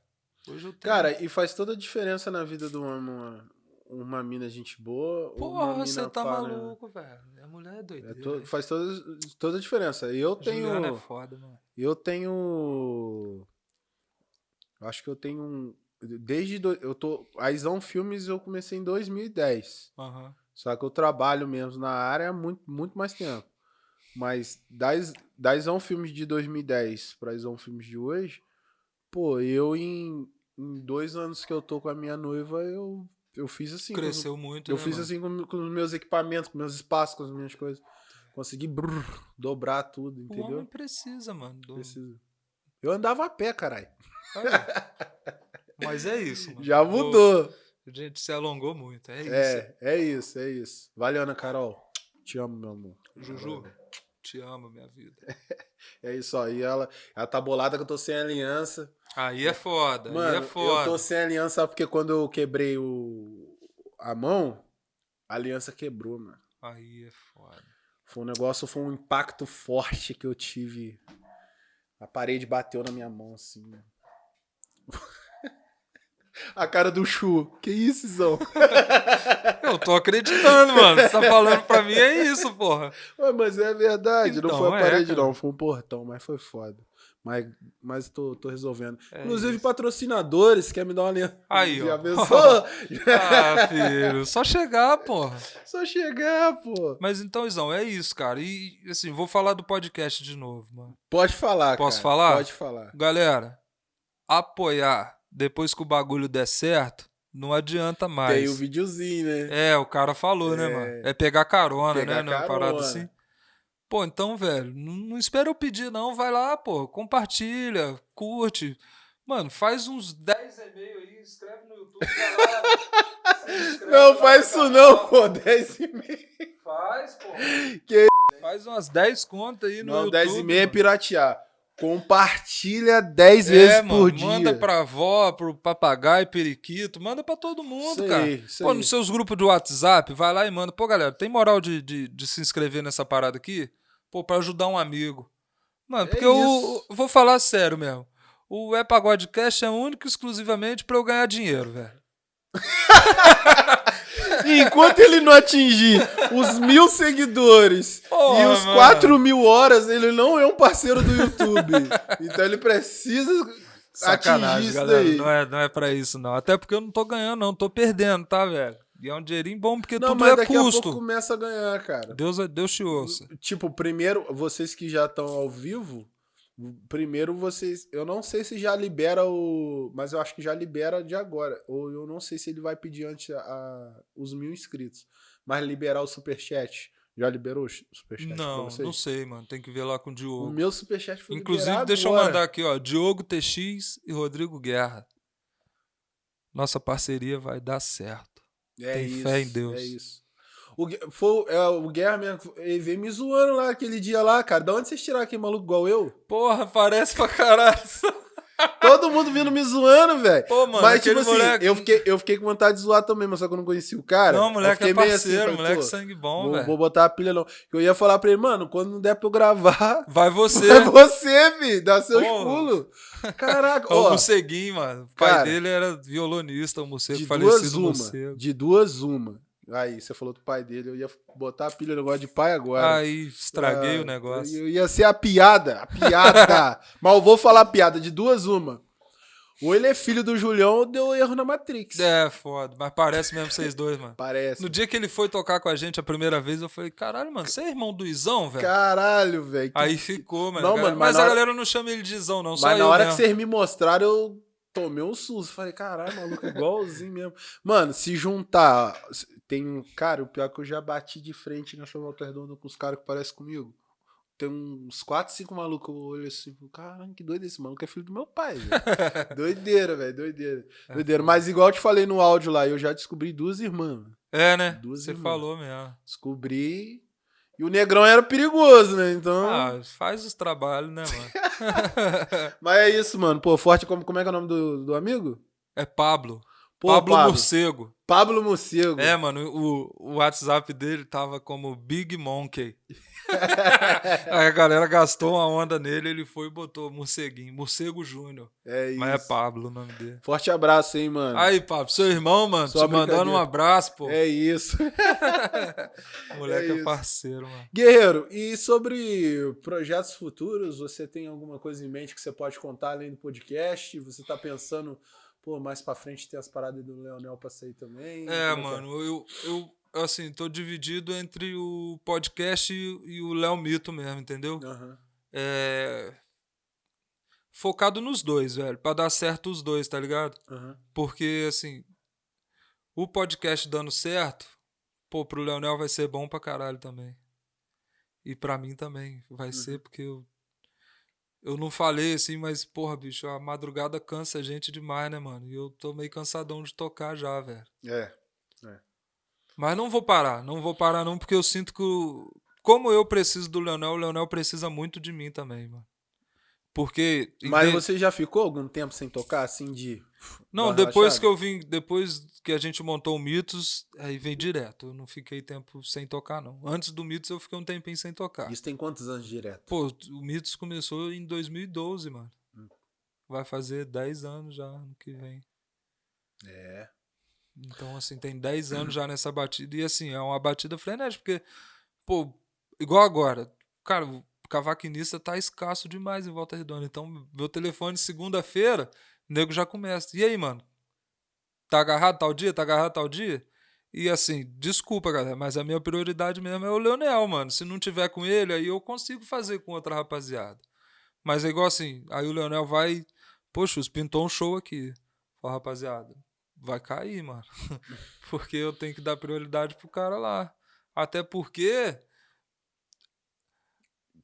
Hoje eu tenho. Cara, e faz toda a diferença na vida do homem uma, uma mina gente boa porra, uma você tá né? maluco, velho. A mulher é É doideira. to- faz toda, toda a diferença. E eu Juliana tenho. é foda, mano. Eu tenho. Acho que eu tenho um. Desde. do- Eu tô. A Isão Filmes eu comecei em 2010. Aham. Só que eu trabalho mesmo na área há muito, muito mais tempo. Mas da Isão Filmes de 2010 pra Isão Filmes de hoje, pô, eu em, em dois anos que eu tô com a minha noiva, eu, eu fiz assim. com Cresceu muito, eu né, fiz mano? assim com, com os meus equipamentos, com meus espaços, com as minhas coisas. Consegui brrr, dobrar tudo, O entendeu? homem precisa, mano. do- Preciso. Eu andava a pé, caralho. Mas é isso, mano. Já mudou. A gente se alongou muito. É isso. É, é isso, é isso. Valeu, Ana Carol. Te amo, meu amor. Juju, te amo, minha vida. É isso aí. Ela, ela tá bolada que eu tô sem aliança. Aí é foda, Mano, aí é foda. eu tô sem aliança porque quando eu quebrei o, a mão, a aliança quebrou, mano. Aí é foda. Foi um negócio, foi um impacto forte que eu tive. A parede bateu na minha mão, assim. mano. A cara do Chu. Que isso, Zão? Eu tô acreditando, mano. Você tá falando pra mim, é isso, porra. Ué, mas é verdade. não Então, foi a é, parede, cara. não. Foi um portão, mas foi foda. Mas, mas tô, tô resolvendo. É Inclusive, isso. patrocinadores, quer me dar uma linha? Aí, Já ó. pensou? Ah, filho, só chegar, porra. Só chegar, pô. Mas então, Izão, é isso, cara. E, assim, vou falar do podcast de novo, mano. Pode falar, Posso cara. falar? Pode falar. Galera, apoiar depois que o bagulho der certo, não adianta mais. Tem o videozinho, né? É, o cara falou, né, É. mano? É pegar carona, Pegar né? Numa parada carona. assim. Pô, então, velho, não, não espera eu pedir, não. Vai lá, pô, compartilha, curte. Mano, faz uns 10 e-mails aí, escreve no YouTube, inscreve Não faz isso canal. não, pô. 10 e meia. Faz, pô. Que Faz umas 10 contas aí no Não, YouTube. 10 e meia é piratear. Compartilha 10 É, vezes mano, por dia. manda pra avó, pro papagaio, periquito, manda pra todo mundo, Isso cara. aí, Pô, aí. nos seus grupos de WhatsApp, vai lá e manda. Pô, galera, tem moral de, de, de se inscrever nessa parada aqui? Pô, pra ajudar um amigo. Mano, É porque eu, isso. eu vou falar sério mesmo. O É Pagodecast é único e exclusivamente pra eu ganhar dinheiro, velho. E enquanto ele não atingir os mil seguidores Porra, e os mano. 4 mil horas, ele não é um parceiro do YouTube. então ele precisa atingir Sacanagem, isso galera. daí. Não é, não é pra isso, não. Até porque eu não tô ganhando, não. Tô perdendo, tá, velho? E é um dinheirinho bom, porque Não, tudo mas é daqui a custo. pouco começa a ganhar, cara. Deus, Deus te ouça. Tipo, primeiro, vocês que já estão ao vivo, primeiro vocês. Eu não sei se já libera o. Mas eu acho que já libera de agora. Ou eu não sei se ele vai pedir antes a, a- os mil inscritos. Mas liberar o superchat. Já liberou o superchat Não, não sei, mano. Tem que ver lá com o O Diogo. meu superchat foi Inclusive, deixa eu agora. mandar aqui, ó. Diogo TX e Rodrigo Guerra. Nossa parceria vai dar certo. É Tem isso, fé em Deus. É isso. O, foi, é, o Guerra ele veio me zoando lá aquele dia lá, cara. Da onde vocês tiraram aquele maluco igual eu? Porra, parece pra caralho. Todo mundo vindo me zoando, velho. Pô, mano, Mas, tipo assim, moleque. eu, fiquei, eu fiquei com vontade de zoar também, mas só que eu não conhecia o cara. Não, moleque é meio parceiro, assim, moleque sangue bom, velho. vou botar a pilha não. Eu ia falar pra ele, mano, quando der pra eu gravar, Vai você. é você, fi, dá seus Pô. pulos. Caraca, Ó, o ó, Morceguinho, mano. O pai Cara, dele era violonista, o morcego de falecido duas uma, de duas uma. Aí, você falou do pai dele, eu ia botar a pilha no negócio de pai agora. Aí estraguei Ah, o negócio. Eu ia ser a piada, a piada. Mas eu vou falar a piada, de duas uma. Ou ele é filho do Julião ou deu erro na Matrix. É, foda. Mas parece mesmo vocês dois, mano. Parece. No dia que ele foi tocar com a gente a primeira vez, eu falei, caralho, mano, você é irmão do Izão, velho? Caralho, velho. Aí ficou, mano. Não, mano, mas mas a hora- galera não chama ele de Izão, não. Mas na hora que mesmo. vocês me mostraram, eu tomei um susto. Falei, caralho, maluco, igualzinho mesmo. Mano, se juntar. Tem um. Cara, o pior é que eu já bati de frente nessa volta redonda com os caras que parecem comigo. Tem uns 4, 5 malucos. Eu olho assim, caralho, que doido esse maluco. É filho do meu pai, velho. doideira, velho, doideira. É Doideira. Mas igual eu te falei no áudio lá, eu já descobri duas irmãs. É, né? Duas Você irmãs. falou mesmo. Descobri. E o negrão era perigoso, né? Então. Ah, faz os trabalhos, né, mano? Mas é isso, mano. Pô, forte como, como é que é o nome do, do amigo? É Pablo. Pô, Pablo, Pablo. Morcego. Pablo Morcego. É, mano, o, o WhatsApp dele tava como Big Monkey. Aí a galera gastou uma onda nele, ele foi e botou Morceguinho, Morcego Júnior. É isso. Mas é Pablo o nome dele. Forte abraço, hein, mano. Aí, Pablo, seu irmão, mano, Só te mandando um abraço, pô. É isso. Moleque é é, isso. parceiro, mano. Guerreiro, e sobre projetos futuros, você tem alguma coisa em mente que você pode contar além do podcast? Você tá pensando, pô, mais pra frente tem as paradas do Leonel pra sair também? É, Como que mano, eu, eu, assim, tô dividido entre o podcast e, e o Léo Mito mesmo, entendeu? Aham. É. Focado nos dois, velho, pra dar certo os dois, tá ligado? aham. Porque, assim, o podcast dando certo, pô, pro Leonel vai ser bom pra caralho também. E pra mim também vai ser, porque eu. Eu não falei assim, mas, porra, bicho, a madrugada cansa a gente demais, né, mano? E eu tô meio cansadão de tocar já, velho. É. Mas não vou parar, não vou parar não, porque eu sinto que, como eu preciso do Leonel, o Leonel precisa muito de mim também, mano. Porque. Mas inde- você já ficou algum tempo sem tocar, assim, de. Não, depois que eu vim, depois que a gente montou o Mitos, aí vem direto. Eu não fiquei tempo sem tocar, não. Antes do Mitos eu fiquei um tempinho sem tocar. Isso tem quantos anos direto? Pô, o Mitos começou em 2012, mano. Hum. Vai fazer 10 anos já ano que vem. É. Então, assim, tem 10 anos já nessa batida. E, assim, é uma batida frenética, porque, pô, igual agora, cara, cavaquinista tá escasso demais em Volta Redonda. Então, meu telefone, segunda-feira, nego já começa. E aí, mano? Tá agarrado tal dia? Tá agarrado tal dia? E, assim, desculpa, galera, mas a minha prioridade mesmo é o Leonel, mano. Se não tiver com ele, aí eu consigo fazer com outra rapaziada. Mas é igual assim, aí o Leonel vai, poxa, os pintou um show aqui. Fala, rapaziada, vai cair, mano. porque eu tenho que dar prioridade pro cara lá. Até porque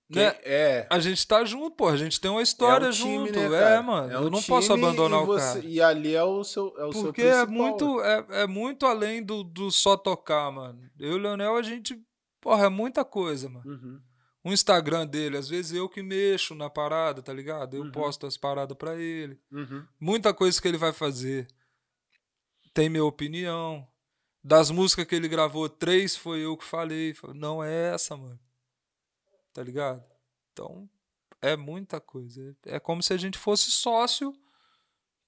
né, é. a gente tá junto, pô. A gente tem uma história é um time, junto. né, é, mano. É eu um não posso abandonar o você- cara. E ali é o seu, é o seu Porque é principal. muito, é, é muito além do, do só tocar, mano. Eu e o Leonel, a gente. Porra, é muita coisa, mano. Uhum. O Instagram dele, às vezes eu que mexo na parada, tá ligado? Eu Uhum. posto as paradas pra ele. Uhum. Muita coisa que ele vai fazer tem minha opinião. Das músicas que ele gravou, três foi eu que. Falei, Não é essa, mano. Tá ligado? Então, é muita coisa. É como se a gente fosse sócio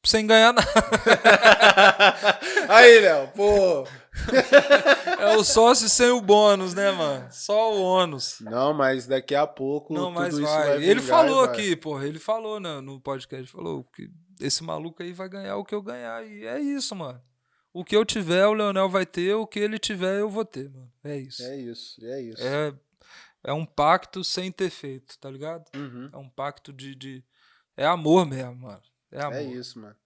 sem ganhar nada. Aí, Léo, pô. É o sócio sem o bônus, né, mano? Só o ônus. Não, mas daqui a pouco Não, tudo mas isso vai. vai Ele vingar falou vai. aqui, porra. Ele falou né, no podcast. Falou que esse maluco aí vai ganhar o que eu ganhar. E é isso, mano. O que eu tiver, o Leonel vai ter. O que ele tiver, eu vou ter, mano. É isso. É isso, é isso. É, é um pacto sem ter feito, tá ligado? Uhum. É um pacto de. de... É amor mesmo, mano. É amor. É isso, mano.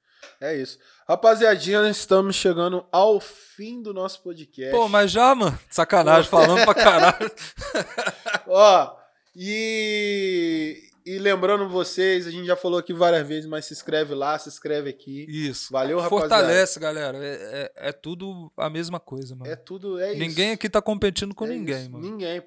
É isso. Rapaziadinha, estamos chegando ao fim do nosso podcast. Pô, mas já, mano. Sacanagem, falando pra caralho. Ó, e, e lembrando vocês, a gente já falou aqui várias vezes, mas se inscreve lá, se inscreve aqui. Isso. Valeu, rapaziada. Fortalece, galera. É, é, é tudo a mesma coisa, mano. É tudo, é isso. Ninguém aqui tá competindo com É ninguém, isso, mano. Ninguém.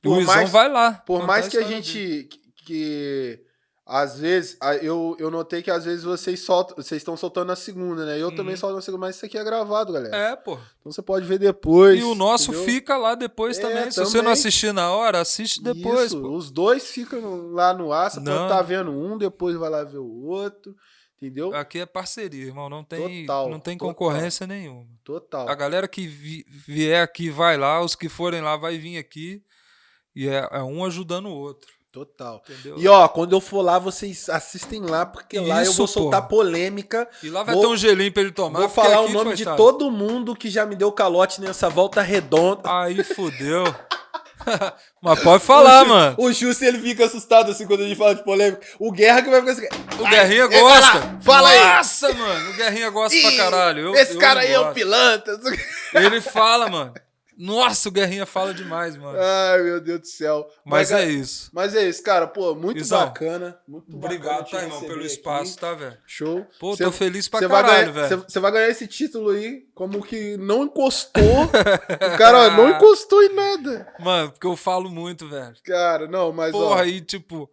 O Por Luizão mais, vai lá. por mais que a gente. Que, que às vezes, eu, eu notei que às vezes vocês soltam, vocês estão soltando na segunda, né? Eu também Uhum. solto na segunda, mas isso aqui é gravado, galera. É, pô. Então você pode ver depois. E o nosso entendeu? fica lá depois É, também. Se você também. não assistir na hora, assiste depois, Isso, pô. Os dois ficam lá no ar, você Não. estar vendo um, depois vai lá ver o outro. Entendeu? Aqui é parceria, irmão. Não tem, Total, não tem total. concorrência nenhuma. Total. A galera que vi- vier aqui vai lá, os que forem lá vai vir aqui. E é, é um ajudando o outro. Total. Entendeu? E ó, quando eu for lá, vocês assistem lá, porque lá eu vou soltar pô. polêmica. E lá vai Vou- ter um gelinho pra ele tomar. Vou falar o nome de coitado, todo mundo que já me deu calote nessa volta redonda. Aí fudeu. Mas pode falar, o mano. O Justo, ele fica assustado assim quando a gente fala de polêmica. O Guerra que vai ficar assim. O "Ai, Guerrinha gosta. lá, Fala aí. Nossa, mano. O Guerrinha gosta pra Ih, caralho. Eu- Esse eu cara aí é um gosto. pilantra. Ele fala, mano. Nossa, o Guerrinha fala demais, mano. Ai, meu Deus do céu. Mas Mas, é isso. mas é isso, cara. Pô, muito Izão, bacana. Muito Obrigado, bacana tá, irmão, pelo aqui. espaço, tá, velho? Show. Pô, Cê- tô feliz pra Você caralho, velho. cê- cê vai ganhar esse título aí como que não encostou. o cara ó, não encostou em nada. Mano, porque eu falo muito, velho. Cara, não, mas ó. Porra, aí, tipo,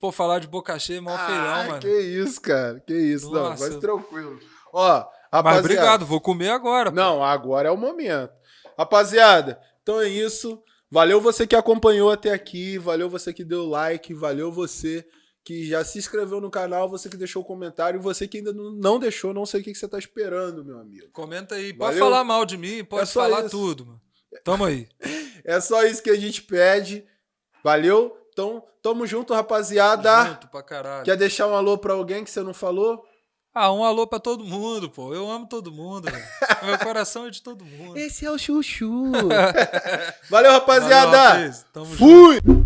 pô, falar de boca cheia é mó ah, feirão, mano. Que isso, cara. Que isso. Não, Nossa. mas tranquilo. Ó, Mas rapaziada. obrigado, vou comer agora. pô. Não, agora é o momento. Rapaziada, então é isso. Valeu você que acompanhou até aqui, valeu você que deu like, valeu você que já se inscreveu no canal, você que deixou o comentário, você que ainda não deixou, não sei o que você tá esperando, meu amigo. Comenta aí. Pode Valeu. falar mal de mim, pode É falar isso. tudo, mano. Tamo aí. É só isso que a gente pede. Valeu? Então, tamo junto, rapaziada. Junto pra caralho. Quer deixar um alô pra alguém que você não falou? Ah, um alô pra todo mundo, pô. Eu amo todo mundo, velho. Meu coração é de todo mundo. Esse é o Chuchu. Valeu, rapaziada. Valeu. Tamo Fui! Junto.